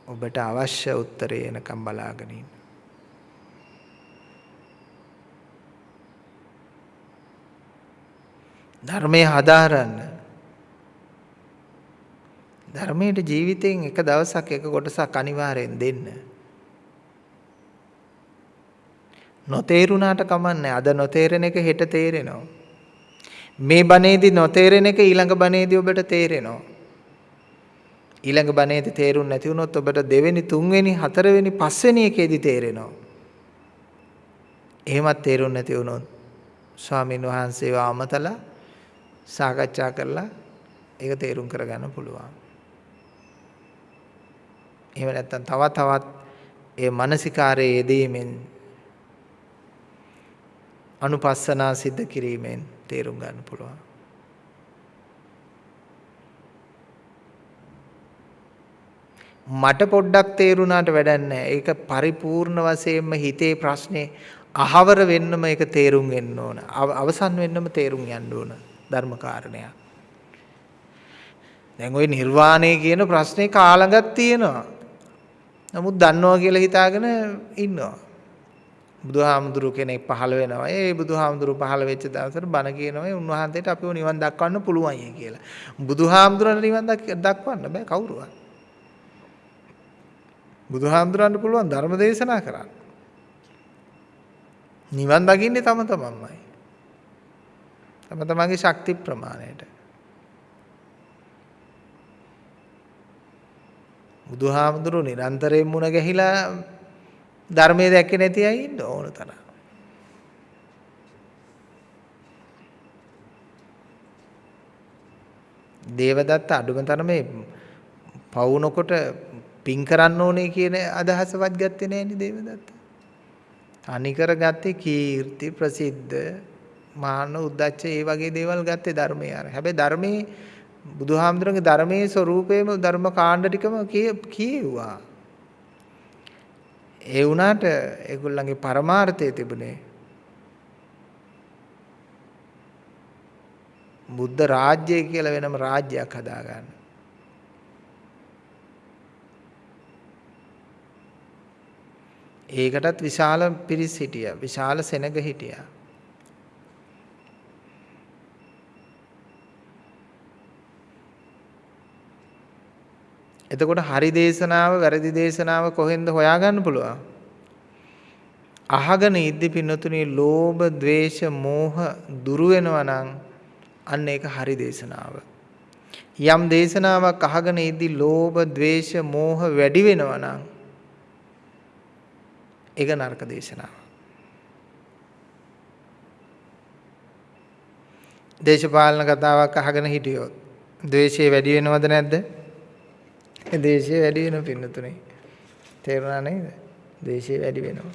ඔබට අවශ්‍ය උත්තරේ එනකම් බලාගෙන ඉන්න. ධර්මයේ හදාරන්න. ධර්මයේ ජීවිතෙන් එක දවසක් එක කොටසක් අනිවාර්යෙන් දෙන්න. නොතේරුණාට කමන්නේ අද නොතේරෙන එක හෙට තේරෙනවා. මේ බණේදී නොතේරෙන එක ඊළඟ බණේදී ඔබට තේරෙනවා. ඊළඟ බණේදී තේරුම් නැති වුණොත් ඔබට දෙවෙනි තුන්වෙනි හතරවෙනි පස්වෙනි එකේදී තේරෙනවා. එහෙමත් තේරුම් නැති වුණොත් ස්වාමීන් වහන්සේව අමතලා සාකච්ඡා කරලා ඒක තේරුම් කරගන්න පුළුවන්. එහෙම නැත්නම් තව තවත් ඒ මානසිකාරයේ යෙදීමෙන් අනුපස්සනා සිද්ධ කිරීමෙන් තේරුම් ගන්න පුළුවන්. මට පොඩ්ඩක් තේරුණාට වැඩක් නැහැ. ඒක පරිපූර්ණ වශයෙන්ම හිතේ ප්‍රශ්නේ අහවර වෙන්නම ඒක තේරුම් වෙන්න ඕන. අවසන් වෙන්නම තේරුම් යන්න ඕන. ධර්ම කාරණයක්. දැන් ওই නිර්වාණය කියන ප්‍රශ්නේ කාලඟක් තියෙනවා. නමුත් දන්නවා කියලා හිතාගෙන ඉන්නවා. බුදුහාමුදුරු කෙනෙක් පහළ වෙනවා. ඒ බුදුහාමුදුරු පහළ වෙච්ච දවසට බණ කියනවා උන්වහන්සේට අපිව නිවන් දක්වන්න පුළුවන් කියලා. බුදුහාමුදුරන්ට නිවන් දක්වන්න බෑ කවුරුවත්. බුදුහාමුදුරන්ට පුළුවන් ධර්ම දේශනා කරන්න. නිවන් දකින්නේ තම තමන්මයි. තම තමන්ගේ ශක්ති ප්‍රමාණයට. බුදුහාමුදුරු නිරන්තරයෙන් මුණ ගැහිලා ධර්මයේ දැක්කේ නැති අය ඉන්න ඕන තරම්. දේවදත්ත අඩුම තරමේ පවුනකොට පින් කරන්න ඕනේ කියන අදහසවත් ගත්තේ නෑනේ දේවදත්ත. තනිකර ගත්තේ කීර්ති ප්‍රසිද්ධ මාන උද්දච්ච ඒ වගේ දේවල් ගත්තේ ධර්මයේ අර. හැබැයි ධර්මයේ බුදුහාමුදුරන්ගේ ධර්මයේ ස්වરૂපේම ධර්ම කාණ්ඩ ටිකම කියෙව්වා. ඒ වුණාට ඒගොල්ලන්ගේ පරමාර්ථය තිබුණේ බුද්ධ රාජ්‍යය කියලා වෙනම රාජ්‍යයක් හදාගන්න. ඒකටත් විශාල පිරිස් හිටියා. විශාල සෙනග හිටියා. එතකොට හරි දේශනාව වැරදි දේශනාව කොහෙන්ද හොයාගන්න පුළුවන්? අහගෙන ඉද්දි පින්නතුනි ලෝභ, ద్వේෂ, මෝහ දුරු වෙනවා නම් අන්න ඒක හරි දේශනාව. යම් දේශනාවක් අහගෙන ඉද්දි ලෝභ, ద్వේෂ, මෝහ වැඩි වෙනවා නම් ඒක නරක දේශනාව. දේශපාලන කතාවක් අහගෙන හිටියොත් ද්වේෂය වැඩි වෙනවද නැද්ද? දේශය වැඩි වෙන පින්නතුනේ. තේරුණා නේද? දේශය වැඩි වෙනවා.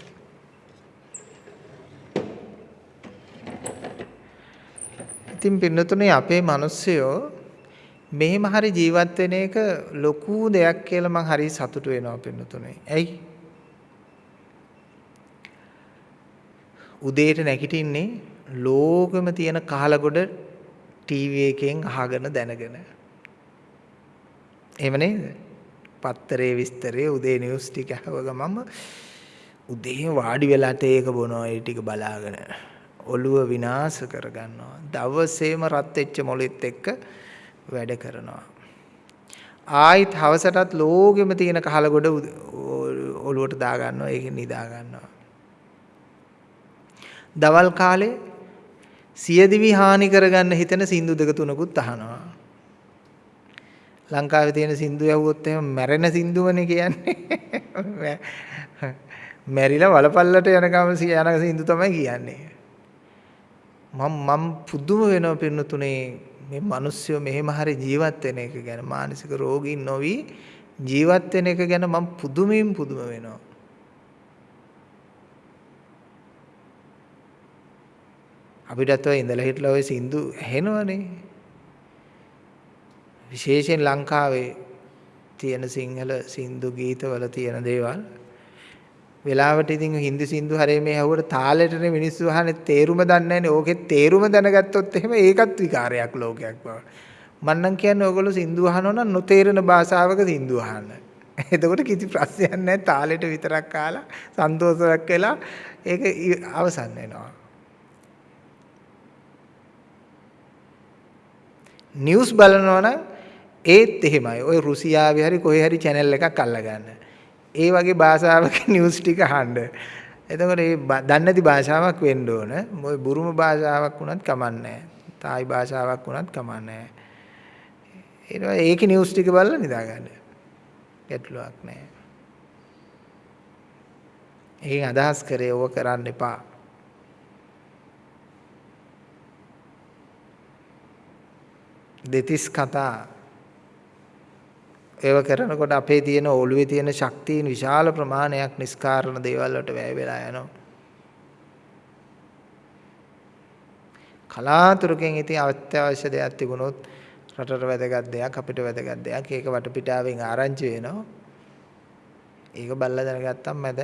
ඉතින් පින්නතුනේ අපේ මිනිස්සයෝ මෙහෙම හරි ජීවත් වෙන එක ලොකු දෙයක් කියලා මං හරි සතුටු වෙනවා පින්නතුනේ. ඇයි? උදේට නැගිටින්නේ ලෝකෙම තියෙන කහලගොඩ ටීවී එකෙන් අහගෙන දැනගෙන. එහෙම නේද? පත්තරේ විස්තරේ උදේ නිවුස් ටික අහව ගමම උදේ වාඩි වෙලා තේක බොනවා ඒ ටික බලාගෙන ඔළුව විනාශ කරගන්නවා. දවසේම රත් වෙච්ච මොළෙත් එක්ක වැඩ කරනවා. ආයිත් හවසටත් ලෝකෙම තියෙන කහලගොඩ ඔළුවට දා ගන්නවා ඒකෙන් නිදා ගන්නවා. දවල් කාලේ සියදිවි හානි කරගන්න හිතෙන සින්දු දෙක තුනකුත් අහනවා. ලංකාවේ තියෙන සින්දු යවුවොත් එහෙම මැරෙන සින්දුවනේ කියන්නේ. *laughs* මැරිලා වලපල්ලට යනකම යන සින්දු තමයි කියන්නේ. මම මම පුදුම වෙනවා පින්නතුනේ මේ මිනිස්සු මෙහෙම හරි ජීවත් වෙන එක ගැන මානසික රෝගීන් නොවි ජීවත් වෙන එක ගැන මම පුදුමින් පුදුම වෙනවා. අපිටත් ඔය ඉඳලා හිටලා ඔය සින්දු ඇහෙනවනේ. විශේෂයෙන් ලංකාවේ තියෙන සිංහල සින්දු ගීතවල තියෙන දේවල් වෙලාවට ඉතින් හින්දි සින්දු හරේ මේ ඇහුවට තාලෙටනේ මිනිස්සු අහන්නේ තේරුම දන්නේ නැහැනේ. ඕකේ තේරුම දැනගත්තොත් එහෙම ඒකත් විකාරයක් ලෝකයක් බව. මම නම් කියන්නේ ඕගොල්ලෝ සින්දු අහනවා නම් නොතේරෙන භාෂාවක සින්දු අහන්න. එතකොට කිසි ප්‍රශ්නයක් නැහැ. තාලෙට විතරක් කාලා සන්තෝෂයක් වෙලා ඒක අවසන් වෙනවා. නිවුස් බලනවා නම් ඒත් එහෙමයි. ওই රුසියාවේ හරි කොහේ හරි channel එකක් අල්ලගන්න. ඒ වගේ භාෂාවක *laughs* නිවුස් ටික අහන්න. එතකොට ඒ දන්නේ නැති භාෂාවක් වෙන්න ඕන. මොයි බුරුම භාෂාවක් වුණත් කමන්නේ තායි භාෂාවක් වුණත් කමන්නේ නැහැ. ඒකේ නිවුස් ටික බලලා නිදාගන්න. ගැටලුවක් නැහැ. ඒකෙන් අදහස් කරේ ඕක කරන්න එපා. දෙතිස් කතා ඒව කරනකොට අපේ තියෙන ඔළුවේ තියෙන ශක්තියින් විශාල ප්‍රමාණයක් නිස්කාරණ දේවල් වලට වැය වෙලා යනවා. කලාතුරකින් ඉතින් අත්‍යවශ්‍ය දෙයක් තිබුණොත් රටට වැදගත් දෙයක් අපිට වැදගත් දෙයක් ඒක වටපිටාවෙන් ආරංචි වෙනවා. ඒක බල්ලා දැනගත්තම මැද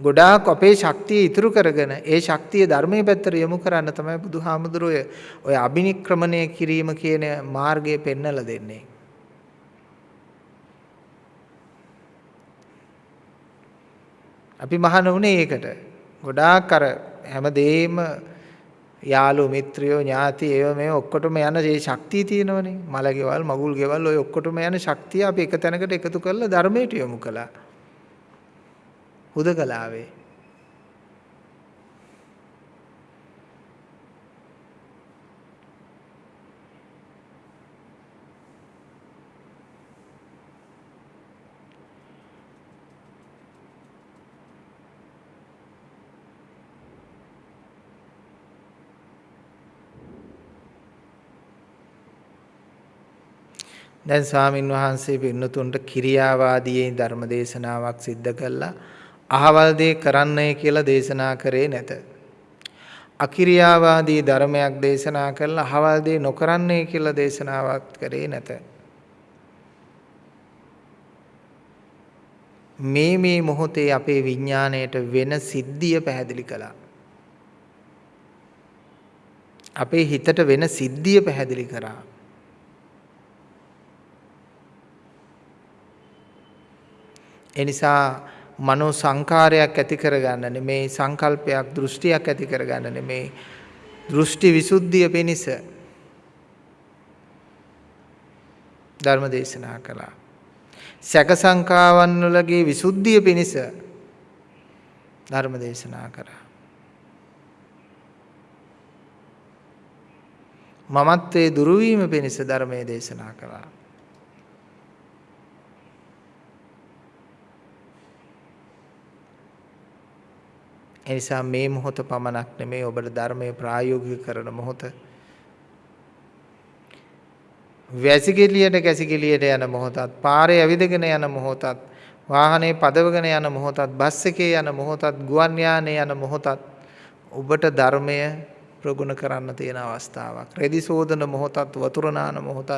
ගොඩාක් අපේ ශක්තිය ඉතුරු කරගෙන ඒ ශක්තිය ධර්මයේ පැත්තට යොමු කරන්න තමයි බුදුහාමුදුරුවෝ ඔය අබිනික්‍රමණය කිරීම කියන මාර්ගය පෙන්වලා දෙන්නේ. අපි මහාන වුණේ ඒකට. ගොඩාක් අර හැමදේම යාළු මිත්‍රයෝ ඥාති ඒව මේ ඔක්කොටම යන මේ ශක්තිය තියෙනවනේ. මල ගෙවල් මගුල් ගෙවල් ඔය ඔක්කොටම යන ශක්තිය අපි එක තැනකට එකතු කරලා ධර්මයට යොමු කළා. හුදකලාවේ දැන් ස්වාමින් වහන්සේ පින්නතුන්ට කිරියාවාදී ධර්ම දේශනාවක් සිද්ධ කළා. අහවල් දේ කරන්නයි කියලා දේශනා කරේ නැත. අකිරියාවාදී ධර්මයක් දේශනා කළා අහවල් දේ නොකරන්නයි කියලා දේශනාවක් කරේ නැත. මේ මේ මොහොතේ අපේ විඥාණයට වෙන සිද්ධිය පැහැදිලි කළා. අපේ හිතට වෙන සිද්ධිය පැහැදිලි කරා. එනිසා මනෝ සංකාරයක් ඇති කරගන්න නෙමේ සංකල්පයක් දෘෂ්ටියක් ඇති කරගන්න නෙමේ දෘෂ්ටි විසුද්ධිය පිණිස ධර්ම දේශනා කළා. සැක සංකාවන් වලගේ විසුද්ධිය පිණිස ධර්ම දේශනා කරා. මමත්වයේ දුරු වීම පිණිස ධර්මයේ දේශනා කළා. එනිසා මේ මොහොත පමණක් නෙමේ ඔබට ධර්මයේ ප්‍රායෝගික කරන මොහොත. වැසිකිළියට කැසිකිළියට යන මොහොතත්, පාරේ ඇවිදගෙන යන මොහොතත්, වාහනේ පදවගෙන යන මොහොතත්, බස් එකේ යන මොහොතත්, ගුවන් යානේ යන මොහොතත් ඔබට ධර්මය ප්‍රගුණ කරන්න තියෙන අවස්ථාවක්. රෙදි සෝදන මොහොතත්, වතුර නාන මොහොතත්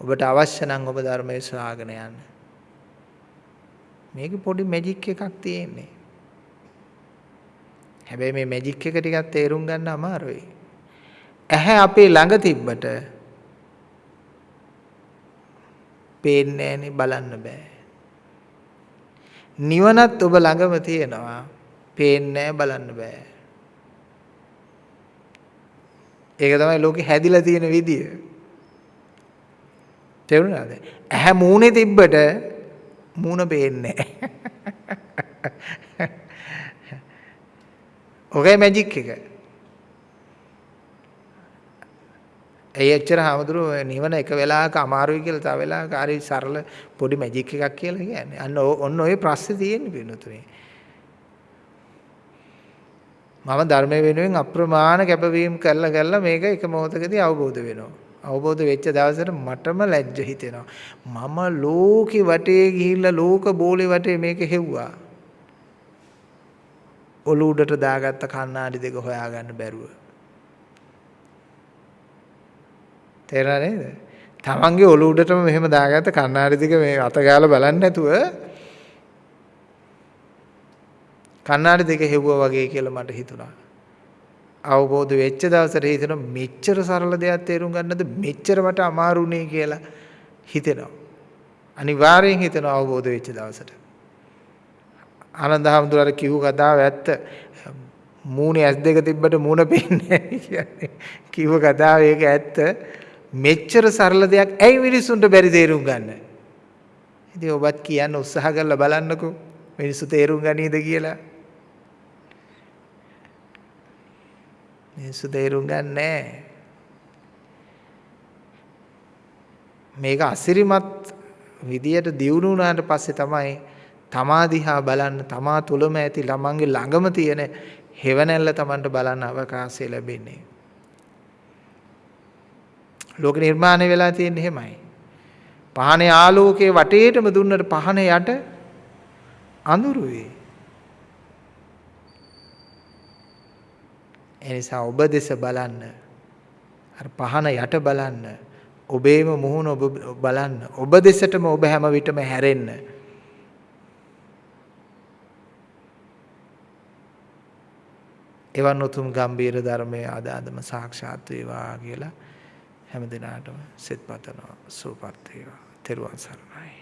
ඔබට අවශ්‍ය නම් ඔබ ධර්මයේ ශ්‍රාවකණ යන්න. මේක පොඩි මැජික් එකක් තියෙන්නේ. හැබැයි මේ මැජික් එක ටිකක් තේරුම් ගන්න අමාරුයි. ඇහැ අපේ ළඟ තිබ්බට පේන්නේ නැහනේ බලන්න බෑ. නිවනත් ඔබ ළඟම තියෙනවා. පේන්නේ බලන්න බෑ. ඒක තමයි ලෝකෙ හැදිලා තියෙන විදිය. තේරුණාද? ඇහැ මූණේ තිබ්බට මූණ පේන්නේ නැහැ. *laughs* ඔකයි මැජික් එක. ඇයි එච්චර හාමුදුරුවෝ නිවන එක වෙලාවක අමාරුයි කියලා තව වෙලාවක හරි සරල පොඩි මැජික් එකක් කියලා කියන්නේ. අන්න ඔන්න ඔය ප්‍රශ්නේ තියෙන්නේ පින්නතුනේ. මම ධර්මය වෙනුවෙන් අප්‍රමාණ කැපවීම කරලා කරලා මේක එක මොහොතකදී අවබෝධ වෙනවා. අවබෝධ වෙච්ච දවසට මටම ලැජ්ජ හිතෙනවා. මම ලෝකේ වටේ ගිහිල්ලා ලෝක බෝලේ වටේ මේක හෙව්වා. ඔලු උඩට දාගත්ත කණ්ණාඩි දෙක හොයාගන්න බැරුව. තේරෙනා නේද? තමන්ගේ ඔලු උඩටම මෙහෙම දාගත්ත කණ්ණාඩි දෙක මේ අත ගාලා බලන්නේ නැතුව කණ්ණාඩි දෙක හෙව්වා වගේ කියලා මට හිතුණා. අවබෝධ වෙච්ච දවසට හිතෙනවා මෙච්චර සරල දෙයක් තේරුම් ගන්නද මෙච්චර මට අමාරුනේ කියලා හිතෙනවා. අනිවාර්යෙන් හිතෙනවා අවබෝධ වෙච්ච දවසට. ආනන්ද හැමදුරට කිව්ව කතාව ඇත්ත. මූණේ ඇස් දෙක තිබ්බට මූණ පේන්නේ කියන්නේ. කිව්ව කතාව ඒක ඇත්ත. මෙච්චර සරල දෙයක් ඇයි මිනිස්සුන්ට බැරි තේරුම් ගන්න? ඉතින් ඔබත් කියන්න උත්සාහ කරලා බලන්නකෝ. මිනිස්සු තේරුම් ගනීද කියලා. මිනිස්සු තේරුම් ගන්නෑ. මේක අසිරිමත් විදියට දියුණු වුණාට පස්සේ තමයි තමා දිහා බලන්න තමා තුළම ඇති ළමංගේ ළඟම තියෙන හෙවණැල්ල Tamanට බලන්න අවකාශය ලැබෙන්නේ. ලෝක නිර්මාණය වෙලා තියෙන්නේ එහෙමයි. පහනේ ආලෝකයේ වටේටම දුන්නට පහනේ යට අඳුරුයි. එනිසා ඔබ දෙස බලන්න. අර පහන යට බලන්න. ඔබේම මුහුණ ඔබ බලන්න. ඔබ දෙසටම ඔබ හැම විටම හැරෙන්න. එවන් උතුම් ගම්බීර ධර්මයේ ආදාදම සාක්ෂාත් වේවා කියලා හැම දිනාටම සෙත් පතනවා සූපත් වේවා. තෙරුවන් සරණයි.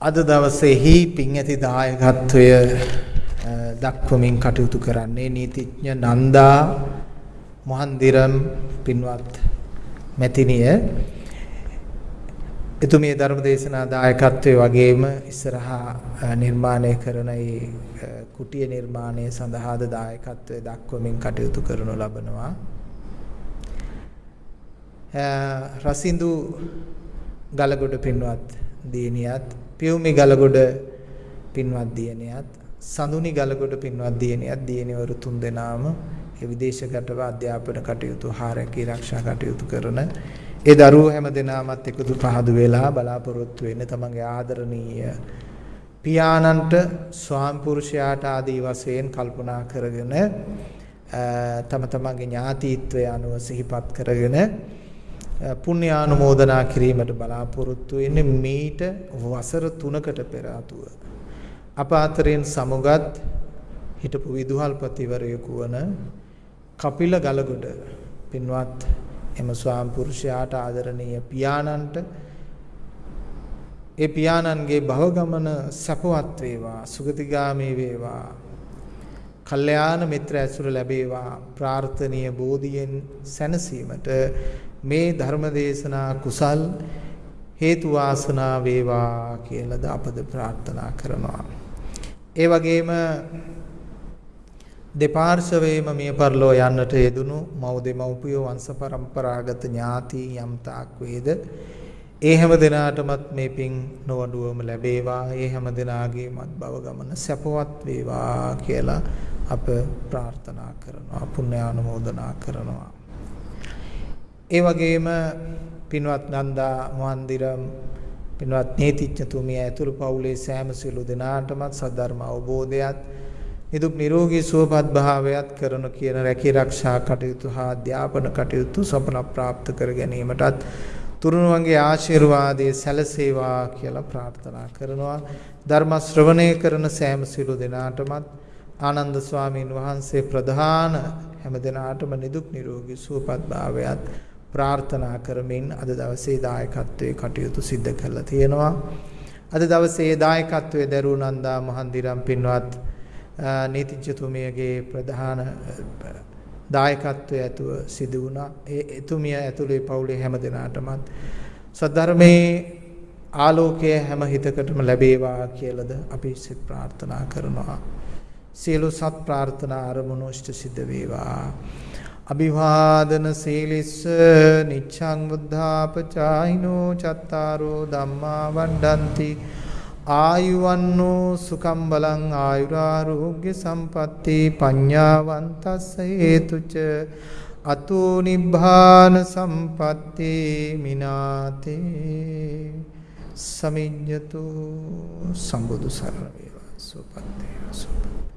අද දවසේහි පින් ඇති දායකත්වය දක්වමින් කටයුතු කරන්නේ නීතිඥ නන්දා මොහන්දිරම් පින්වත් මැතිණිය එතුමිය ධර්ම දේශනා දායකත්වයේ වගේම ඉස්සරහා නිර්මාණය කරන ඒ කුටිය නිර්මාණය සඳහාද දායකත්වයේ දක්වමින් කටයුතු කරනු ලබනවා. රසින්දු ගලගොඩ පින්වත් දියණියත් පියුමි ගලගොඩ පින්වත් දියණියත් සඳුනි ගලගොඩ පින්වත් දියණියත් දියණිවරු තුන්දෙනාම ඒ විදේශගතව අධ්‍යාපන කටයුතු හාරකී ආරක්ෂා කටයුතු කරන ඒ දරුවෝ හැම දිනාමත් එකතු පහදු වෙලා බලාපොරොත්තු වෙන්නේ තමන්ගේ ආදරණීය පියාණන්ට ස්වාම පුරුෂයාට ආදී වශයෙන් කල්පනා කරගෙන තම තමන්ගේ ඥාතීත්වය අනුව සිහිපත් කරගෙන පුණ්‍ය ආනුමෝදනා කිරීමට බලාපොරොත්තු වෙන්නේ මීට වසර 3කට පෙර ආතුව. අප අතරින් සමුගත් හිටපු විදුහල්පතිවරයෙකු වන කපිල ගලගොඩ පින්වත් එම ස්වාම පුරුෂයාට ආදරණීය පියාණන්ට ඒ පියාණන්ගේ භව ගමන සපවත් වේවා සුගතිගාමී වේවා. කල්යාණ මිත්‍ර ඇසුර ලැබේවා. ප්‍රාර්ථනීය බෝධියෙන් සැනසීමට මේ ධර්ම දේශනා කුසල් හේතු වාසනා වේවා කියලාද අපද ප්‍රාර්ථනා කරනවා. ඒ වගේම දෙපාර්ශවයේම මිය පරලෝ යන්නට යෙදුණු මව් දෙමව්පියෝ වංශ પરම්පරාගත ඥාති යම් තාක් වේද ඒ හැම දිනාටමත් මේ පින් නොවඩුවම ලැබේවා. ඒ හැම දිනාගේමත් භව ගමන සැපවත් වේවා කියලා අප ප්‍රාර්ථනා කරනවා පුණ්‍යානුමෝදනා කරනවා. ඒ වගේම පින්වත් නන්දා මොහන්දිරම් පින්වත් නීතිඥතුමිය ඇතුළු පවුලේ සෑම සිළු දෙනාටමත් සද්ධර්ම අවබෝධයත් නිදුක් නිරෝගී සුවපත් භාවයත් කරන කියන රැකී ආරක්ෂා කටයුතු හා අධ්‍යාපන කටයුතු සපන ප්‍රාප්ත කර ගැනීමටත් තුරුණුවන්ගේ ආශිර්වාදයේ සැලසේවා කියලා ප්‍රාර්ථනා කරනවා ධර්ම ශ්‍රවණය කරන සෑම සිළු දෙනාටමත් ආනන්ද ස්වාමීන් වහන්සේ ප්‍රධාන හැම දිනාටම නිදුක් නිරෝගී සුවපත් භාවයත් ප්‍රාර්ථනා කරමින් අද දවසේ දායකත්වයේ කටයුතු සිද්ධ කරලා තියෙනවා. අද දවසේ දායකත්වයේ දරූ නන්දා මහන්දිරම් පින්වත් නීතිඥතුමියගේ ප්‍රධාන දායකත්වයේ ඇතුව සිදු වුණා. ඒ එතුමිය ඇතුළේ පවුලේ හැම දෙනාටමත් සද්ධර්මයේ ආලෝකය හැම හිතකටම ලැබේවා කියලාද අපි සිත ප්‍රාර්ථනා කරනවා. සියලු සත් ප්‍රාර්ථනා අරමුණු ඉෂ්ට සිද්ධ වේවා. අභිවාදන සීලිස්ස නිච්ඡං බුද්ධාපචායිනෝ චත්තාරෝ ධම්මා වණ්ඩಂತಿ ආයුවන්නෝ සුකම් බලං ආයුරාෝග්‍ය සම්පatti පඤ්ඤාවන්තස්ස හේතුච අතෝ නිබ්බාන සම්පatti මිනාතේ සමිඤ්ඤතු සම්බුදු සරණ වේවා සුපත්තේ සුපත්තේ